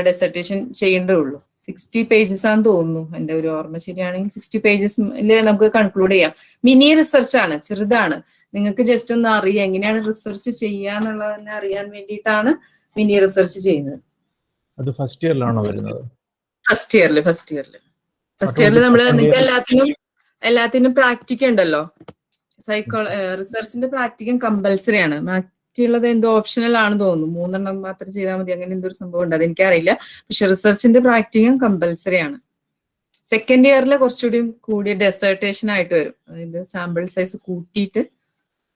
ഡെസർട്ടേഷൻ ചെയ്യേണ്ടേ ഉള്ളൂ. സിക്സ്റ്റി പേജസ് ആണെന്ന് തോന്നുന്നു എന്റെ ഒരു ഓർമ്മ ശരിയാണെങ്കിൽ സിക്സ്റ്റി പേജസ് നമുക്ക് കൺക്ലൂഡ് ചെയ്യാം. മിനി റിസർച്ച് ആണ് ചെറുതാണ്. നിങ്ങൾക്ക് ജസ്റ്റ് ഒന്ന് അറിയാം. എങ്ങനെയാണ് റിസർച്ച് ചെയ്യുക എന്നുള്ളതെന്നെ അറിയാൻ വേണ്ടിയിട്ടാണ് മിനി റിസർച്ച് ചെയ്യുന്നത്. അത് ഫസ്റ്റ് ഇയറിലാണോ വരുന്നത്? ഫസ്റ്റ് ഇയറിൽ ഫസ്റ്റ് ഇയറിൽ ഫസ്റ്റ് ഇയറിൽ നമ്മൾ നിങ്ങൾക്ക്? എല്ലാത്തിനും എല്ലാത്തിനും പ്രാക്ടിക്ക ഉണ്ടല്ലോ. സൈക്കോ റിസർച്ചിന്റെ പ്രാക്ടിക്കം കമ്പൽസറി ആണ്. മറ്റുള്ളത് എന്തോ ഓപ്ഷണൽ ആണ് തോന്നുന്നു. മൂന്നെണ്ണം മാത്രം ചെയ്താൽ മതി. അങ്ങനെ എന്തൊരു സംഭവം ഉണ്ട്. അതെനിക്കറിയില്ല. പക്ഷെ റിസർച്ചിന്റെ പ്രാക്ടിക്കം കമ്പൽസറി ആണ്. സെക്കൻഡ് ഇയറിൽ കുറച്ചുകൂടി കൂടിയ ഡെസേർട്ടേഷൻ ആയിട്ട് വരും. അതായത് സാമ്പിൾ സൈസ് കൂട്ടിയിട്ട്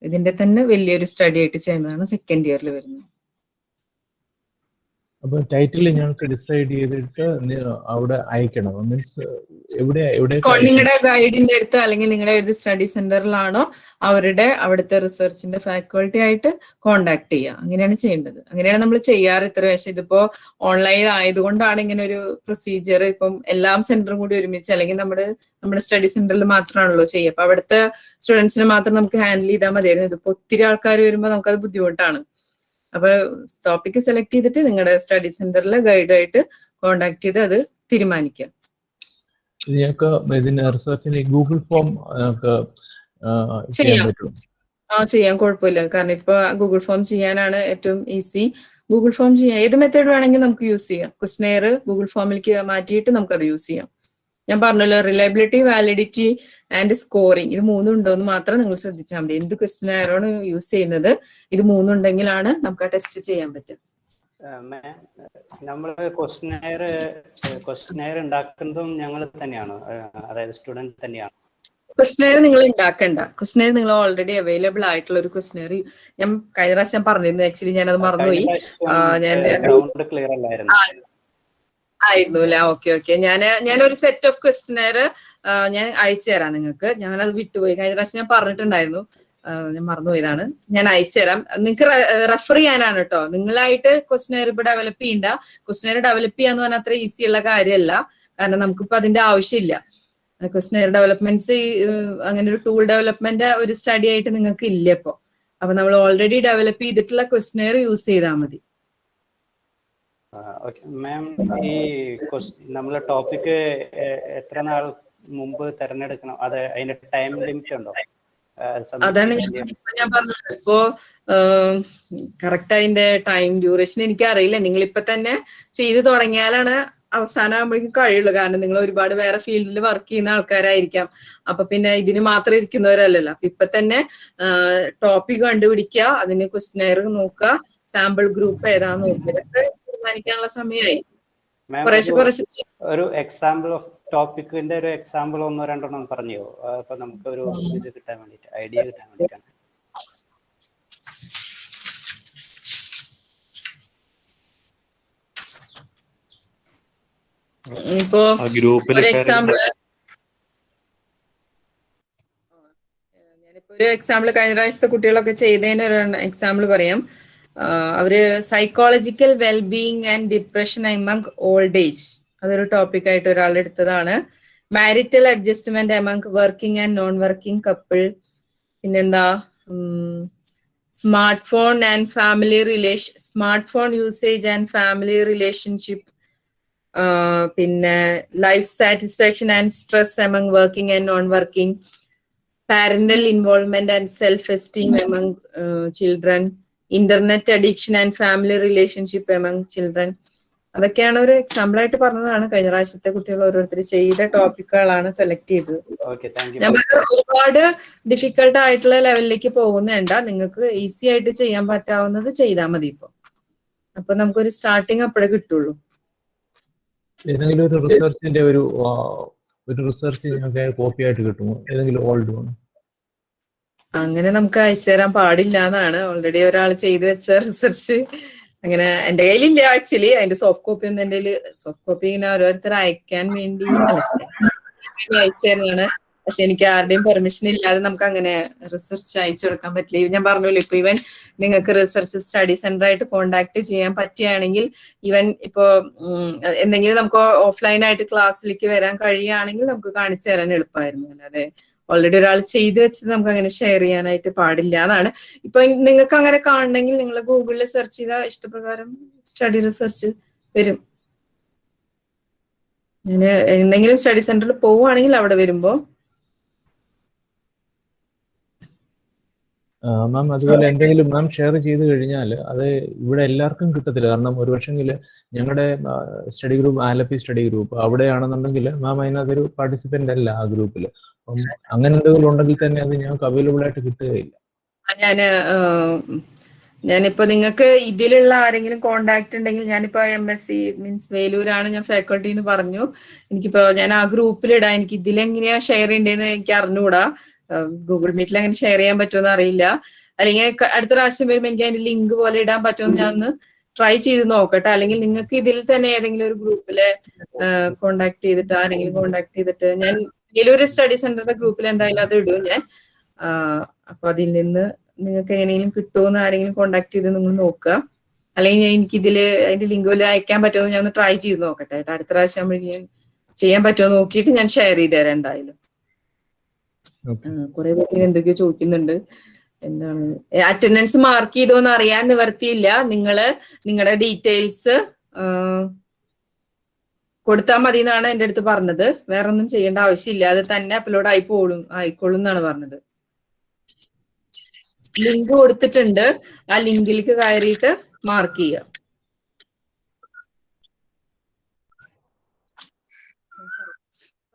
ഇതിന്റെ തന്നെ വലിയൊരു സ്റ്റഡി ആയിട്ട് ചെയ്യുന്നതാണ് സെക്കൻഡ് ഇയറിൽ വരുന്നത്. അപ്പൊ ടൈറ്റിൽ ഞങ്ങൾക്ക് ഡിസൈഡ് ചെയ്തിട്ട് അവിടെ അയക്കണം. മീൻസ് എവിടെ എവിടെ നിങ്ങളുടെ ഗൈഡിന്റെ അടുത്ത് അല്ലെങ്കിൽ നിങ്ങളുടെ ഏത് സ്റ്റഡി സെന്ററിലാണോ അവരുടെ അവിടുത്തെ റിസർച്ചിന്റെ ഫാക്കൾട്ടി ആയിട്ട് കോണ്ടാക്ട് ചെയ്യുക. അങ്ങനെയാണ് ചെയ്യേണ്ടത്. അങ്ങനെയാണ് നമ്മൾ ചെയ്യാറ് ഇത്ര പക്ഷെ ഇതിപ്പോ ഓൺലൈൻ ആയതുകൊണ്ടാണ് ഇങ്ങനെ ഒരു പ്രൊസീജിയർ ഇപ്പം എല്ലാം സെന്ററും കൂടി ഒരുമിച്ച് അല്ലെങ്കിൽ നമ്മുടെ നമ്മുടെ സ്റ്റഡി സെന്ററിൽ മാത്രമാണല്ലോ ചെയ്യുക. അപ്പൊ അവിടുത്തെ സ്റ്റുഡൻസിനെ മാത്രം നമുക്ക് ഹാൻഡിൽ ചെയ്താൽ മതിയായിരുന്നു. ഇതിപ്പോ ഒത്തിരി ആൾക്കാർ വരുമ്പോൾ നമുക്കത് ബുദ്ധിമുട്ടാണ്. അപ്പൊ ടോപ്പിക് സെലക്ട് ചെയ്തിട്ട് നിങ്ങളുടെ സ്റ്റഡി സെന്ററിലെ ഗൈഡായിട്ട് കോണ്ടാക്ട് ചെയ്ത് അത് തീരുമാനിക്കാം. ഞങ്ങൾക്ക് ഇതിന് റിസർച്ചിന് ഗൂഗിൾ ഫോം ചെയ്യാൻ. പറ്റും. ആ ചെയ്യാൻ കുഴപ്പമില്ല. കാരണം ഇപ്പൊ ഗൂഗിൾ ഫോം ചെയ്യാനാണ് ഏറ്റവും ഈസി ഗൂഗിൾ ഫോം ചെയ്യാം. ഏത് മെത്തേഡ് വേണമെങ്കിലും നമുക്ക് യൂസ് ചെയ്യാം. ക്വസ്റ്റനെയർ ഗൂഗിൾ ഫോമിലേക്ക് മാറ്റിയിട്ട് നമുക്കത് യൂസ് ചെയ്യാം. ഞാൻ പറഞ്ഞല്ലോ റിലയബിലിറ്റി വാലിഡിറ്റി ആൻഡ് സ്കോറിംഗ് ഇത് മൂന്നും ഉണ്ടോ എന്ന് മാത്രം നിങ്ങൾ ശ്രദ്ധിച്ചാൽ മതി. എന്ത് ക്വസ്റ്റനെയറാണ് യൂസ് ചെയ്യുന്നത് ഇത് മൂന്നുണ്ടെങ്കിലാണ് നമുക്ക് ആ ടെസ്റ്റ് ചെയ്യാൻ പറ്റും നമ്മൾ ക്വസ്റ്റനെയർ ക്വസ്റ്റനെയർ ഉണ്ടാക്കുന്നതും ഞങ്ങൾ തന്നെയാണ്. അതായത് സ്റ്റുഡന്റ് തന്നെയാണ്. ക്വസ്റ്റ്യനെയർ നിങ്ങൾ ഉണ്ടാക്കണ്ട. ക്വസ്റ്റനെയർ നിങ്ങൾ ഓൾറെഡി അവൈലബിൾ ആയിട്ടുള്ള ഒരു ക്വസ്റ്റനെയർ ഞാൻ കഴിഞ്ഞ പ്രാവശ്യം പറഞ്ഞിരുന്നു. ആക്ച്വലി ഞാൻ അത് മറന്നുപോയി. ഞാൻ- ഗ്രൗണ്ട് ക്ലിയർ അല്ലായിരുന്നു. ആയിരുന്നു അല്ലെ ഓക്കെ. ഓക്കെ ഞാൻ ഒരു സെറ്റ് ഓഫ് ക്വസ്റ്റനെയർ ഞാൻ അയച്ചു തരാം നിങ്ങൾക്ക്. ഞാനത് വിട്ടുപോയി. കഴിഞ്ഞ പ്രാവശ്യം ഞാൻ പറഞ്ഞിട്ടുണ്ടായിരുന്നു. ഞാൻ മറന്നുപോയതാണ്. ഞാൻ അയച്ചു തരാം. നിങ്ങൾക്ക് റെഫർ ചെയ്യാനാണ് കേട്ടോ നിങ്ങളായിട്ട് ക്വസ്റ്റനെയർ ഇപ്പൊ ഡെവലപ്പ് ചെയ്യണ്ട. ക്വസ്റ്റനെയർ ഡെവലപ്പ് ചെയ്യാന്ന് പറഞ്ഞാൽ അത്ര ഈസി ഉള്ള കാര്യമല്ല കാരണം നമുക്കിപ്പോ അതിന്റെ ആവശ്യമില്ല. ക്വസ്റ്റനെയർ ഡെവലപ്മെന്റ്സ് അങ്ങനെ ഒരു ടൂൾ ഡെവലപ്മെന്റ് ഒരു സ്റ്റഡി ആയിട്ട് നിങ്ങൾക്ക് ഇല്ല ഇപ്പോ. അപ്പൊ നമ്മൾ ഓൾറെഡി ഡെവലപ്പ് ചെയ്തിട്ടുള്ള ക്വസ്റ്റനെയർ യൂസ് ചെയ്താൽ മതി. ഓക്കെ മാം ഈ നമ്മളെ ടോപ്പിക്ക് എത്ര നാൾ മുമ്പ് തിരഞ്ഞെടുക്കണം? അത് അതിന്റെ ടൈം ലിമിറ്റ് ഉണ്ടോ? അതാണ് ഞാൻ പറഞ്ഞത്. ഇപ്പോ കറക്റ്റ് അതിന്റെ ടൈം ഡ്യൂറേഷൻ എനിക്ക് അറിയില്ല. നിങ്ങൾ ഇപ്പൊ തന്നെ ചെയ്തു തുടങ്ങിയാലാണ് അവസാനം ആകുമ്പോഴേക്കും കഴിയുള്ളൂ. കാരണം നിങ്ങൾ ഒരുപാട് വേറെ ഫീൽഡിൽ വർക്ക് ചെയ്യുന്ന ആൾക്കാരായിരിക്കാം. അപ്പൊ പിന്നെ ഇതിന് മാത്രം ഇരിക്കുന്നവരല്ലല്ലോ. അപ്പൊ ഇപ്പൊ തന്നെ ടോപ്പിക് കണ്ടുപിടിക്കുക അതിന് ക്വസ്റ്റനെയർ നോക്കുക സാമ്പിൾ ഗ്രൂപ്പ് ഏതാന്ന് നോക്കുക തീരുമാനിക്കാനുള്ള സമയമായി. ഒരു- കുറച്ച് ഒരു എക്സാമ്പിൾ ഓഫ് ടോപ്പിക്കിന്റെ ഒരു എക്സാമ്പിൾ ഒന്നോ രണ്ടെണ്ണം പറഞ്ഞോ? അപ്പൊ നമുക്ക് ഒരു ഇത് കിട്ടാൻ വേണ്ടിട്ട് ഐഡിയ കിട്ടാൻ വേണ്ടിട്ടാണ് ഇപ്പോ ഒരു എക്സാമ്പിൾ ഞാനിപ്പോ ഒരു എക്സാമ്പിൾ കഴിഞ്ഞ പ്രാവശ്യത്തെ കുട്ടികളൊക്കെ ചെയ്തതിന് ഒരു എക്സാമ്പിൾ പറയാം. അവർ psychological wellbeing and depression among old age അതൊരു ടോപ്പിക് ആയിട്ട് ഒരാൾ എടുത്തതാണ്. Marital adjustment among working and non working couple പിന്നെന്താ? Smart phone and family relation smart phone usage and family relationship പിന്നെ life satisfaction and stress among working and non working parental involvement and self esteem among children internet addiction and family relationship among children അതൊക്കെയാണ് ഒരു example ആയിട്ട് പറഞ്ഞതാണ്. കഴിഞ്ഞ പ്രാവശ്യത്തെ കുട്ടികൾ ഓരോരുത്തർ ചെയ്ത ടോപ്പിക്കുകളാണ് സെലക്ട് ചെയ്തത്. ഞാൻ ഒരുപാട് ഡിഫിക്കൽട്ട് ആയിട്ടുള്ള ലെവലിലേക്ക് പോകുന്നേണ്ട നിങ്ങൾക്ക് ഈസി ആയിട്ട് ചെയ്യാൻ പറ്റാവുന്നത് ചെയ്താൽ മതി ഇപ്പൊ. അപ്പൊ നമുക്കൊരു സ്റ്റാർട്ടിങ് അപ്പോഴേ കിട്ടുള്ളൂ. ഏതെങ്കിലും ഒരു റിസർച്ചിന്റെ ഒരു ഒരു റിസർച്ച് ഞങ്ങൾക്ക് കോപ്പി ആയിട്ട് കിട്ടുമോ? ഏതെങ്കിലും ഓൾഡ് വൺ അങ്ങനെ നമുക്ക് അയച്ചു തരാൻ പാടില്ല എന്നാണ് ഓൾറെഡി ഒരാൾ ചെയ്തു വെച്ച റിസർച്ച് അങ്ങനെ എന്റെ കയ്യിലില്ല ആക്ച്വലി അതിന്റെ സോഫ്റ്റ് കോപ്പി ഒന്നും എന്റെ സോഫ്റ്റ് കോപ്പി ഇങ്ങനെ ഓരോരുത്തർ അയക്കാൻ വേണ്ടി അയച്ചു തരുന്നതാണ്. പക്ഷെ എനിക്ക് ആരുടെയും പെർമിഷൻ ഇല്ലാതെ നമുക്ക് അങ്ങനെ റിസർച്ച് അയച്ചു കൊടുക്കാൻ പറ്റില്ല. ഞാൻ പറഞ്ഞല്ലോ ഇപ്പൊ ഇവൻ നിങ്ങൾക്ക് റിസർച്ച് സ്റ്റഡി സെന്റർ ആയിട്ട് കോണ്ടാക്ട് ചെയ്യാൻ പറ്റുകയാണെങ്കിൽ ഇവൻ ഇപ്പോ എന്തെങ്കിലും നമുക്ക് ഓഫ്ലൈൻ ആയിട്ട് ക്ലാസ്സിലേക്ക് വരാൻ കഴിയുകയാണെങ്കിൽ നമുക്ക് കാണിച്ചു തരാൻ എളുപ്പമായിരുന്നു. അല്ലാതെ ഓൾറെഡി ഒരാൾ ചെയ്തു വെച്ചത് നമുക്ക് അങ്ങനെ ഷെയർ ചെയ്യാനായിട്ട് പാടില്ല. എന്നാണ് ഇപ്പൊ നിങ്ങൾക്ക് അങ്ങനെ കാണണമെങ്കിൽ നിങ്ങൾ ഗൂഗിളിൽ സെർച്ച് ചെയ്താൽ ഇഷ്ടപ്രകാരം സ്റ്റഡി റിസർച്ച് വരും. ഞാൻ എന്തെങ്കിലും സ്റ്റഡി സെന്ററിൽ പോവുകയാണെങ്കിൽ അവിടെ വരുമ്പോ. മാം അതുപോലെ എന്തെങ്കിലും മാം ഷെയർ ചെയ്ത് കഴിഞ്ഞാൽ അത് ഇവിടെ എല്ലാവർക്കും കിട്ടത്തില്ല. കാരണം ഒരു പക്ഷെങ്കിൽ ഞങ്ങളുടെ study group Alleppey study group അവിടെയാണെന്നുണ്ടെങ്കിൽ ma'am അതിനകത്തൊരു പാർട്ടിസിപ്പന്റ് അല്ല ആ ഗ്രൂപ്പിൽ അപ്പം അങ്ങനെ എന്തെങ്കിലും ഉണ്ടെങ്കിൽ തന്നെ അത് ഞങ്ങൾക്ക് അവൈലബിൾ ആയിട്ട് കിട്ടുകയില്ല. ഞാൻ ഞാനിപ്പോ നിങ്ങൾക്ക് ഇതിലുള്ള ആരെങ്കിലും കോണ്ടാക്ട് ഉണ്ടെങ്കിൽ ഞാനിപ്പോ എം എസ് സി മീൻസ് വേലൂരാണ് ഞാൻ ഫാക്കൾട്ടി എന്ന് പറഞ്ഞു. എനിക്കിപ്പോ ഞാൻ ആ ഗ്രൂപ്പിൽ ഇടാം എനിക്ക് ഇതിലെങ്ങനെയാ ഷെയർ ചെയ്യേണ്ടതെന്ന് എനിക്ക് അറിഞ്ഞുകൂടാ ഗൂഗിൾ മീറ്റിൽ അങ്ങനെ ഷെയർ ചെയ്യാൻ പറ്റുമെന്ന് അറിയില്ല. അല്ലെങ്കിൽ അടുത്ത പ്രാവശ്യം വരുമ്പോൾ എനിക്ക് അതിന്റെ ലിങ്ക് പോലെ ഇടാൻ പറ്റുമെന്ന് ഞാൻ ഒന്ന് ട്രൈ ചെയ്ത് നോക്കട്ടെ. അല്ലെങ്കിൽ നിങ്ങൾക്ക് ഇതിൽ തന്നെ ഏതെങ്കിലും ഒരു ഗ്രൂപ്പിൽ കോണ്ടാക്ട് ചെയ്തിട്ട് ആരെങ്കിലും കോണ്ടാക്ട് ചെയ്തിട്ട് ഞാൻ ഏതൊരു സ്റ്റഡി സെന്ററിന്റെ ഗ്രൂപ്പിൽ എന്തായാലും അത് ഇടും ഞാൻ. അപ്പൊ അതിൽ നിന്ന് നിങ്ങൾക്ക് എങ്ങനെയെങ്കിലും കിട്ടുമെന്ന് ആരെങ്കിലും കോണ്ടാക്ട് ചെയ്ത് നിങ്ങൾ നോക്കുക. അല്ലെങ്കിൽ എനിക്ക് ഇതിൽ അതിന്റെ ലിങ്ക് വല്ല അയക്കാൻ പറ്റുമോ ഞാൻ ഒന്ന് ട്രൈ ചെയ്ത് നോക്കട്ടെ കേട്ടോ. അടുത്ത പ്രാവശ്യം ആകുമ്പോഴേക്കും ഞാൻ ചെയ്യാൻ പറ്റുമോ നോക്കിയിട്ട് ഞാൻ ഷെയർ ചെയ്ത് തരാം എന്തായാലും. കുറെ പേര് എന്തൊക്കെയോ ചോദിക്കുന്നുണ്ട്. എന്താണ്? അറ്റൻഡൻസ് മാർക്ക് ചെയ്തോന്ന് അറിയാൻ നിവർത്തിയില്ല. നിങ്ങൾ നിങ്ങളുടെ ഡീറ്റെയിൽസ് കൊടുത്താൽ മതി എന്നാണ് എന്റെ അടുത്ത് പറഞ്ഞത്. വേറെ ഒന്നും ചെയ്യേണ്ട ആവശ്യമില്ല. അത് തന്നെ അപ്ലോഡ് ആയി പോളും ആയിക്കോളും എന്നാണ് പറഞ്ഞത്. ലിങ്ക് കൊടുത്തിട്ടുണ്ട്. ആ ലിങ്കിലേക്ക് കയറിയിട്ട് മാർക്ക് ചെയ്യുക.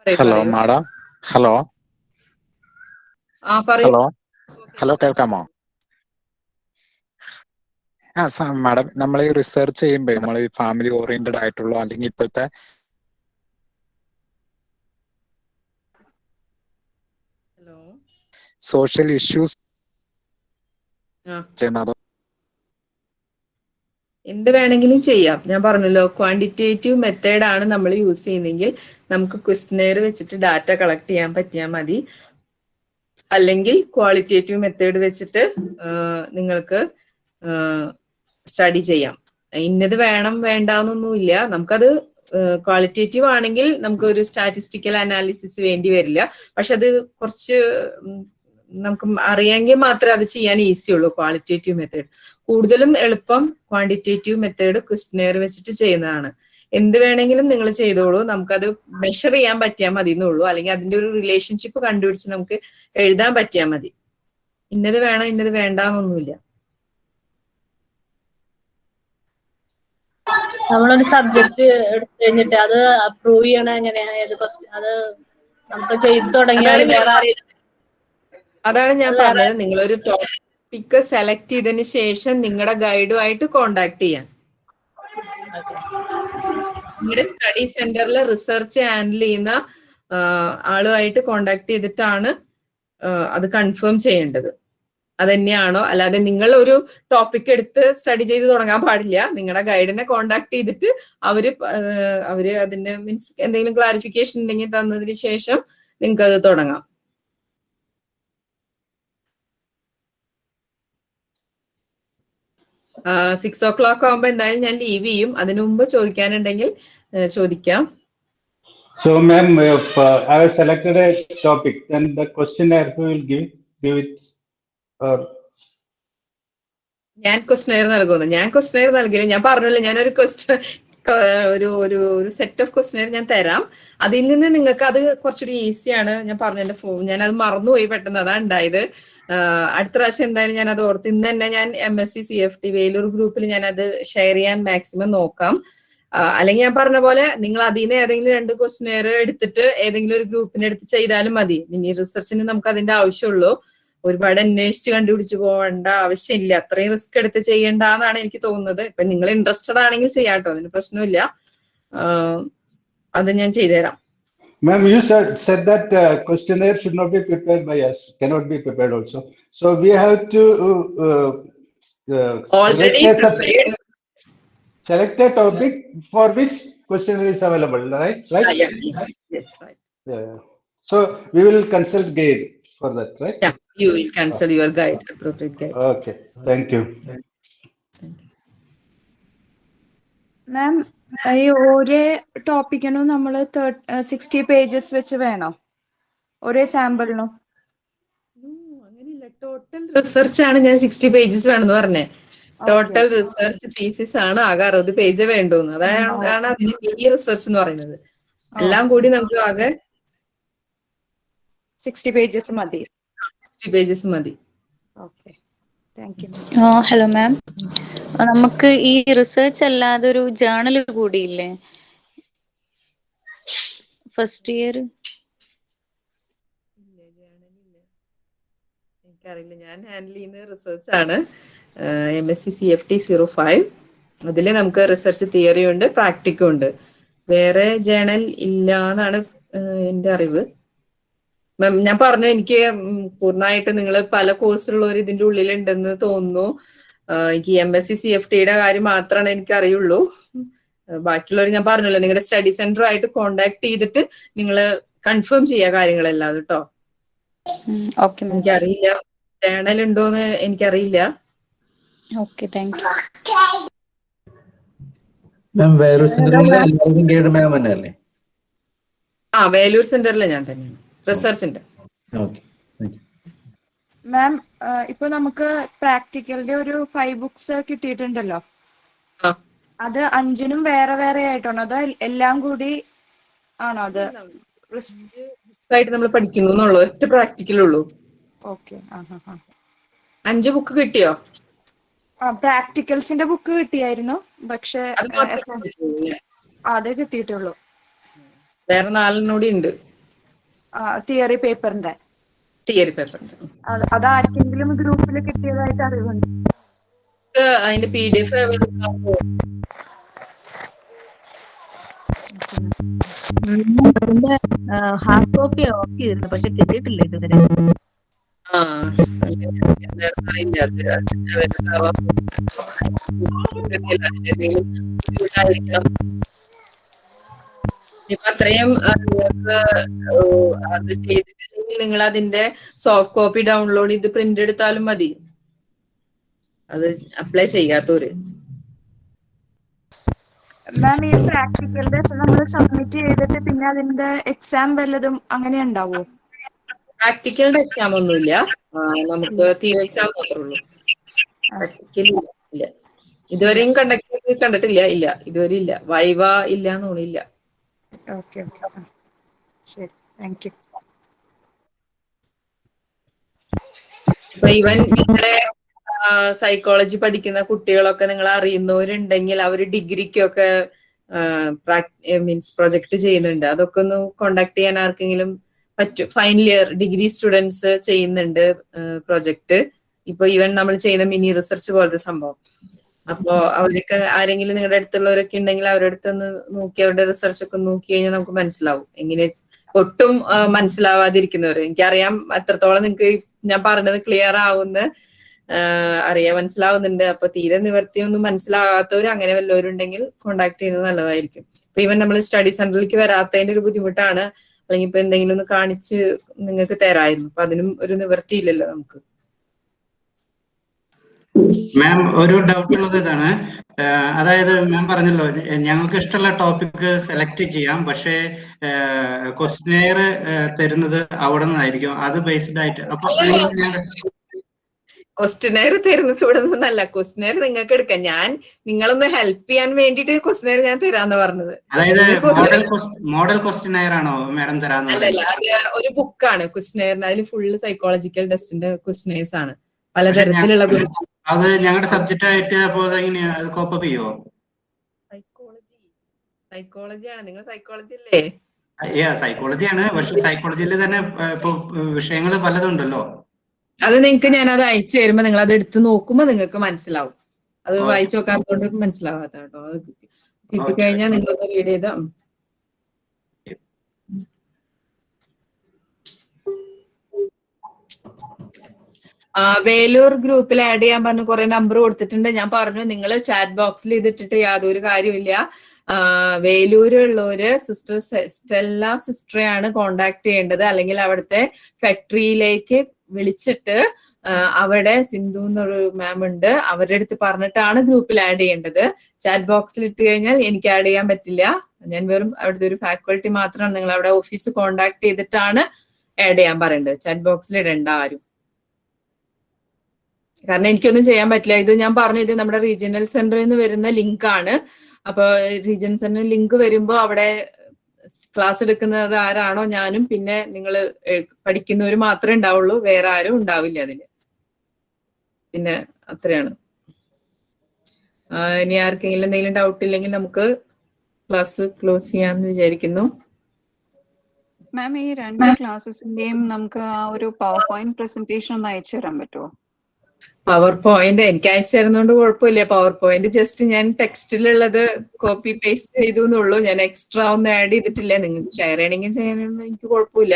Hello. Madam. Hello hello hello കേൾക്കാമോ? ആ മാഡം നമ്മൾ ഈ റിസർച്ച് ചെയ്യുമ്പോൾ നമ്മൾ ഈ ഫാമിലി ഓറിയന്റഡ് ആയിട്ടുള്ള അല്ലെങ്കിൽ ഇപ്പോഴത്തെ ഹലോ സോഷ്യൽ ഇഷ്യൂസ് ചെയ്യുന്നത്. എന്ത് വേണമെങ്കിലും ചെയ്യാം. ഞാൻ പറഞ്ഞല്ലോ ക്വാണ്ടിറ്റേറ്റീവ് മെത്തേഡ് ആണ് നമ്മൾ യൂസ് ചെയ്യുന്നതെങ്കിൽ നമുക്ക് ക്വസ്റ്റനെയർ വെച്ചിട്ട് ഡാറ്റ കളക്ട് ചെയ്യാൻ പറ്റിയാൽ മതി. അല്ലെങ്കിൽ ക്വാളിറ്റേറ്റീവ് മെത്തേഡ് വെച്ചിട്ട് നിങ്ങൾക്ക് സ്റ്റഡി ചെയ്യാം. ഇന്നത് വേണം വേണ്ടാന്നൊന്നുമില്ല. നമുക്കത് ക്വാളിറ്റേറ്റീവ് ആണെങ്കിൽ നമുക്ക് ഒരു സ്റ്റാറ്റിസ്റ്റിക്കൽ അനാലിസിസ് വേണ്ടി വരില്ല. പക്ഷെ അത് കുറച്ച് നമുക്ക് അറിയാമെങ്കിൽ മാത്രമേ അത് ചെയ്യാൻ ഈസി ഉള്ളൂ ക്വാളിറ്റേറ്റീവ് മെത്തേഡ് കൂടുതലും എളുപ്പം ക്വാണ്ടിറ്റേറ്റീവ് മെത്തേഡ് ക്വസ്റ്റനെയർ വെച്ചിട്ട് ചെയ്യുന്നതാണ്. എന്ത് വേണമെങ്കിലും നിങ്ങൾ ചെയ്തോളൂ. നമുക്കത് മെഷർ ചെയ്യാൻ പറ്റിയാൽ മതി എന്നുള്ളൂ അല്ലെങ്കിൽ അതിന്റെ ഒരു റിലേഷൻഷിപ്പ് കണ്ടുപിടിച്ച് നമുക്ക് എഴുതാൻ പറ്റിയാൽ മതി. ഇന്നത് വേണം ഇന്നത് വേണ്ടെന്നൊന്നുമില്ല. നമ്മളൊരു സബ്ജക്ട് എടുത്തു കഴിഞ്ഞിട്ട് അത് അപ്രൂവ് ചെയ്യണ എങ്ങനെയാ? ഏത് ക്വസ്റ്റ്യൻ അത് നമുക്ക് ചെയ്തു തുടങ്ങിയാൽ അതാണ് വേറെ ആരെയും അതാണ് ഞാൻ പറഞ്ഞത്. നിങ്ങളൊരു ടോപ്പിക്ക് സെലക്ട് ചെയ്തതിന് ശേഷം നിങ്ങളുടെ ഗൈഡുമായിട്ട് കോണ്ടാക്ട് ചെയ്യാം നിങ്ങളുടെ സ്റ്റഡി സെന്ററിൽ റിസർച്ച് ഹാൻഡിൽ ചെയ്യുന്ന ആളുമായിട്ട് കോണ്ടാക്ട് ചെയ്തിട്ടാണ് അത് കൺഫേം ചെയ്യേണ്ടത്. അതന്നെയാണോ? അല്ലാതെ നിങ്ങൾ ഒരു ടോപ്പിക് എടുത്ത് സ്റ്റഡി ചെയ്ത് തുടങ്ങാൻ പാടില്ല. നിങ്ങളുടെ ഗൈഡിനെ കോണ്ടാക്ട് ചെയ്തിട്ട് അവർ അവർ അതിന്റെ മീൻസ് എന്തെങ്കിലും ക്ലാരിഫിക്കേഷൻ ഉണ്ടെങ്കിൽ തന്നതിന് ശേഷം നിങ്ങൾക്ക് അത് തുടങ്ങാം. സിക്സ് ഓ ക്ലോക്ക് ആകുമ്പോ എന്തായാലും ഞാൻ ലീവ് ചെയ്യും. അതിനു മുമ്പ് ചോദിക്കാനുണ്ടെങ്കിൽ ചോദിക്കാം. So, ma'am, if uh, I have selected a topic, then the questionnaire who will give, give it, or ഞാൻ ക്വസ്റ്റനെയർ നൽകുന്നു. ഞാൻ ക്വസ്റ്റനെയർ നൽകില്ല. ഞാൻ പറഞ്ഞല്ലോ. ഞാനൊരു ക്വസ്റ്റ്യൻ ഏഹ് ഒരു ഒരു ഒരു സെറ്റ് ഓഫ് ക്വസ്റ്റിനർ ഞാൻ തരാം. അതിൽ നിന്ന് നിങ്ങൾക്ക് അത് കുറച്ചുകൂടി ഈസിയാണ് ഞാൻ പറഞ്ഞ എന്റെ ഫോൺ ഞാൻ അത് മറന്നുപോയി പെട്ടെന്ന്. അതാണ് ഉണ്ടായത്. അടുത്ത പ്രാവശ്യം എന്തായാലും ഞാൻ അത് ഓർത്ത് ഇന്ന് തന്നെ ഞാൻ M S C C F T Vellore ഗ്രൂപ്പിൽ ഞാൻ അത് ഷെയർ ചെയ്യാൻ മാക്സിമം നോക്കാം. അല്ലെങ്കിൽ ഞാൻ പറഞ്ഞ പോലെ നിങ്ങൾ അതിൽ ഏതെങ്കിലും രണ്ട് ക്വസ്റ്റിനെയർ എടുത്തിട്ട് ഏതെങ്കിലും ഒരു ഗ്രൂപ്പിന് എടുത്ത് ചെയ്താലും മതി. ഇനി റിസർച്ചിന് നമുക്ക് അതിന്റെ ആവശ്യമുള്ളൂ. ഒരുപാട് അന്വേഷിച്ച് കണ്ടുപിടിച്ച് പോകേണ്ട ആവശ്യമില്ല. അത്രയും റിസ്ക് എടുത്ത് ചെയ്യേണ്ട എന്നാണ് എനിക്ക് തോന്നുന്നത്. ഇപ്പൊ നിങ്ങൾ ഇൻട്രസ്റ്റഡ് ആണെങ്കിൽ ചെയ്യാട്ടോ അതിന് പ്രശ്നമില്ല. അത് ഞാൻ ചെയ്തുതരാം. Ma'am, you said, said that uh, questionnaire should not be prepared by us, cannot be prepared also. So we have to uh, uh, Already select a- Select a topic for which questionnaire is available, right? Ah, Right? yeah, yeah. Yes, right. Yeah. So we will consult guide for that, right? Yeah, you will cancel your guide, appropriate guide. Okay, thank you. മാം ഈ ഒരേ ടോപ്പിക്കിനും നമ്മൾ sixty pages വെച്ച് വേണോ. ഒരേ സാമ്പിളിനും. അങ്ങനെയില്ല. Total research ആണ് ഞാൻ sixty pages വേണമെന്ന് പറഞ്ഞേ. ടോട്ടൽ റിസർച്ച് തീസിസ് ആണ് ആകെ അറുപത് പേജ് വേണ്ടുന്നത് അതാണ് അതിന് മിനി റിസർച്ച് എന്ന് പറയുന്നത്. എല്ലാം കൂടി നമുക്ക് ആകെ സിക്സ്റ്റി പേജസ് മതി. സിക്സ്റ്റി പേജസ് മതി. ഓക്കെ ഹലോ മാം നമുക്ക് ഈ റിസർച്ച് അല്ലാതെ ഒരു ജേണൽ കൂടിയില്ലേ? ഫസ്റ്റ് ഇയർ എനിക്കറിയില്ല. ഞാൻ ഹാൻഡിൽ ചെയ്യുന്ന റിസർച്ച് ആണ്. M S C C F T zero five അതിൽ നമുക്ക് റിസർച്ച് തിയറിയുണ്ട് പ്രാക്ടിക്കും ഉണ്ട്. വേറെ ജേണൽ ഇല്ല എന്നാണ് എന്റെ അറിവ്. മാം ഞാൻ പറഞ്ഞു എനിക്ക് പൂർണമായിട്ട് നിങ്ങൾ പല കോഴ്സിലുള്ളവർ ഇതിന്റെ ഉള്ളിലുണ്ടെന്ന് തോന്നുന്നു. എനിക്ക് M S C C F ടിയുടെ കാര്യം മാത്രമാണ് എനിക്ക് അറിയുള്ളൂ. ബാക്കിയുള്ളവർ ഞാൻ പറഞ്ഞല്ലോ നിങ്ങളുടെ സ്റ്റഡി സെന്റർ ആയിട്ട് കോണ്ടാക്ട് ചെയ്തിട്ട് നിങ്ങൾ കൺഫേം ചെയ്യുക കാര്യങ്ങളെല്ലാം കേട്ടോ എനിക്കറിയില്ല. ജേണൽ ഉണ്ടോന്ന് എനിക്കറിയില്ല. Okay thank you ma'am Vellore സെന്ററിൽ മാം തന്നെ അല്ലേ ആ വേലൂർ സെന്ററിൽ ഞാൻ തന്നെയാണ്. റിസർച്ചിന്റെ ഓക്കെ. മാം ഇപ്പൊ നമുക്ക് പ്രാക്ടിക്കലിന്റെ ഒരു ഫൈവ് ബുക്സ് കിട്ടിയിട്ടുണ്ടല്ലോ. അത് അഞ്ചിനും വേറെ വേറെ ആയിട്ടാണോ? അതോ എല്ലാം കൂടി ആണോ അത്? ആയിട്ട് നമ്മൾ പഠിക്കുന്നു എന്നുള്ളൂ. ഒറ്റ പ്രാക്ടിക്കലുള്ളൂ ഓക്കെ. അഞ്ച് ബുക്ക് കിട്ടിയോ? ആ പ്രാക്ടിക്കൽസിന്റെ ബുക്ക് കിട്ടിയായിരുന്നു. പക്ഷേ അത്? കിട്ടിയിട്ടുള്ളൂ വേറെ നാലെണ്ണൂടി ഉണ്ട്. തിയറി പേപ്പറിന്റെ തിയറി പേപ്പറിന്റെ അത് അത് ആർക്കെങ്കിലും ഗ്രൂപ്പിൽ കിട്ടിയതായിട്ട് അറിവുണ്ട് അതിന്റെ പി ഡി എഫ് അതിന്റെ ഹാർഡ് കോപ്പി ഓക്കെ ചെയ്തിരുന്നു പക്ഷെ കിട്ടിയിട്ടില്ല ഇതുവരെ അറിയില്ല അത് അതിന്റെ വലുതാവാം. അതിന്റെന്തെങ്കിലും ബുദ്ധിമുട്ടായിരിക്കാം. ഇപ്പൊ അത്രയും അത് ചെയ്തിട്ടില്ലെങ്കിൽ നിങ്ങൾ അതിന്റെ സോഫ്റ്റ് കോപ്പി ഡൗൺലോഡ് ചെയ്ത് പ്രിന്റ് എടുത്താലും മതി. അത് അപ്ലൈ ചെയ്യാത്തവര്. മാം ഈ പ്രാക്ടിക്കൽ നമ്മൾ സബ്മിറ്റ് ചെയ്തിട്ട് പിന്നെ അതിന്റെ എക്സാം വല്ലതും അങ്ങനെ ഉണ്ടാവോ? പ്രാക്ടിക്കലിന്റെ എക്സാം ഒന്നുമില്ല. നമുക്ക് തിയറി എക്സാം മാത്രമേ ഉള്ളൂ. പ്രാക്ടിക്കൽ ഇല്ല. ഇതുവരെയും കണ്ടക്ട് കണ്ടിട്ടില്ല. ഇല്ല. ഇതുവരെ ഇല്ല. വൈവ ഇല്ല. എന്നോണില്ല ഓക്കെ ഓക്കെ. ശരി. താങ്ക് യു ഇവൻ നിങ്ങളുടെ സൈക്കോളജി പഠിക്കുന്ന കുട്ടികളൊക്കെ നിങ്ങൾ അറിയുന്നവരുണ്ടെങ്കിൽ അവർ ഡിഗ്രിക്കൊക്കെ മീൻസ് പ്രൊജക്ട് ചെയ്യുന്നുണ്ട്. അതൊക്കെ ഒന്ന് കോണ്ടാക്ട് ചെയ്യാൻ ആർക്കെങ്കിലും പറ്റും ഫൈനൽ ഇയർ ഡിഗ്രി സ്റ്റുഡൻസ് ചെയ്യുന്നുണ്ട് പ്രൊജക്ട് ഇപ്പൊ ഈവൻ നമ്മൾ ചെയ്യുന്ന മിനി റിസർച്ച് പോലത്തെ സംഭവം. അപ്പോ അവരൊക്കെ ആരെങ്കിലും നിങ്ങളുടെ അടുത്തുള്ളവരൊക്കെ ഉണ്ടെങ്കിൽ അവരുടെ അടുത്തൊന്ന് നോക്കി അവരുടെ റിസർച്ച് ഒക്കെ നോക്കി കഴിഞ്ഞാൽ നമുക്ക് മനസ്സിലാവും. എങ്ങനെ ഒട്ടും മനസ്സിലാവാതിരിക്കുന്നവർ എനിക്കറിയാം അത്രത്തോളം നിങ്ങൾക്ക് ഞാൻ പറഞ്ഞത് ക്ലിയർ ആവുന്ന. അറിയാൻ മനസ്സിലാവുന്നുണ്ട്. അപ്പൊ തീരെ നിവർത്തിയൊന്നും മനസ്സിലാകാത്തവർ അങ്ങനെ വല്ലവരുണ്ടെങ്കിൽ കോണ്ടാക്ട് ചെയ്യുന്നത് നല്ലതായിരിക്കും. ഇപ്പൊ ഈവൻ നമ്മൾ സ്റ്റഡി സെന്ററിലേക്ക് വരാത്തതിന്റെ ഒരു ബുദ്ധിമുട്ടാണ്. അല്ലെങ്കിൽ ഇപ്പൊ എന്തെങ്കിലും ഒന്ന് കാണിച്ച് നിങ്ങൾക്ക് തരായിരുന്നു. അപ്പൊ അതിനും ഒരു നിവർത്തിയില്ലല്ലോ നമുക്ക്. മാം ഒരു ഡൗട്ട് ഉള്ളത് ഇതാണ്. അതായത് മാം പറഞ്ഞല്ലോ ഞങ്ങൾക്ക് ഇഷ്ടമുള്ള ടോപ്പിക് സെലക്ട് ചെയ്യാം. പക്ഷേ ക്വസ്റ്റനെയർ തരുന്നത് അവിടെ നിന്നായിരിക്കും. അത് ബേസ്ഡ് ആയിട്ട് അപ്പൊ ക്വസ്റ്റിനെയർ തരുന്നത് ഇവിടെ നിന്നല്ല. ക്വസ്റ്റിനെയർ നിങ്ങൾക്ക് എടുക്കാം. ഞാൻ നിങ്ങളൊന്ന് ഹെൽപ്പ് ചെയ്യാൻ വേണ്ടിയിട്ട് ക്വസ്റ്റിനെയർ ഞാൻ തരാന്ന് പറഞ്ഞത്. മോഡൽ ക്വസ്റ്റിനെയർ ആണോ മാഡം തരാന്ന് അല്ലല്ല പറയുന്നത് അത് ഒരു ബുക്കാണ് ക്വസ്റ്റിനെയറിന് അതിൽ ഫുള്ള് സൈക്കോളജിക്കൽ ടെസ്റ്റിന്റെ ക്വസ്റ്റ്യനേഴ്സ് ആണ്. പലതരത്തിലുള്ള question- അത് ഞങ്ങളുടെ സബ്ജക്റ്റ് ആയിട്ട് അപ്പോ അതെങ്ങനെയാ? അത് കോപ്പപ്പ് ചെയ്യുമോ സൈക്കോളജി സൈക്കോളജിയാണ് നിങ്ങൾ സൈക്കോളജി അല്ലേ സൈക്കോളജിയാണ് പക്ഷെ സൈക്കോളജിയിൽ തന്നെ ഇപ്പൊ വിഷയങ്ങൾ പലതുണ്ടല്ലോ അത് നിങ്ങൾക്ക് ഞാൻ അത് അയച്ചു തരുമ്പോ നിങ്ങൾ അത് എടുത്ത് നോക്കുമ്പോ നിങ്ങൾക്ക് മനസ്സിലാവും. അത്. വായിച്ചു നോക്കാത്തതുകൊണ്ട് മനസ്സിലാവാത്ത കേട്ടോ അത് കിട്ടിക്കഴിഞ്ഞാൽ നിങ്ങളൊന്ന് റീഡ് ചെയ്താ വേലൂർ ഗ്രൂപ്പിൽ ആഡ് ചെയ്യാൻ പറഞ്ഞു കുറെ നമ്പർ കൊടുത്തിട്ടുണ്ട്. ഞാൻ പറഞ്ഞു നിങ്ങൾ ചാറ്റ് ബോക്സിൽ ഇതിട്ടിട്ട് യാതൊരു കാര്യമില്ല വേലൂരുള്ളവര് സിസ്റ്റർ സ്റ്റെല്ല സിസ്റ്ററെയാണ് കോണ്ടാക്ട് ചെയ്യേണ്ടത്. അല്ലെങ്കിൽ അവിടുത്തെ ഫാക്ടറിയിലേക്ക് വിളിച്ചിട്ട് അവിടെ സിന്ധു എന്നൊരു മാം ഉണ്ട്. അവരുടെ അടുത്ത് പറഞ്ഞിട്ടാണ് ഗ്രൂപ്പിൽ ആഡ് ചെയ്യേണ്ടത്. ചാറ്റ് ബോക്സിൽ ഇട്ട് കഴിഞ്ഞാൽ എനിക്ക് ആഡ് ചെയ്യാൻ പറ്റില്ല. ഞാൻ വെറും അവിടുത്തെ ഒരു ഫാക്കൾട്ടി മാത്രമാണ്. നിങ്ങൾ അവിടെ ഓഫീസ് കോണ്ടാക്ട് ചെയ്തിട്ടാണ് ആഡ് ചെയ്യാൻ പറയേണ്ടത്. ചാറ്റ് ബോക്സിൽ ഇടേണ്ട ആരും. കാരണം എനിക്കൊന്നും ചെയ്യാൻ പറ്റില്ല. ഇത് ഞാൻ പറഞ്ഞു ഇത് നമ്മുടെ റീജിയണൽ സെന്ററിൽ നിന്ന് വരുന്ന ലിങ്ക് ആണ്. അപ്പൊ റീജിയണൽ സെന്റർ ലിങ്ക് വരുമ്പോ അവിടെ ക്ലാസ് എടുക്കുന്നത് ആരാണോ ഞാനും പിന്നെ നിങ്ങൾ പഠിക്കുന്നവർ മാത്രമേ ഉണ്ടാവുള്ളൂ. വേറെ ആരും ഉണ്ടാവില്ല അതിൽ. പിന്നെ അത്രയാണ്. ഇനി ആർക്കെങ്കിലും എന്തെങ്കിലും ഡൗട്ട് ഇല്ലെങ്കിൽ നമുക്ക് ക്ലാസ് ക്ലോസ് ചെയ്യാന്ന് വിചാരിക്കുന്നു. മാം ഈ രണ്ട് ക്ലാസ്സസിന്റെയും നമുക്ക് ആ ഒരു പവർ പോയിന്റ് പ്രസന്റേഷൻ ഒന്ന് അയച്ചു തരാൻ പറ്റുമോ പവർ പോയിന്റ് എനിക്ക് അയച്ചിരുന്നോണ്ട് കുഴപ്പമില്ല. പവർ പോയിന്റ് ജസ്റ്റ് ഞാൻ ടെക്സ്റ്റിലുള്ളത് കോപ്പി പേസ്റ്റ് ചെയ്തു എന്നുള്ളൂ ഞാൻ എക്സ്ട്രാ ഒന്നും ആഡ് ചെയ്തിട്ടില്ല. നിങ്ങൾക്ക് ഷെയർ ചെയ്യണമെങ്കിൽ ചെയ്യാനൊന്നും എനിക്ക് കുഴപ്പമില്ല.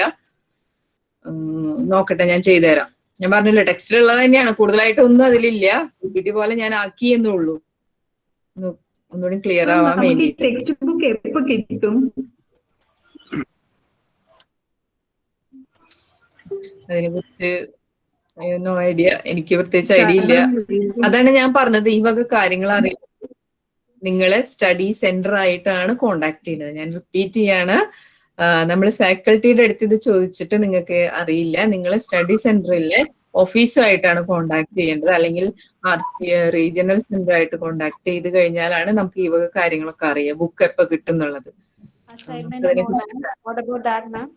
നോക്കട്ടെ ഞാൻ ചെയ്തുതരാം. ഞാൻ പറഞ്ഞില്ല ടെക്സ്റ്റിലുള്ളത് തന്നെയാണ്. കൂടുതലായിട്ട് ഒന്നും അതിലില്ല പിടി പോലെ ഞാൻ ആക്കി എന്നേ ഉള്ളൂ. ഒന്നുകൂടി ക്ലിയർ ആവാൻ വേണ്ടി ടെക്സ്റ്റ് ബുക്ക് എപ്പോ കിട്ടും? അതിനെ കുറിച്ച് നോ ഐഡിയ എനിക്ക് പ്രത്യേകിച്ച് ഐഡിയ ഇല്ല. അതാണ് ഞാൻ പറഞ്ഞത്. ഈ വക കാര്യങ്ങൾ അറിയാം നിങ്ങളെ സ്റ്റഡി സെന്റർ ആയിട്ടാണ് കോണ്ടാക്ട് ചെയ്യുന്നത്. ഞാൻ റിപ്പീറ്റ് ചെയ്യാണ്. നമ്മൾ ഫാക്കൽറ്റിയുടെ അടുത്ത് ഇത് ചോദിച്ചിട്ട് നിങ്ങൾക്ക് അറിയില്ല. നിങ്ങൾ സ്റ്റഡി സെന്ററിലെ ഓഫീസുമായിട്ടാണ് കോണ്ടാക്ട് ചെയ്യേണ്ടത്. അല്ലെങ്കിൽ ആർ സി റീജിയണൽ സെന്റർ ആയിട്ട് കോണ്ടാക്ട് ചെയ്ത് കഴിഞ്ഞാലാണ് നമുക്ക് ഈ വക കാര്യങ്ങളൊക്കെ അറിയാം. ബുക്ക് എപ്പോ കിട്ടും എന്നുള്ളത്. Assignment and and all. കുറിച്ച് What about that, ma'am?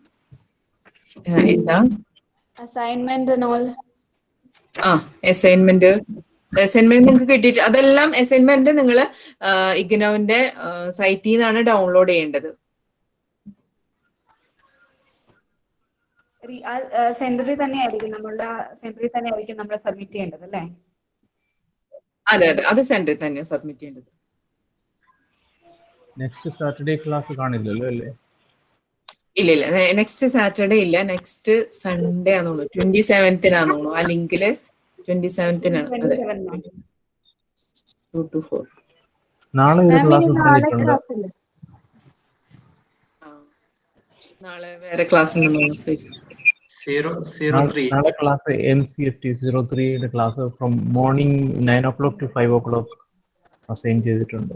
ആ, അസൈൻമെന്റ് അസൈൻമെന്റ് നിങ്ങൾക്ക് കിട്ടിയിട്ട് അതെല്ലാം അസൈൻമെന്റ് നിങ്ങൾ ഇഗ്നോവിന്റെ സൈറ്റിൽ നിന്നാണ് ഡൗൺലോഡ് ചെയ്യേണ്ടത്. സെന്ററിൽ തന്നെ ആയിരിക്കും നമ്മളുടെ സെന്ററിൽ തന്നെ ആയിരിക്കും നമ്മൾ സബ്മിറ്റ് ചെയ്യേണ്ടത് അല്ലേ? അതെ അതെ അത് സെന്ററിൽ തന്നെ സബ്മിറ്റ് ചെയ്യേണ്ടത്. നെക്സ്റ്റ് സാറ്റർഡേ ക്ലാസ് കാണില്ലല്ലോ അല്ലേ? ഇല്ല ഇല്ല നെക്സ്റ്റ് സാറ്റർഡേ ഇല്ല നെക്സ്റ്റ് സൺഡേ ആണെന്ന് തോന്നുന്നു ട്വന്റി സെവൻത്തിനാന്ന് തോന്നുന്നു ആ ലിങ്കിൽ ട്വന്റി സെവൻത്തിനാണ് അതെ. ടു ടു ഫോർ നാളെ ഒരു ക്ലാസ് നാളെ വേറെ ക്ലാസ് നാളെ. Class M C F T zero ത്രീയുടെ class from morning nine o'clock to five o'clock assign ചെയ്തിട്ടുണ്ട്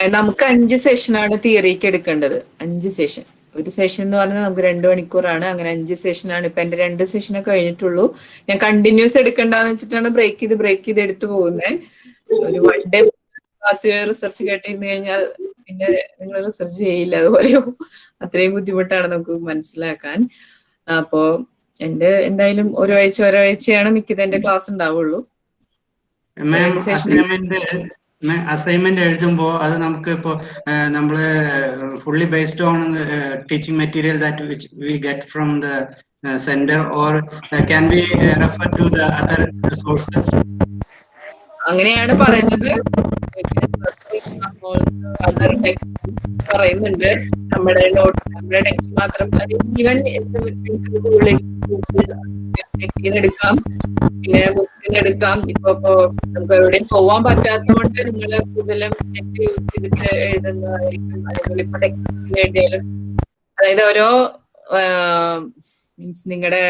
നമുക്ക് അഞ്ച് സെഷനാണ് തിയറിക്ക് എടുക്കേണ്ടത്. അഞ്ച് സെഷൻ ഒരു സെഷൻ എന്ന് പറഞ്ഞാൽ നമുക്ക് രണ്ട് മണിക്കൂറാണ്. അങ്ങനെ അഞ്ച് സെഷനാണ് ഇപ്പൊ എന്റെ രണ്ട് സെഷനൊക്കെ കഴിഞ്ഞിട്ടുള്ളൂ. ഞാൻ കണ്ടിന്യൂസ് എടുക്കണ്ടെന്ന് വെച്ചിട്ടാണ് ബ്രേക്ക് ചെയ്ത് ബ്രേക്ക് ചെയ്ത് എടുത്തു പോകുന്നത് ഒരു വൺ ഡേ ക്ലാസ് റിസർച്ച് കേട്ടിരുന്നു കഴിഞ്ഞാൽ പിന്നെ നിങ്ങൾ റിസർച്ച് ചെയ്യില്ല. അതുപോലെയോ അത്രയും ബുദ്ധിമുട്ടാണ് നമുക്ക് മനസ്സിലാക്കാൻ. അപ്പോ എന്റെ എന്തായാലും ഒരാഴ്ച ഒരാഴ്ചയാണ് മിക്കത് എന്റെ ക്ലാസ് ഉണ്ടാവുള്ളൂ. അസൈൻമെന്റ് അസൈൻമെന്റ് എഴുതുമ്പോ അത് നമുക്ക് ഇപ്പോ നമ്മൾ fully based on teaching material that which we get from the center or can be refer to the other sources അങ്ങനെയാണ് പറയുന്നത്. അതർ ടെക്സ്റ്റ് പറയുന്നുണ്ട്. നമ്മുടെ നോട്ട് നമ്മുടെ ടെക്സ്റ്റ് മാത്രം ഈവൻ എടുക്കാം. പിന്നെ ബുക്സിന് എടുക്കാം. ഇപ്പൊ നമുക്ക് എവിടെയും പോവാൻ പറ്റാത്തതുകൊണ്ട് നിങ്ങൾ കൂടുതലും നെറ്റ് യൂസ് ചെയ്തിട്ട് എഴുതുന്നതായിരിക്കും അല്ലെങ്കിൽ ഇപ്പൊ ടെക്സ്റ്റ് എഴുതിയാലും. അതായത് ഓരോ മീൻസ് നിങ്ങളുടെ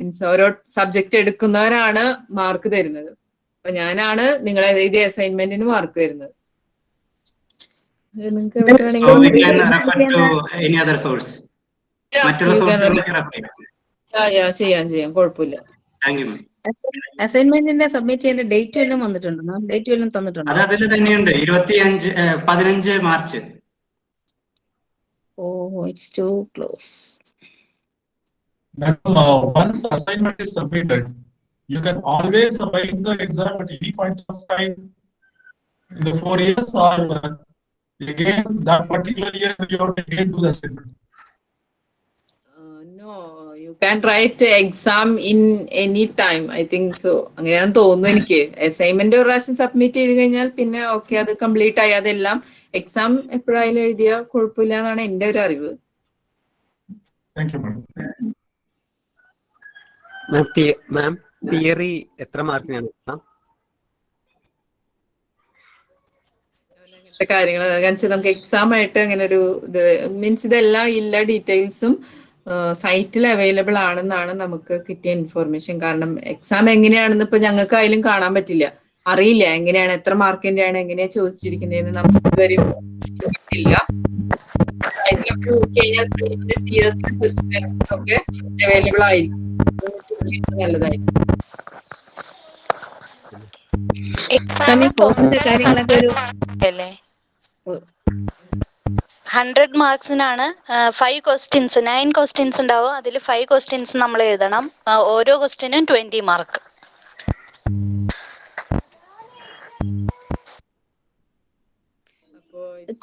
മീൻസ് ഓരോ സബ്ജക്ട് എടുക്കുന്നവരാണ് മാർക്ക് തരുന്നത്. അപ്പൊ ഞാനാണ് നിങ്ങളെ ഇത് അസൈൻമെന്റിന് മാർക്ക് തരുന്നത്. ചെയ്യാം. ചെയ്യാം. കുഴപ്പമില്ല. താങ്ക് യു അസൈൻമെന്റിന്റെ സബ്മിറ്റ് ചെയ്യേണ്ട ഡേറ്റ് വല്ലതും വന്നിട്ടുണ്ടോ മാം ഡേറ്റ് വല്ലതും തന്നിട്ടുണ്ടോ അത് അതിൽ തന്നെയുണ്ട് ഇരുപത്തി അഞ്ച് പതിനഞ്ച് March oh it's too close Madam, uh, once assignment is submitted, you can always write the exam at any point of time in the four years or uh, again that particular year you have to again do the assignment. No, can can write exam in any time. I think so. അങ്ങനെയാന്ന് തോന്നുന്നു എനിക്ക് assignment ഒരു പ്രാവശ്യം submit ചെയ്ത് കഴിഞ്ഞാൽ പിന്നെ okay അത് complete ആയി അതെല്ലാം എക്സാം എപ്പോഴായാലും എഴുതിയാൽ കുഴപ്പമില്ല എന്നാണ് എന്റെ ഒരു അറിവ്. മാം തിയറി എത്ര മാർക്കിനാണ് എക്സാം കാര്യങ്ങൾ കാരണം നമുക്ക് എക്സാം ആയിട്ട് അങ്ങനെ ഒരു ഇത് മീൻസ് ഇതെല്ലാം ഇല്ല ഡീറ്റെയിൽസും സൈറ്റിൽ അവൈലബിൾ ആണെന്നാണ് നമുക്ക് കിട്ടിയ ഇൻഫോർമേഷൻ. കാരണം എക്സാം എങ്ങനെയാണെന്ന് ഇപ്പൊ ഞങ്ങൾക്ക് അതിലും കാണാൻ പറ്റില്ല. അറിയില്ല എങ്ങനെയാണ് എത്ര മാർക്കിന്റെ ആണ് എങ്ങനെയാ ചോദിച്ചിരിക്കുന്നതെന്ന് നമുക്ക് ഇതുവരെ കിട്ടില്ല സൈറ്റിലൊക്കെ നോക്കി കഴിഞ്ഞാൽ പ്രീവിയസ് ഇയേഴ്സിലെ ഒക്കെ അവൈലബിൾ ആയിരിക്കും. നല്ലതായിരിക്കും. കാര്യങ്ങളൊക്കെ ഒരു അല്ലേ ഹൺഡ്രഡ് മാർക്സിനാണ് ഫൈവ് ക്വസ്റ്റ്യൻസ് നയൻ ക്വസ്റ്റ്യൻസ് ഉണ്ടാവും. അതിൽ ഫൈവ് ക്വസ്റ്റ്യൻസ് നമ്മൾ എഴുതണം. ഓരോ ക്വസ്റ്റ്യനും ട്വന്റി മാർക്ക്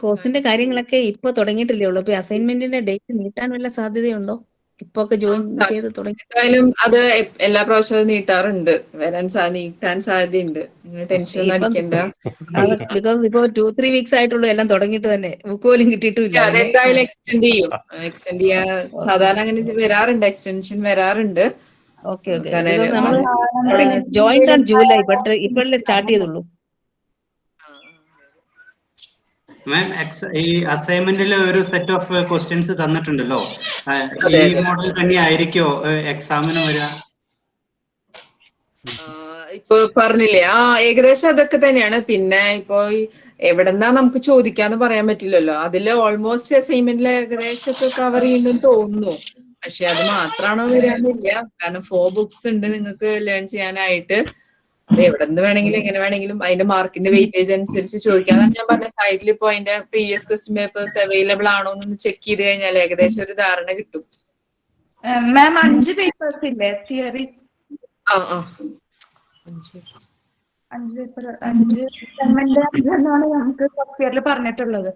കോഴ്സിന്റെ കാര്യങ്ങളൊക്കെ ഇപ്പൊ തുടങ്ങിയിട്ടില്ലേ ഉള്ളൂ. അപ്പൊ അസൈൻമെന്റിന്റെ ഡേറ്റ് നീട്ടാൻ വല്ല സാധ്യതയുണ്ടോ? ഇപ്പൊ ഒക്കെ ജോയിൻ ചെയ്ത് തുടങ്ങി. എന്തായാലും അത് എല്ലാ പ്രാവശ്യവും നീട്ടാറുണ്ട്. വരാൻ സാ നീട്ടാൻ സാധ്യതയുണ്ട്. നിങ്ങൾ ടെൻഷൻ അടിക്കണ്ട. ബിക്കോസ് ഇപ്പൊ ടു ത്രീ വീക്സ് ആയിട്ടുള്ളൂ എല്ലാം തുടങ്ങിയിട്ട് തന്നെ. ബുക്ക് പോലും കിട്ടിയിട്ടില്ല. അതെന്തായാലും എക്സ്റ്റെൻഡ് ചെയ്യും. എക്സ്റ്റെൻഡ് ചെയ്യാൻ സാധാരണ അങ്ങനെ വരാറുണ്ട്. എക്സ്റ്റൻഷൻ വരാറുണ്ട്. ഓക്കെ ഓക്കെ ജോയിന്റ് ആണ് ജൂലൈ ബട്ട് ഇപ്പോഴല്ലേ സ്റ്റാർട്ട് ചെയ്തുള്ളൂ. മാം ഈ അസൈൻമെന്റിൽ ഒരു സെറ്റ് ഓഫ് ക്വസ്റ്റ്യൻസ് തന്നിട്ടുണ്ടല്ലോ. ഈ. മോഡൽ തന്നെ ആയിരിക്കോ എക്സാമിന് വരിക ഇപ്പൊ പറഞ്ഞില്ലേ ആ ഏകദേശം അതൊക്കെ തന്നെയാണ്. പിന്നെ ഇപ്പൊ എവിടെന്നാ നമുക്ക് ചോദിക്കാന്ന് പറയാൻ പറ്റില്ലല്ലോ. അതിൽ ഓൾമോസ്റ്റ് അസൈൻമെന്റിൽ ഏകദേശം ഒക്കെ കവർ ചെയ്യുന്നെന്ന് തോന്നുന്നു. പക്ഷെ അത് മാത്രമാണോ വരാനില്ല കാരണം ഫോർ ബുക്സ് ഉണ്ട് നിങ്ങൾക്ക് ലേൺ ചെയ്യാനായിട്ട്. അത് എവിടെ നിന്ന് വേണമെങ്കിലും എങ്ങനെ വേണമെങ്കിലും അതിന്റെ മാർക്കിന്റെ വെയിറ്റേജ് അനുസരിച്ച് ചോദിക്കാം അതാണ് ഞാൻ പറഞ്ഞ സൈറ്റിൽ ഇപ്പോ അതിന്റെ പ്രീവിയസ് ക്വസ്റ്റ്യൻ പേപ്പേഴ്സ് അവൈലബിൾ ആണോ എന്നൊന്ന് ചെക്ക് ചെയ്ത് കഴിഞ്ഞാൽ ഏകദേശം ഒരു ധാരണ കിട്ടും. മാം അഞ്ച് പേപ്പേഴ്സ് ഇല്ലേ? തിയറി ആ ആ. അഞ്ച്. പേപ്പർ അഞ്ച് എന്നാണ് നമുക്ക് ഫസ്റ്റ് ഇയറിൽ പറഞ്ഞിട്ടുള്ളത്.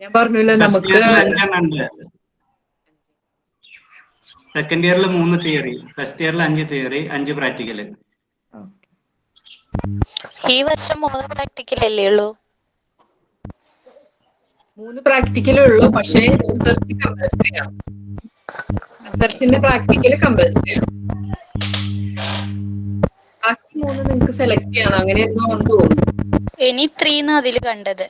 ഞാൻ പറഞ്ഞില്ല നമുക്ക് സെക്കൻഡ് ഇയറിൽ മൂന്ന് തിയറി ഫസ്റ്റ് ഇയറിൽ അഞ്ച് തിയറി അഞ്ച് പ്രാക്ടിക്കൽ ഈ വർഷം മൂന്ന് പ്രാക്ടിക്കൽ അല്ലേ ഉള്ളൂ? മൂന്ന് പ്രാക്ടിക്കലേ ഉള്ളൂ പക്ഷേ റിസർച്ച് കമ്പൽസറി ആണ്. റിസർച്ചിന്റെ പ്രാക്ടിക്കൽ കമ്പൽസറി ആണ്. ബാക്കി മൂന്ന് നിങ്ങൾക്ക് സെലക്ട് ചെയ്യണം അങ്ങനെ എന്തോ വന്നു തോന്നുന്നു. ഇനി ത്രീന്ന് അതിൽ കണ്ടത്.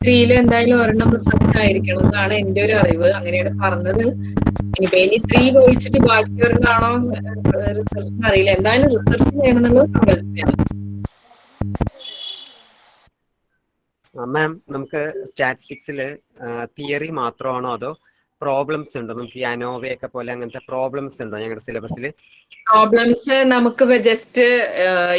ത്രീയിൽ എന്തായാലും ഒരെണ്ണം റിസൾട്ട് ആയിരിക്കണം എന്നാണ് എന്റെ ഒരു അറിവ്. അങ്ങനെയാണ് പറഞ്ഞത്. ഇനിയിപ്പോ ഇനി ത്രീ ഒഴിച്ചിട്ട് ബാക്കി ഒരെണ്ണാണോ റിസർച്ച് അറിയില്ല. എന്തായാലും റിസർച്ച് ചെയ്യണം എന്നുള്ളത് മാം നമുക്ക് സ്റ്റാറ്റിസ്റ്റിക്സിൽ തിയറി മാത്രമാണോ അതോ പ്രോബ്ലംസ് ഉണ്ടോ. നമുക്ക് ഈ അനോവയൊക്കെ പോലെ അങ്ങനത്തെ പ്രോബ്ലംസ് ഉണ്ടോ ഞങ്ങളുടെ സിലബസിൽ പ്രോബ്ലംസ് നമുക്ക് ജസ്റ്റ്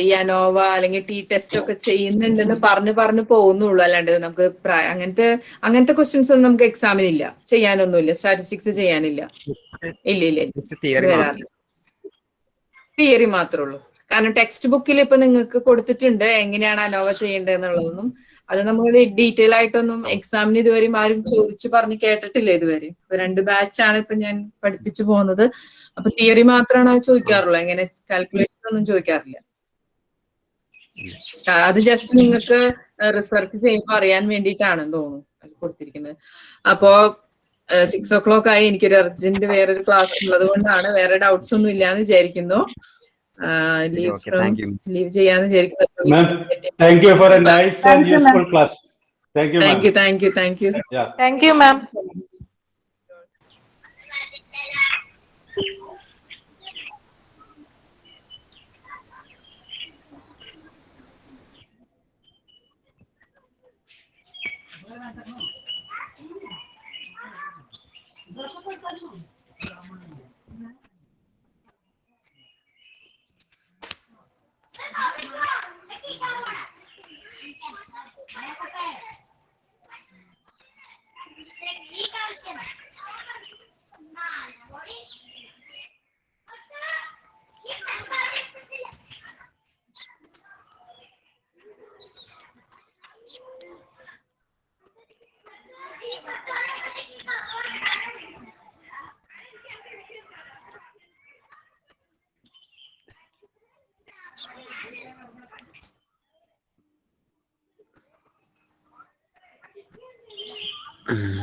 ഈ അനോവ അല്ലെങ്കിൽ ടി ടെസ്റ്റ് ഒക്കെ ചെയ്യുന്നുണ്ടെന്ന് പറഞ്ഞു പറഞ്ഞു പോകുന്നുള്ളൂ. അല്ലാണ്ട് നമുക്ക് അങ്ങനത്തെ അങ്ങനത്തെ ക്വസ്റ്റ്യൻസ് ഒന്നും നമുക്ക് എക്സാമിനില്ല ചെയ്യാനൊന്നുമില്ല. സ്റ്റാറ്റിസ്റ്റിക്സ് ചെയ്യാനില്ല. ഇല്ല ഇല്ല തിയറി തിയറി മാത്രമേ ഉള്ളൂ. കാരണം ടെക്സ്റ്റ് ബുക്കിൽ ഇപ്പൊ നിങ്ങൾക്ക് കൊടുത്തിട്ടുണ്ട്. എങ്ങനെയാണ് അനോവ ചെയ്യേണ്ടത് എന്നുള്ളതൊന്നും അത് നമ്മൾ ഡീറ്റെയിൽ ആയിട്ടൊന്നും എക്സാമിന് ഇതുവരെയും ആരും ചോദിച്ചു പറഞ്ഞ് കേട്ടിട്ടില്ല ഇതുവരെ ഇപ്പൊ രണ്ട് ബാച്ചാണ് ഇപ്പൊ ഞാൻ പഠിപ്പിച്ചു പോകുന്നത്. അപ്പൊ തിയറി മാത്രമാണ് ചോദിക്കാറുള്ളൂ. എങ്ങനെ കാൽക്കുലേഷൻ ഒന്നും ചോദിക്കാറില്ല. അത് ജസ്റ്റ് നിങ്ങൾക്ക് റിസർച്ച് ചെയ്യുമ്പോൾ അറിയാൻ വേണ്ടിയിട്ടാണെന്ന് തോന്നുന്നു കൊടുത്തിരിക്കുന്നത്. അപ്പോ സിക്സ് ഓ ക്ലോക്ക് ആയി എനിക്കൊരു അർജന്റ് വേറൊരു ക്ലാസ് ഉള്ളത് കൊണ്ടാണ് വേറെ ഡൗട്ട്സ് ഒന്നും ഇല്ലാന്ന് വിചാരിക്കുന്നു. Leave okay, from, thank you. Leave thank you for a nice thank and you, useful class. Thank you, Thank you, thank you, thank you. Yeah. Thank you, ma'am. mm <clears throat>